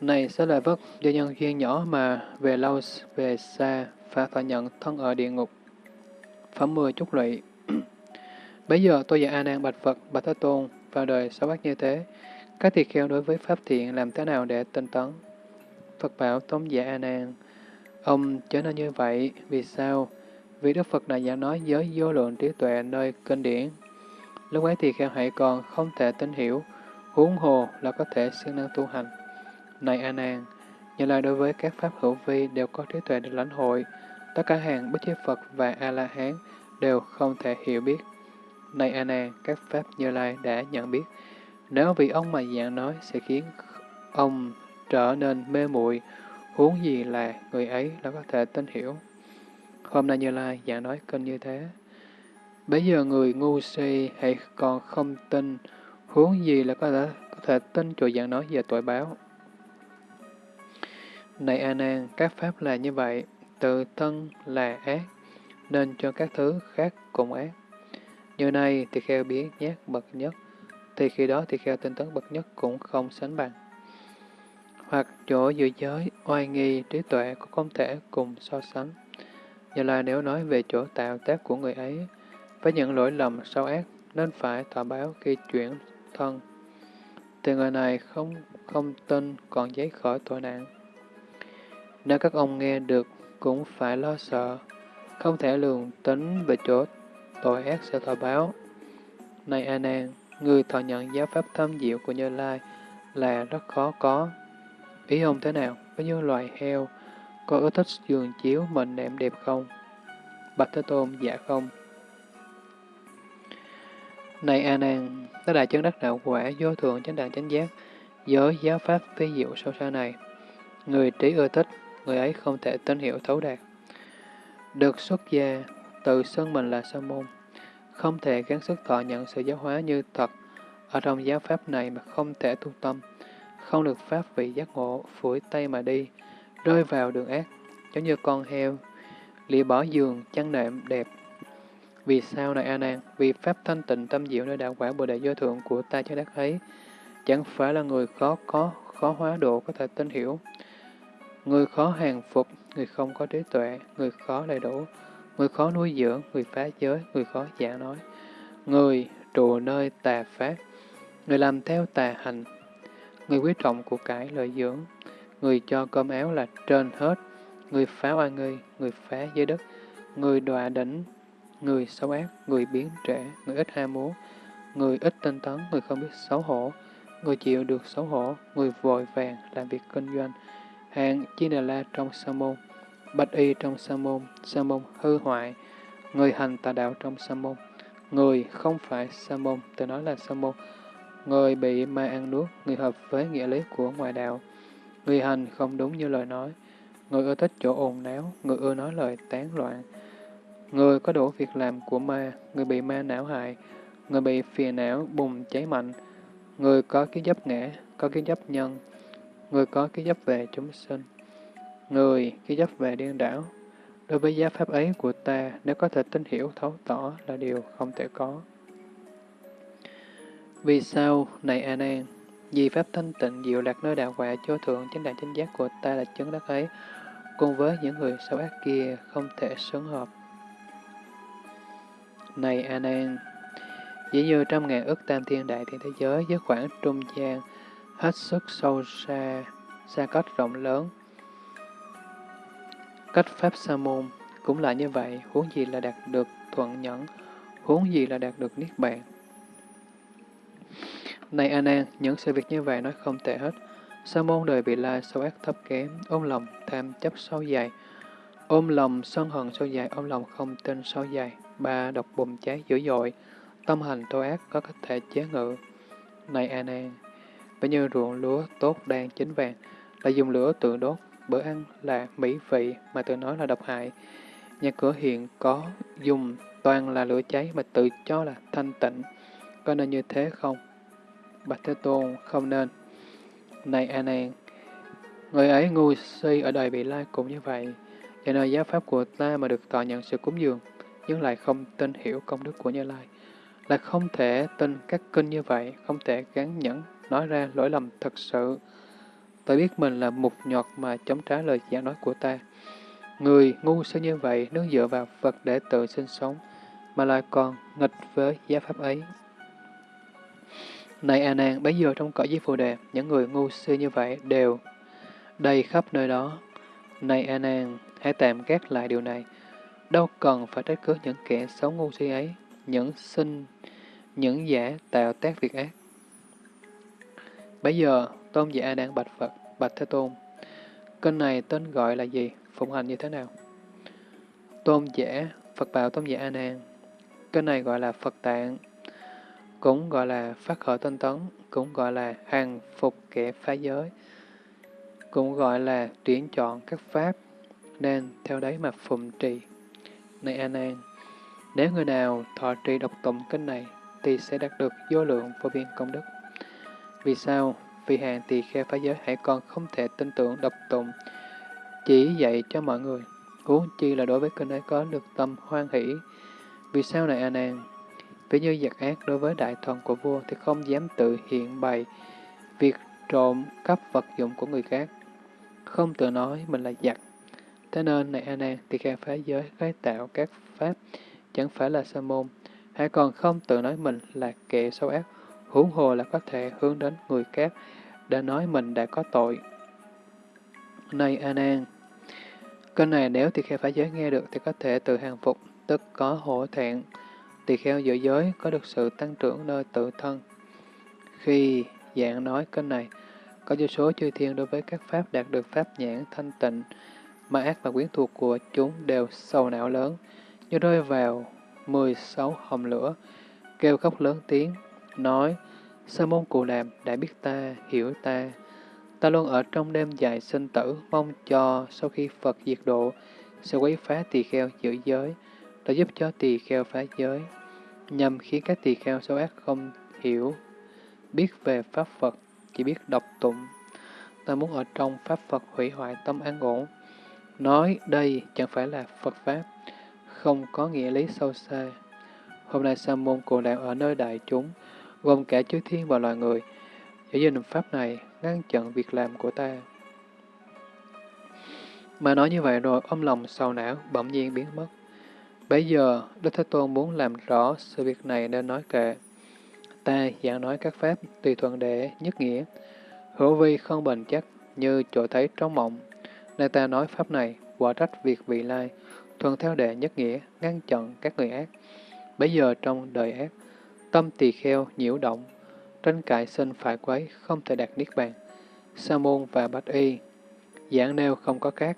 Này sẽ lại Phất, do nhân duyên nhỏ mà về lâu về xa, phải phải nhận thân ở địa ngục. Phẩm 10 chúc lụy Bây giờ tôi và A Nan bạch Phật, bạch Thế Tôn, vào đời sáu bát như thế, các tỳ kheo đối với pháp thiện làm thế nào để tinh tấn? Phật bảo tống giả A Nan, ông trở nên như vậy, vì sao? Vì Đức Phật này giảng nói giới vô lượng trí tuệ nơi kinh điển. Lúc ấy thì kheo hãy còn không thể tin hiểu, huống hồ là có thể siêng năng tu hành. Này A Nan, như lai đối với các pháp hữu vi đều có trí tuệ được lãnh hội, tất cả hàng bất chế Phật và A La Hán đều không thể hiểu biết. Này A Nan, các pháp Như Lai đã nhận biết, nếu vì ông mà dạng nói sẽ khiến ông trở nên mê muội, huống gì là người ấy là có thể tin hiểu. Hôm nay Như Lai giảng nói kinh như thế. Bây giờ người ngu si hay còn không tin, huống gì là có thể, có thể tin chỗ giảng nói về tội báo. Này A Nan, các pháp là như vậy, tự thân là ác, nên cho các thứ khác cùng ác. Như này thì kheo biến nhát bậc nhất, thì khi đó thì kheo tinh tấn bậc nhất cũng không sánh bằng. Hoặc chỗ dự giới, oai nghi, trí tuệ cũng không thể cùng so sánh. Như là nếu nói về chỗ tạo tác của người ấy, với những lỗi lầm sâu ác nên phải thọ báo khi chuyển thân, thì người này không không tin còn giấy khỏi tội nạn. Nếu các ông nghe được cũng phải lo sợ, không thể lường tính về chỗ tội ác sẽ thọ báo. Này A Nan, người thọ nhận giáo pháp thâm diệu của Như Lai là rất khó có. Ý ông thế nào? với những loài heo, có ưa thích giường chiếu mình nệm đẹp không? Bạch Thế Tôn, dạ không. Này A Nan, ta đại chân đắc đạo quả vô thượng chánh đẳng chánh giác, giới giáo pháp phi diệu sâu xa này. Người trí ưa thích, người ấy không thể tín hiểu thấu đạt. Được xuất gia, tự xưng mình là sa môn, không thể gắng sức thọ nhận sự giáo hóa như thật ở trong giáo pháp này mà không thể tu tâm, không được pháp vị giác ngộ, phủi tay mà đi, rơi vào đường ác, giống như con heo, lìa bỏ giường, chăn nệm đẹp. Vì sao này A Nan? Vì pháp thanh tịnh tâm diệu nơi đạo quả Bồ Đề do thượng của ta cho đắc ấy, chẳng phải là người khó có, khó hóa độ có thể tin hiểu. Người khó hàng phục, người không có trí tuệ, người khó đầy đủ, người khó nuôi dưỡng, người phá giới, người khó giả nói, người trụ nơi tà pháp, người làm theo tà hành, người quý trọng của cải lợi dưỡng, người cho cơm áo là trên hết, người phá oai nghi, người phá giới đất, người đọa đỉnh, người xấu ác, người biến trẻ, người ít ham muốn, người ít tinh tấn, người không biết xấu hổ, người chịu được xấu hổ, người vội vàng làm việc kinh doanh, hạng chi đà la trong sa môn, bạch y trong sa môn, sa môn hư hoại, người hành tà đạo trong sa môn, người không phải sa môn, tôi nói là sa môn, người bị ma ăn nuốt, người hợp với nghĩa lý của ngoại đạo, người hành không đúng như lời nói, người ưa thích chỗ ồn náo, người ưa nói lời tán loạn, người có đủ việc làm của ma, người bị ma não hại, người bị phiền não bùng cháy mạnh, người có cái dấp ngã, có cái dấp nhân, người có cái dấp về chúng sinh. Người khi chấp về điên đảo, đối với giá pháp ấy của ta, nếu có thể tin hiểu thấu tỏ là điều không thể có. Vì sao, này A Nan, vì pháp thanh tịnh diệu lạc nơi đạo quả cho thượng chính đạo chính giác của ta là chứng đắc ấy, cùng với những người xấu ác kia không thể xứng hợp. Này A Nan, dĩ như trăm ngàn ức tam thiên đại thiên thế giới với khoảng trung gian hết sức sâu xa, xa cách rộng lớn, Cách Pháp Sa môn cũng là như vậy, huống gì là đạt được thuận nhẫn, huống gì là đạt được Niết Bàn. Này An An, những sự việc như vậy nói không tệ hết. Sa môn đời bị la sâu ác thấp kém, ôm lòng tham chấp sâu dài, ôm lòng sân hận sâu dài, ôm lòng không tin sâu dài, ba độc bùng cháy dữ dội, tâm hành tội ác có cách thể chế ngự. Này An An, bởi như ruộng lúa tốt đang chín vàng, là dùng lửa tự đốt, bữa ăn là mỹ vị mà tự nói là độc hại. Nhà cửa hiện có dùng toàn là lửa cháy mà tự cho là thanh tịnh. Có nên như thế không? Bạch Thế Tôn không nên. Này A Nan, người ấy ngu si ở đời bị lai cũng như vậy. Cho nên giáo pháp của ta mà được tọa nhận sự cúng dường, nhưng lại không tin hiểu công đức của Như Lai. là không thể tin các kinh như vậy, không thể gắn nhẫn nói ra lỗi lầm thật sự. Ta biết mình là mục nhọt mà chống trả lời giảng nói của ta. Người ngu si như vậy nương dựa vào Phật để tự sinh sống, mà lại còn nghịch với giáo pháp ấy. Này A Nan, bấy giờ trong cõi giới Phù Đề, những người ngu si như vậy đều đầy khắp nơi đó. Này A Nan, hãy tạm gác lại điều này. Đâu cần phải trách cứ những kẻ xấu ngu si ấy, những sinh, những giả tạo tác việc ác. Bây giờ, Tôn giả A Nan bạch Phật, bạch Thế Tôn. Kênh này tên gọi là gì? Phụng hành như thế nào? Tôn giả, Phật bảo Tôn giả A Nan. Kênh này gọi là Phật Tạng, cũng gọi là phát khởi tinh tấn, cũng gọi là hàng phục kẻ phá giới, cũng gọi là tuyển chọn các pháp, nên theo đấy mà phụng trì. Này An An, nếu người nào thọ trì độc tụng kinh này, thì sẽ đạt được vô lượng vô biên công đức. Vì sao? Vì hàng tỳ khe phá giới hãy còn không thể tin tưởng độc tụng, chỉ dạy cho mọi người. Huống chi là đối với kinh ấy có được tâm hoan hỷ. Vì sao này An An, Ví như giặc ác đối với đại thần của vua thì không dám tự hiện bày việc trộm cắp vật dụng của người khác, không tự nói mình là giặc. Thế nên, này A Nan, thì kheo phá giới khái tạo các pháp chẳng phải là sa môn, hay còn không tự nói mình là kẻ xấu ác, huống hồ là có thể hướng đến người khác đã nói mình đã có tội. Này A Nan, kênh này nếu tỳ kheo phá giới nghe được thì có thể tự hàng phục, tức có hổ thẹn, tỳ kheo giữ giới có được sự tăng trưởng nơi tự thân. Khi dạng nói kênh này, có vô số chư thiên đối với các pháp đạt được pháp nhãn thanh tịnh, mà ác và quyến thuộc của chúng đều sầu não lớn, như rơi vào 16 hồng lửa, kêu khóc lớn tiếng, nói, Sa môn Cù Đàm đã biết ta, hiểu ta. Ta luôn ở trong đêm dài sinh tử, mong cho sau khi Phật diệt độ, sẽ quấy phá tỳ kheo giữ giới, đã giúp cho tỳ kheo phá giới, nhằm khiến các tỳ kheo xấu ác không hiểu, biết về Pháp Phật, chỉ biết đọc tụng. Ta muốn ở trong Pháp Phật hủy hoại tâm an ổn. Nói đây chẳng phải là Phật Pháp, không có nghĩa lý sâu xa. Hôm nay Sa môn Cù đạo ở nơi đại chúng, gồm cả chư thiên và loài người, giữ gìn Pháp này ngăn chặn việc làm của ta. Mà nói như vậy rồi, ôm lòng sầu não bỗng nhiên biến mất. Bây giờ, Đức Thế Tôn muốn làm rõ sự việc này nên nói kệ. Ta giảng nói các pháp tùy thuận để nhất nghĩa, hữu vi không bền chắc như chỗ thấy trong mộng. Nên ta nói pháp này, quả trách việc vị lai, thuận theo đệ nhất nghĩa, ngăn chặn các người ác. Bây giờ trong đời ác, tâm tỳ kheo nhiễu động, tranh cãi sinh phải quấy, không thể đạt niết bàn. Sa môn và bạch y, giảng nêu không có khác.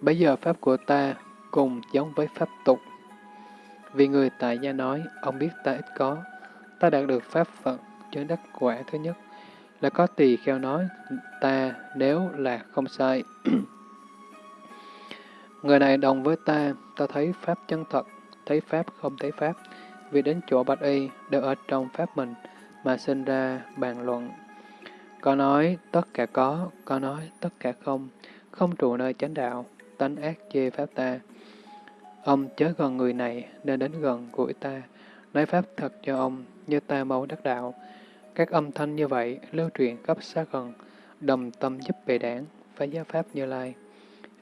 Bây giờ pháp của ta cùng giống với pháp tục. Vì người tại gia nói, ông biết ta ít có, ta đạt được pháp phận chứng đắc quả thứ nhất, là có tỳ kheo nói ta nếu là không sai. Người này đồng với ta, ta thấy Pháp chân thật, thấy Pháp không thấy Pháp, vì đến chỗ Bạch Y đều ở trong Pháp mình mà sinh ra bàn luận. Có nói tất cả có, có nói tất cả không, không trụ nơi chánh đạo, tánh ác chê Pháp ta. Ông chớ gần người này nên đến gần gũi ta, nói Pháp thật cho ông như ta mau đắc đạo. Các âm thanh như vậy lưu truyền khắp xa gần, đồng tâm giúp bề đảng, phá giáo Pháp như lai.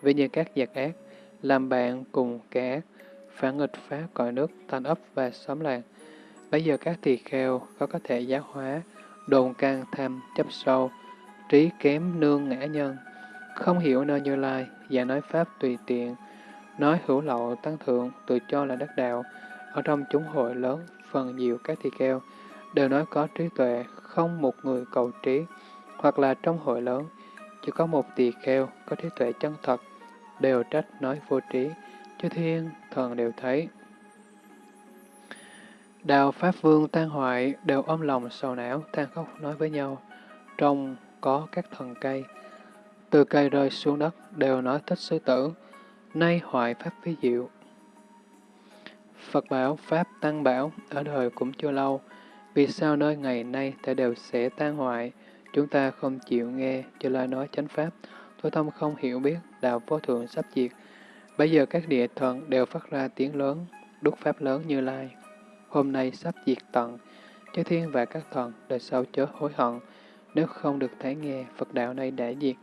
Vì như các giặc ác, làm bạn cùng kẻ ác, phản nghịch phá cõi nước, thành ấp và xóm làng. Bây giờ các tỳ kheo có có thể giáo hóa, đồn can tham chấp sâu, trí kém nương ngã nhân, không hiểu nơi như lai, và nói pháp tùy tiện, nói hữu lậu tăng thượng, tự cho là đắc đạo, ở trong chúng hội lớn, phần nhiều các tỳ kheo, đều nói có trí tuệ, không một người cầu trí, hoặc là trong hội lớn, chỉ có một tỳ kheo có trí tuệ chân thật, đều trách nói vô trí, chư thiên thần đều thấy. Đạo Pháp Vương tan hoại đều ôm lòng sầu não, than khóc nói với nhau, trong có các thần cây, từ cây rơi xuống đất đều nói thích sư tử, nay hoại pháp phi diệu. Phật bảo, Pháp tăng bảo, ở đời cũng chưa lâu, vì sao nơi ngày nay thể đều sẽ tan hoại, chúng ta không chịu nghe cho lời nói chánh Pháp, tôi tâm không hiểu biết, đạo vô thượng sắp diệt. Bây giờ các địa thần đều phát ra tiếng lớn, đúc Pháp lớn như lai. Hôm nay sắp diệt tận, chư thiên và các thần đời sau chớ hối hận, nếu không được thấy nghe Phật đạo này đã diệt,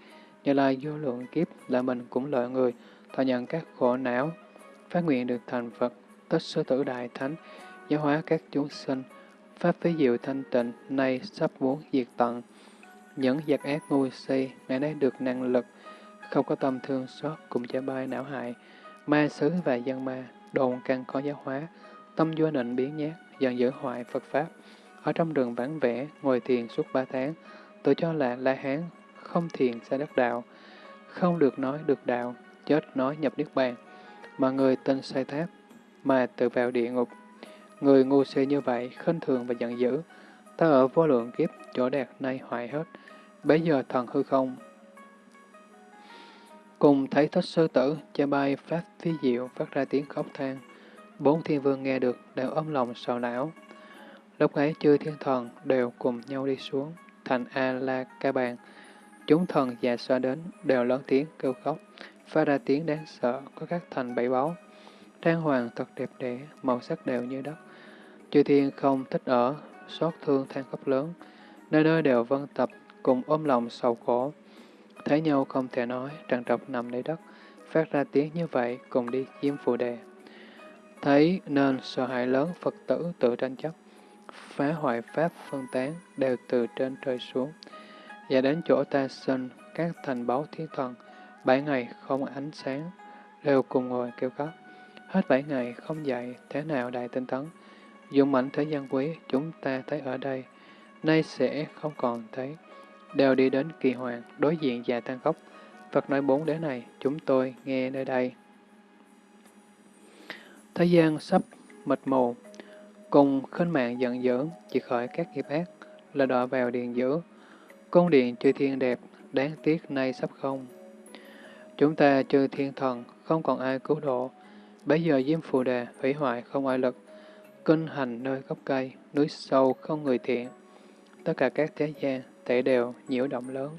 như lai vô lượng kiếp là mình cũng lợi người, thọ nhận các khổ não, phát nguyện được thành Phật, tất số tử đại thánh, giáo hóa các chúng sinh, pháp phí diệu thanh tịnh, nay sắp muốn diệt tận. Những giặc ác ngu si, ngày nay được năng lực, không có tâm thương xót cùng cha bai não hại, ma xứ và dân ma, đồn căn có giáo hóa, tâm vô nịnh biến nhát, dần giữ hoại Phật Pháp. Ở trong đường vắng vẻ, ngồi thiền suốt ba tháng, tự cho là La Hán, không thiền xa đất đạo, không được nói được đạo, chết nói nhập Niết Bàn, mà người tên sai tháp, mà tự vào địa ngục. Người ngu si như vậy, khinh thường và giận dữ, ta ở vô lượng kiếp, chỗ đạt nay hoại hết, bấy giờ thần hư không. Cùng thấy thích sư tử, cha bay phát phi diệu, phát ra tiếng khóc than. Bốn thiên vương nghe được, đều ôm lòng sầu não. Lúc ấy chư thiên thần đều cùng nhau đi xuống, thành A-la-ca bàn. Chúng thần già xoa đến, đều lớn tiếng kêu khóc, phát ra tiếng đáng sợ, có các thành bảy báu. Trang hoàng thật đẹp đẽ, màu sắc đều như đất. Chư thiên không thích ở, xót thương than khóc lớn, nơi nơi đều vân tập, cùng ôm lòng sầu khổ. Thấy nhau không thể nói, tràn trọc nằm nơi đất, phát ra tiếng như vậy, cùng đi chiếm phù đề. Thấy nên sợ hãi lớn Phật tử tự tranh chấp, phá hoại pháp phân tán đều từ trên trời xuống, và đến chỗ ta sinh các thành báu thiên thần, bảy ngày không ánh sáng, đều cùng ngồi kêu khóc. Hết bảy ngày không dậy, thế nào đại tinh tấn, dụng mạnh thế gian quý chúng ta thấy ở đây, nay sẽ không còn thấy, đều đi đến kỳ hoàng, đối diện già tan khóc. Phật nói bốn đế này, chúng tôi nghe nơi đây. Thế gian sắp mịt mù, cùng khinh mạng giận dữ, chỉ khỏi các nghiệp ác, là đọa vào điện dữ. Cung điện chư thiên đẹp, đáng tiếc nay sắp không. Chúng ta chư thiên thần, không còn ai cứu độ. Bây giờ diêm phù đề, hủy hoại không ai lực. Kinh hành nơi gốc cây, núi sâu không người thiện. Tất cả các thế gian, tệ đều nhiễu động lớn.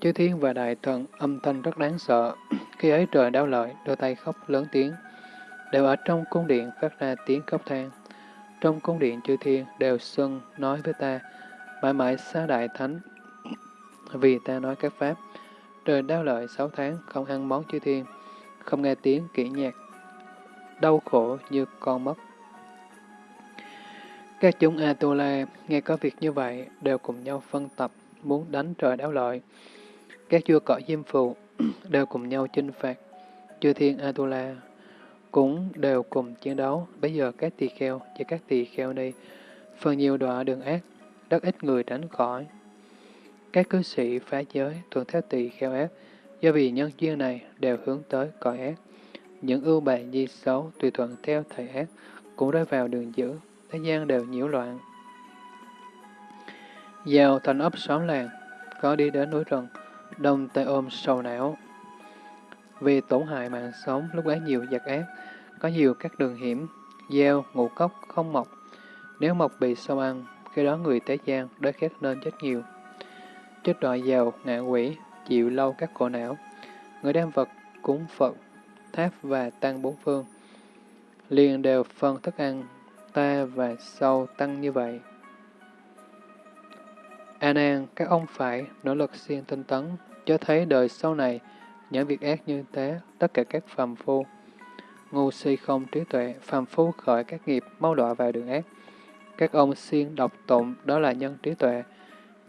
Chư thiên và đại thần âm thanh rất đáng sợ. Khi ấy trời đau lợi, đôi tay khóc lớn tiếng. Đều ở trong cung điện phát ra tiếng khóc than. Trong cung điện chư thiên đều xưng nói với ta, mãi mãi xa đại thánh, vì ta nói các pháp. Trời đau lợi sáu tháng, không ăn món chư thiên, không nghe tiếng kỹ nhạc, đau khổ như con mất. Các chúng Atula nghe có việc như vậy, đều cùng nhau phân tập, muốn đánh trời đáo lợi. Các vua cỏ diêm phù đều cùng nhau chinh phạt. Chư thiên Atula cũng đều cùng chiến đấu. Bây giờ các tỳ kheo và các tỳ kheo đi, phần nhiều đọa đường ác, rất ít người tránh khỏi. Các cư sĩ phá giới thuận theo tỳ kheo ác, do vì nhân duyên này đều hướng tới cõi ác. Những ưu bại di xấu tùy thuận theo thầy ác, cũng rơi vào đường dữ, thế gian đều nhiễu loạn. Vào thành ấp xóm làng, có đi đến núi rừng, đông tay ôm sầu não. Vì tổn hại mạng sống, lúc ấy nhiều giặc ác, có nhiều các đường hiểm, gieo, ngũ cốc không mọc. Nếu mọc bị sâu ăn, khi đó người tế gian, đói khét nên chết nhiều. Chết đọa giàu, ngạ quỷ, chịu lâu các khổ não. Người đem vật, cúng Phật, tháp và tăng bốn phương. Liền đều phân thức ăn, ta và sau tăng như vậy. À A Nan, các ông phải nỗ lực siêng tinh tấn, cho thấy đời sau này, những việc ác như thế, tất cả các phàm phu, ngu si không trí tuệ, phàm phu khởi các nghiệp, mau đọa vào đường ác. Các ông siêng độc tụng, đó là nhân trí tuệ.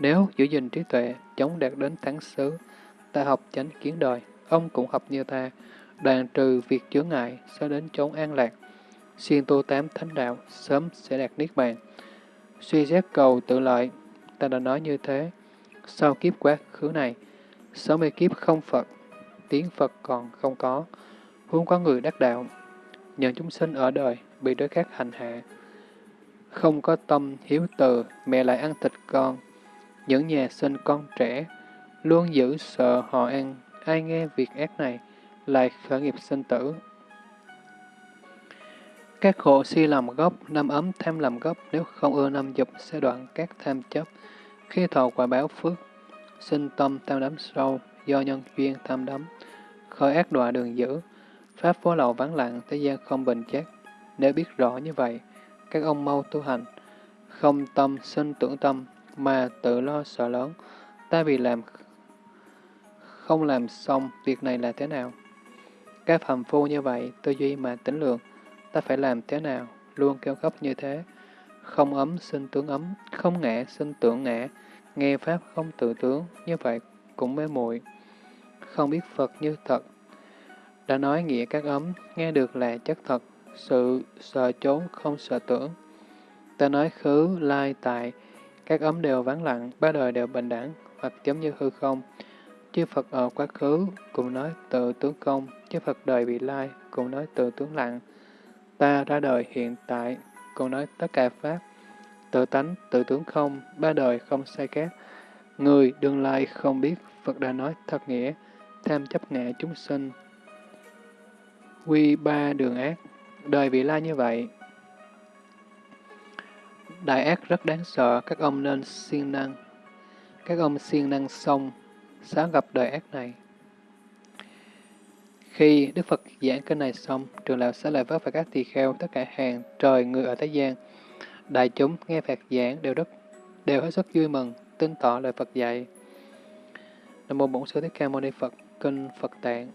Nếu giữ gìn trí tuệ, chống đạt đến thắng xứ, ta học chánh kiến đời, ông cũng học như ta, đoàn trừ việc chướng ngại, sẽ đến chốn an lạc. Siêng tu tám thánh đạo, sớm sẽ đạt niết bàn. Suy xét cầu tự lợi, ta đã nói như thế. Sau kiếp quá khứ này, sáu mươi kiếp không Phật, tiếng Phật còn không có, huống có người đắc đạo. Những chúng sinh ở đời bị đối khác hành hạ, không có tâm hiếu từ, mẹ lại ăn thịt con. Những nhà sinh con trẻ, luôn giữ sợ họ ăn, ai nghe việc ác này, lại khởi nghiệp sinh tử. Các khổ si làm gốc, năm ấm tham làm gốc, nếu không ưa năm dục sẽ đoạn các tham chấp. Khi thọ quả báo phước, sinh tâm tham đắm sâu, do nhân duyên tham đắm, khởi ác đọa đường dữ, pháp phố lậu vắng lặng, thế gian không bình chắc. Nếu biết rõ như vậy, các ông mau tu hành, không tâm sinh tưởng tâm, mà tự lo sợ lớn, ta vì làm không làm xong việc này là thế nào? Các phàm phu như vậy, tư duy mà tính lượng, ta phải làm thế nào, luôn kêu khóc như thế. Không ấm sinh tướng ấm, không ngã sinh tưởng ngã, nghe Pháp không tự tướng, như vậy cũng mê muội Không biết Phật như thật. Đã nói nghĩa các ấm, nghe được là chất thật, sự sợ trốn không sợ tưởng. Ta nói khứ, lai, tại, các ấm đều vắng lặng, ba đời đều bình đẳng, hoặc giống như hư không. Chư Phật ở quá khứ cùng nói tự tướng công, chư Phật đời vị lai cùng nói tự tướng lặng. Ta ra đời hiện tại cùng nói tất cả Pháp, tự tánh, tự tướng không, ba đời không sai khác. Người đương lai không biết, Phật đã nói thật nghĩa, tham chấp ngã chúng sinh. Quy ba đường ác, đời vị lai như vậy. Đại ác rất đáng sợ, các ông nên siêng năng. Các ông siêng năng xong, sáng gặp đời ác này. Khi Đức Phật giảng kinh này xong, trường lão sẽ lại vất và các tỳ kheo, tất cả hàng trời người ở Thế gian. Đại chúng nghe Phật giảng đều rất đều hết sức vui mừng, tin tỏ lời Phật dạy. Nam mô Bổn Sư Thích Ca Mâu Ni Phật, kinh Phật Tạng.